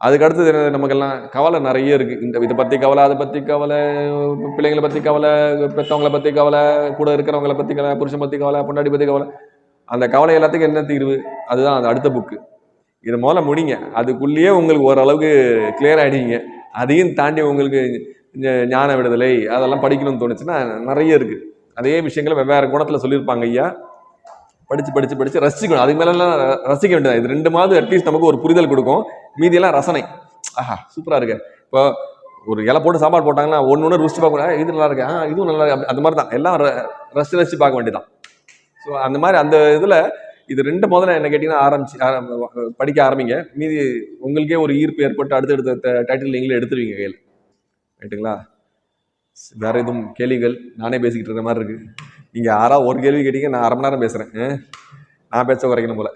அதுக்கு அடுத்தது நமக்கெல்லாம் கவலை நிறைய இருக்குது இந்த இதை பற்றி கவலை அதை பற்றி கவலை பிள்ளைங்களை பற்றி கவலை பெற்றவங்கள பற்றி கவலை கூட இருக்கிறவங்கள பற்றி கவலை புருஷன் பற்றி கவலை பொண்டாடி பற்றி கவலை. அந்த கவலை எல்லாத்துக்கும் என்ன தீர்வு? அதுதான் அந்த அடுத்த புக்கு இதை முதல்ல முடிங்க. அதுக்குள்ளேயே உங்களுக்கு ஓரளவுக்கு கிளியர் ஆகிடுங்க அதையும் தாண்டி உங்களுக்கு ஞான விடுதலை அதெல்லாம் படிக்கணும்னு தோணுச்சுன்னா நிறைய இருக்குது அதே விஷயங்களை வெவ்வேறு குணத்தில் சொல்லியிருப்பாங்க ஐயா. படித்து படித்து படித்து ரசிக்கணும். அதுக்கு மேலெல்லாம் ரசிக்க வேண்டியது. இது ரெண்டு மாதம் அட்லீஸ்ட் நமக்கு ஒரு புரிதல் கொடுக்கும். மீதியெல்லாம் ரசனை. ஆஹா சூப்பராக இருக்கு. இப்போ ஒரு இலை போட்டு சாப்பாடு போட்டாங்கன்னா ஒன்று ஒன்று ருசிச்சு பார்க்க இது நல்லா இருக்கு. ஆ இதுவும் நல்லா இருக்கு. அந்த மாதிரி தான். எல்லாம் ர- ரசிச்சு ரசிச்சு பார்க்க வேண்டியதான் ஸோ அந்த மாதிரி அந்த இதில் இது ரெண்டு முதல்ல என்ன கேட்டிங்கன்னா ஆரம்பிச்சு ஆரம்ப- படிக்க ஆரம்பிங்க. மீதி உங்களுக்கே ஒரு ஈர்ப்பு ஏற்பட்டு அடுத்தடுத்த டைட்டில் நீங்களே எடுத்துருவீங்க கையில். ரைட்டுங்களா வேற எதுவும் கேள்விகள்? நானே பேசிக்கிட்டு இருக்கிற மாதிரி இருக்கு. நீங்க யாரா ஒரு கேள்வி கேட்டீங்க நான் அரை மணி நேரம் பேசுறேன். ஆ? நான் பேச குறைக்கணும் போல.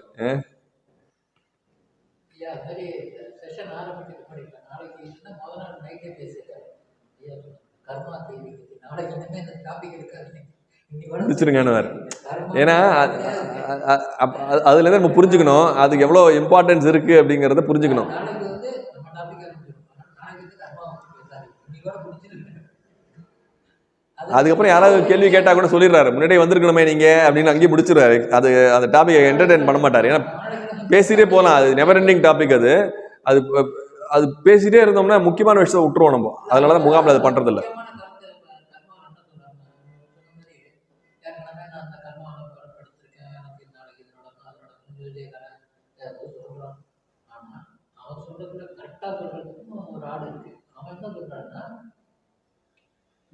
இருக்காது. முடிச்சிருங்கன்னு வேற. ஏன்னா அது- அ- அ- அப்ப அது- அதுல இருந்து நம்ம புரிஞ்சுக்கணும். அதுக்கு எவ்வளோ இம்பார்ட்டன்ஸ் இருக்கு அப்படிங்கிறத புரிஞ்சுக்கணும். அதுக்கப்புறம் யாராவது கேள்வி கேட்டால் கூட சொல்லிடுறாரு. முன்னாடி வந்திருக்கணுமே நீங்கள் அப்படின்னு அங்கேயே முடிச்சிடுறாரு. அது அந்த டாப்பிக்கை என்டர்டெயின் பண்ண மாட்டார். ஏன்னா பேசிகிட்டே போகலாம் அது நெவர் எண்டிங் டாபிக் அது. அது அது பேசிகிட்டே இருந்தோம்னா முக்கியமான விஷயத்தை விட்டுருவோம் நம்ம. அதனால தான் முகாமில் அது பண்ணுறதில்ல கரெக்டாக சொல்றதுக்கு ஒரு ஆடு இருக்கு. அவன் என்ன சொல்றான்னா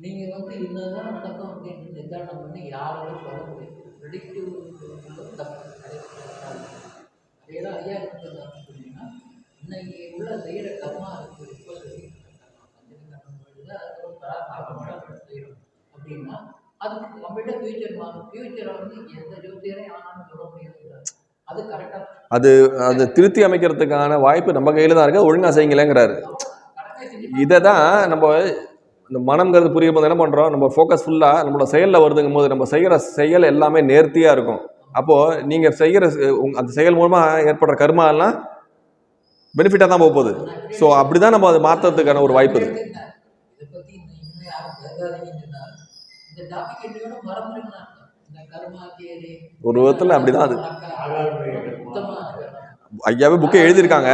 நீங்க வந்து என்னதான் நடக்கும் அப்படின்னு நிதானம் பண்ணி யாராலும் சொல்ல முடியாது. ப்ரெடிக்டிவ் தப்பு. ஐயா சொன்னீங்கன்னா இன்னைக்கு உள்ள செய்யற கர்மா இருக்கு. இப்போ சொல்லி செய்யறோம் அப்படின்னா அதுக்கு நம்மகிட்ட ஃபியூச்சர் மாறும் ஃபியூச்சரை வந்து எந்த ஜோதியரையும் ஆனாலும் சொல்ல முடியாது. அது அதை திருத்தி அமைக்கிறதுக்கான வாய்ப்பு நம்ம கையில் தான் இருக்குது ஒழுங்காக செய்யுங்களேங்கிறாரு. இதை தான் நம்ம இந்த மனம்ங்கிறது புரியும் போது என்ன பண்ணுறோம் நம்ம ஃபோக்கஸ் ஃபுல்லாக நம்மளோட செயலில் வருதுங்கும் போது நம்ம செய்கிற செயல் எல்லாமே நேர்த்தியாக இருக்கும். அப்போது நீங்கள் செய்கிற அந்த செயல் மூலமாக ஏற்படுற கர்மா எல்லாம் பெனிஃபிட்டாக தான் போக போகுது. ஸோ அப்படி தான் நம்ம அதை மாற்றுறதுக்கான ஒரு வாய்ப்பு இது ஒரு விதத்தில் அப்படி தான் அது. ஐயாவே புக்கை எழுதியிருக்காங்க.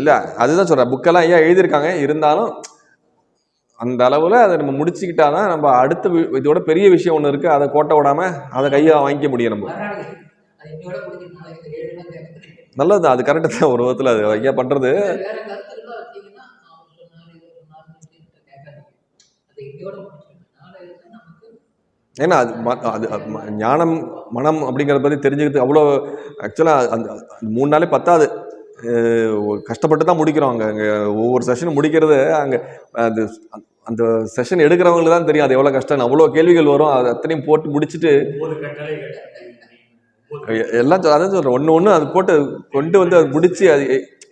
இல்லை அதுதான் சொல்கிறேன் புக்கெல்லாம் ஐயா எழுதியிருக்காங்க. இருந்தாலும் அந்த அளவில் அதை நம்ம முடிச்சுக்கிட்டா தான் நம்ம அடுத்த வி- இதோட பெரிய விஷயம் ஒன்று இருக்குது அதை கோட்டை விடாமல் அதை கையை வாங்கிக்க முடியும் நம்ம. நல்லது தான். அது கரெக்டு தான். ஒரு விதத்தில் அது ஐயா பண்ணுறது ஏன்னா அது அது ஞானம் மனம் அப்படிங்கிறத பற்றி தெரிஞ்சுக்கிறது அவ்வளோ ஆக்சுவலாக அந்த மூணு நாளே பத்தாது. கஷ்டப்பட்டு தான் முடிக்கிறோம் அங்கே. அங்கே ஒவ்வொரு செஷனும் முடிக்கிறது அங்கே அது அந்த செஷன் எடுக்கிறவங்களுக்கு தான் தெரியும் அது எவ்வளோ கஷ்டம் அவ்வளோ கேள்விகள் வரும். அது அத்தனையும் போட்டு முடிச்சுட்டு எல்லாம் அதான் சொல்கிறேன் ஒன்று ஒன்று அது போட்டு கொண்டு வந்து அது முடிச்சு அது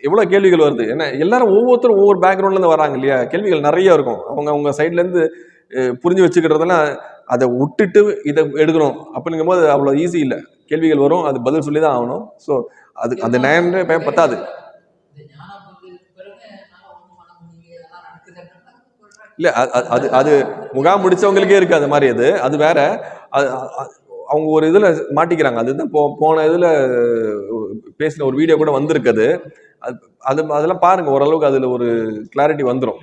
எவ்வளோ கேள்விகள் வருது. ஏன்னா எல்லாரும் ஒவ்வொருத்தரும் ஒவ்வொரு பேக்ரவுண்ட்லேருந்து வராங்க இல்லையா? கேள்விகள் நிறைய இருக்கும். அவங்க அவங்க சைட்லேருந்து புரிஞ்சு வச்சுக்கிறதெல்லாம் அதை விட்டுட்டு இதை எடுக்கணும் அப்படிங்கும்போது அவ்வளோ ஈஸி இல்லை. கேள்விகள் வரும் அது பதில் சொல்லி தான் ஆகணும். ஸோ அது அந்த நேரமே பத்தாது இந்த ஞானம் வந்ததுக்கு பிறகு நான் ஒன்றும் பண்ண முடியல அதெல்லாம் நடக்குதுன்னு சொல்றேன் இல்லை அது அது முகாம் முடிச்சவங்களுக்கே இருக்குது அது மாதிரி அது. அது வேற. அது அவங்க ஒரு இதில் மாட்டிக்கிறாங்க. அதுதான் போ போன இதில் பேசின ஒரு வீடியோ கூட வந்திருக்குது அது. அது அதெல்லாம் பாருங்கள் ஓரளவுக்கு அதில் ஒரு கிளாரிட்டி வந்துடும்